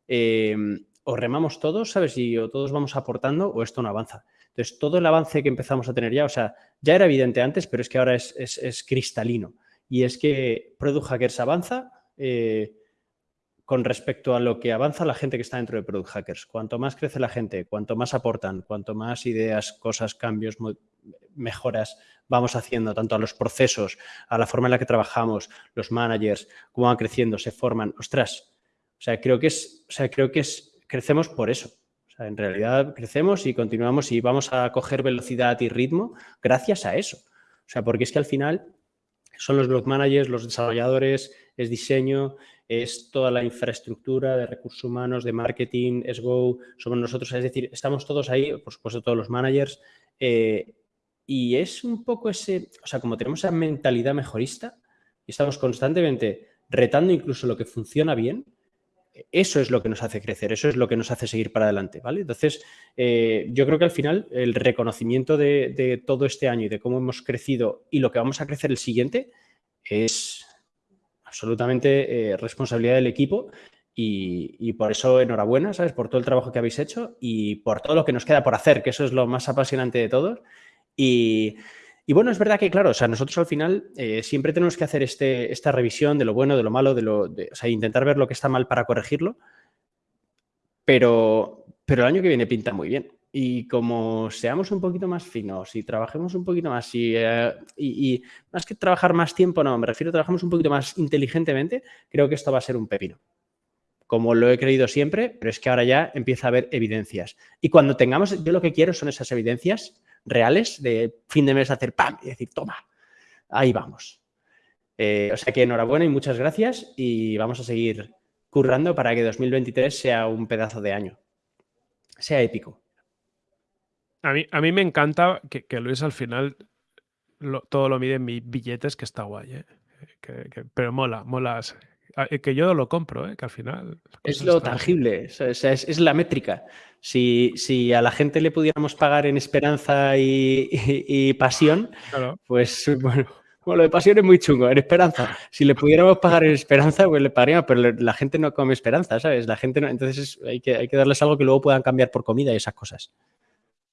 eh, o remamos todos, ¿sabes? Y o todos vamos aportando o esto no avanza. Entonces, todo el avance que empezamos a tener ya, o sea, ya era evidente antes, pero es que ahora es, cristalino. Y es que Product Hackers avanza eh, con respecto a lo que avanza la gente que está dentro de Product Hackers. Cuanto más crece la gente, cuanto más aportan, cuanto más ideas, cosas, cambios, mejoras vamos haciendo, tanto a los procesos, a la forma en la que trabajamos, los managers, cómo van creciendo, se forman. Ostras, o sea, creo que es, o sea, creo que es, crecemos por eso. O sea, en realidad crecemos y continuamos y vamos a coger velocidad y ritmo gracias a eso. O sea, porque es que al final son los blog managers, los desarrolladores, es diseño, es toda la infraestructura de recursos humanos, de marketing, es Go, somos nosotros, es decir, estamos todos ahí, por supuesto todos los managers, eh, y es un poco ese, o sea, como tenemos esa mentalidad mejorista y estamos constantemente retando incluso lo que funciona bien, eso es lo que nos hace crecer, eso es lo que nos hace seguir para adelante, ¿vale? Entonces, eh, yo creo que al final el reconocimiento de, todo este año y de cómo hemos crecido y lo que vamos a crecer el siguiente es absolutamente eh, responsabilidad del equipo y, por eso enhorabuena, ¿sabes? Por todo el trabajo que habéis hecho y por todo lo que nos queda por hacer, que eso es lo más apasionante de todos y, bueno, es verdad que, claro, o sea, nosotros al final eh, siempre tenemos que hacer este, esta revisión de lo bueno, de lo malo, de lo, o sea, intentar ver lo que está mal para corregirlo, pero, pero el año que viene pinta muy bien. Y como seamos un poquito más finos y trabajemos un poquito más y, eh, más que trabajar más tiempo, no, me refiero a trabajamos un poquito más inteligentemente, creo que esto va a ser un pepino. Como lo he creído siempre, pero es que ahora ya empieza a haber evidencias. Y cuando tengamos, yo lo que quiero son esas evidencias reales de fin de mes hacer ¡pam! y decir, toma, ahí vamos. Eh, o sea que enhorabuena y muchas gracias y vamos a seguir currando para que 2023 sea un pedazo de año, sea épico. A mí, a mí me encanta que, Luis al final todo lo mide en mis billetes, que está guay, ¿eh? pero mola, mola que yo lo compro, ¿eh? que al final... Es lo tangible, es, la métrica. Si, si, a la gente le pudiéramos pagar en esperanza y, pasión, pues bueno, lo de pasión es muy chungo, en esperanza. Si le pudiéramos pagar en esperanza, pues le pagaríamos, pero la gente no come esperanza, ¿sabes? La gente no, entonces hay que, hay que darles algo que luego puedan cambiar por comida y esas cosas.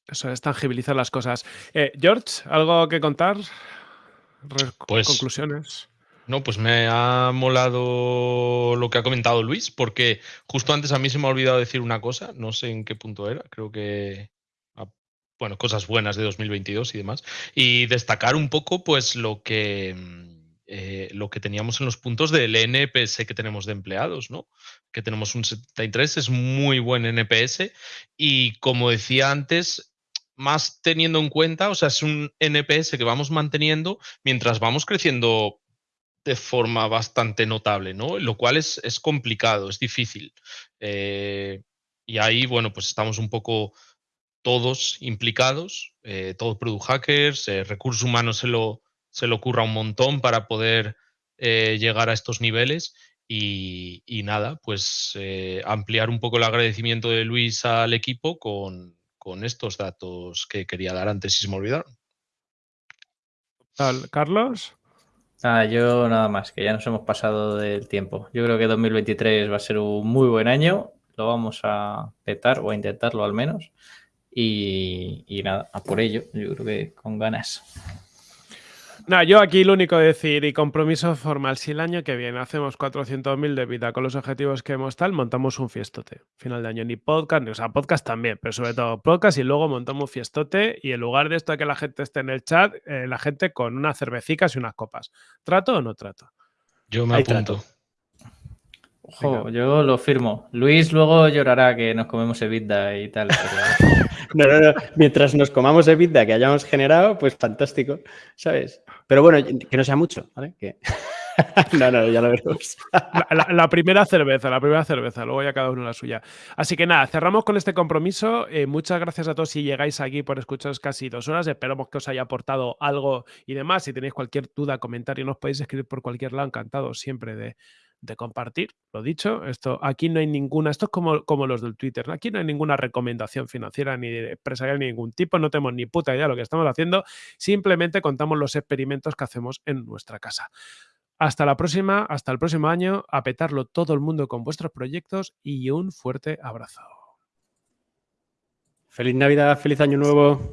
Eso es tangibilizar las cosas. Eh, George, ¿algo que contar? pues, conclusiones. No, pues me ha molado lo que ha comentado Luis, porque justo antes a mí se me ha olvidado decir una cosa, no sé en qué punto era, creo que bueno, cosas buenas de 2022 y demás, y destacar un poco pues lo que eh, lo que teníamos en los puntos del NPS que tenemos de empleados, ¿no? Que tenemos un 73, es muy buen NPS y como decía antes, más teniendo en cuenta, o sea, es un NPS que vamos manteniendo mientras vamos creciendo de forma bastante notable, ¿no? Lo cual es, es complicado, es difícil. Eh, y ahí, bueno, pues estamos un poco todos implicados, eh, todos product hackers, eh, recursos humanos se lo, se lo ocurra un montón para poder llegar a estos niveles. Y nada, pues ampliar un poco el agradecimiento de Luis al equipo con, con estos datos que quería dar antes y se me olvidaron. Carlos. Ah, yo nada más, que ya nos hemos pasado del tiempo. Yo creo que 2023 va a ser un muy buen año. Lo vamos a petar o a intentarlo al menos. Y, y nada, a por ello, yo creo que con ganas. No, yo aquí lo único decir y compromiso formal, si el año que viene hacemos 400.000 de vida con los objetivos que hemos tal, montamos un fiestote. Final de año, ni podcast, o sea, podcast también, pero sobre todo podcast y luego montamos un fiestote y en lugar de esto de que la gente esté en el chat, eh, la gente con unas cervecicas y unas copas. ¿Trato o no trato? Yo me apunto. Ojo, yo lo firmo. Luis luego llorará que nos comemos EBITDA y tal. no, no, no. Mientras nos comamos EBITDA que hayamos generado, pues fantástico, ¿sabes? Pero bueno, que no sea mucho, ¿vale? no, no, ya lo veremos. la, primera cerveza, la primera cerveza, luego ya cada uno la suya. Así que nada, cerramos con este compromiso. Eh, muchas gracias a todos si llegáis aquí por escucharos casi dos horas. Esperamos que os haya aportado algo y demás. Si tenéis cualquier duda, comentario, nos podéis escribir por cualquier lado. Encantado siempre de, de compartir, lo dicho, esto aquí no hay ninguna, esto es como, como los del Twitter, aquí no hay ninguna recomendación financiera ni empresarial ni ningún tipo, no tenemos ni puta idea de lo que estamos haciendo, simplemente contamos los experimentos que hacemos en nuestra casa. Hasta la próxima, hasta el próximo año, a petarlo todo el mundo con vuestros proyectos y un fuerte abrazo. Feliz Navidad, feliz año nuevo.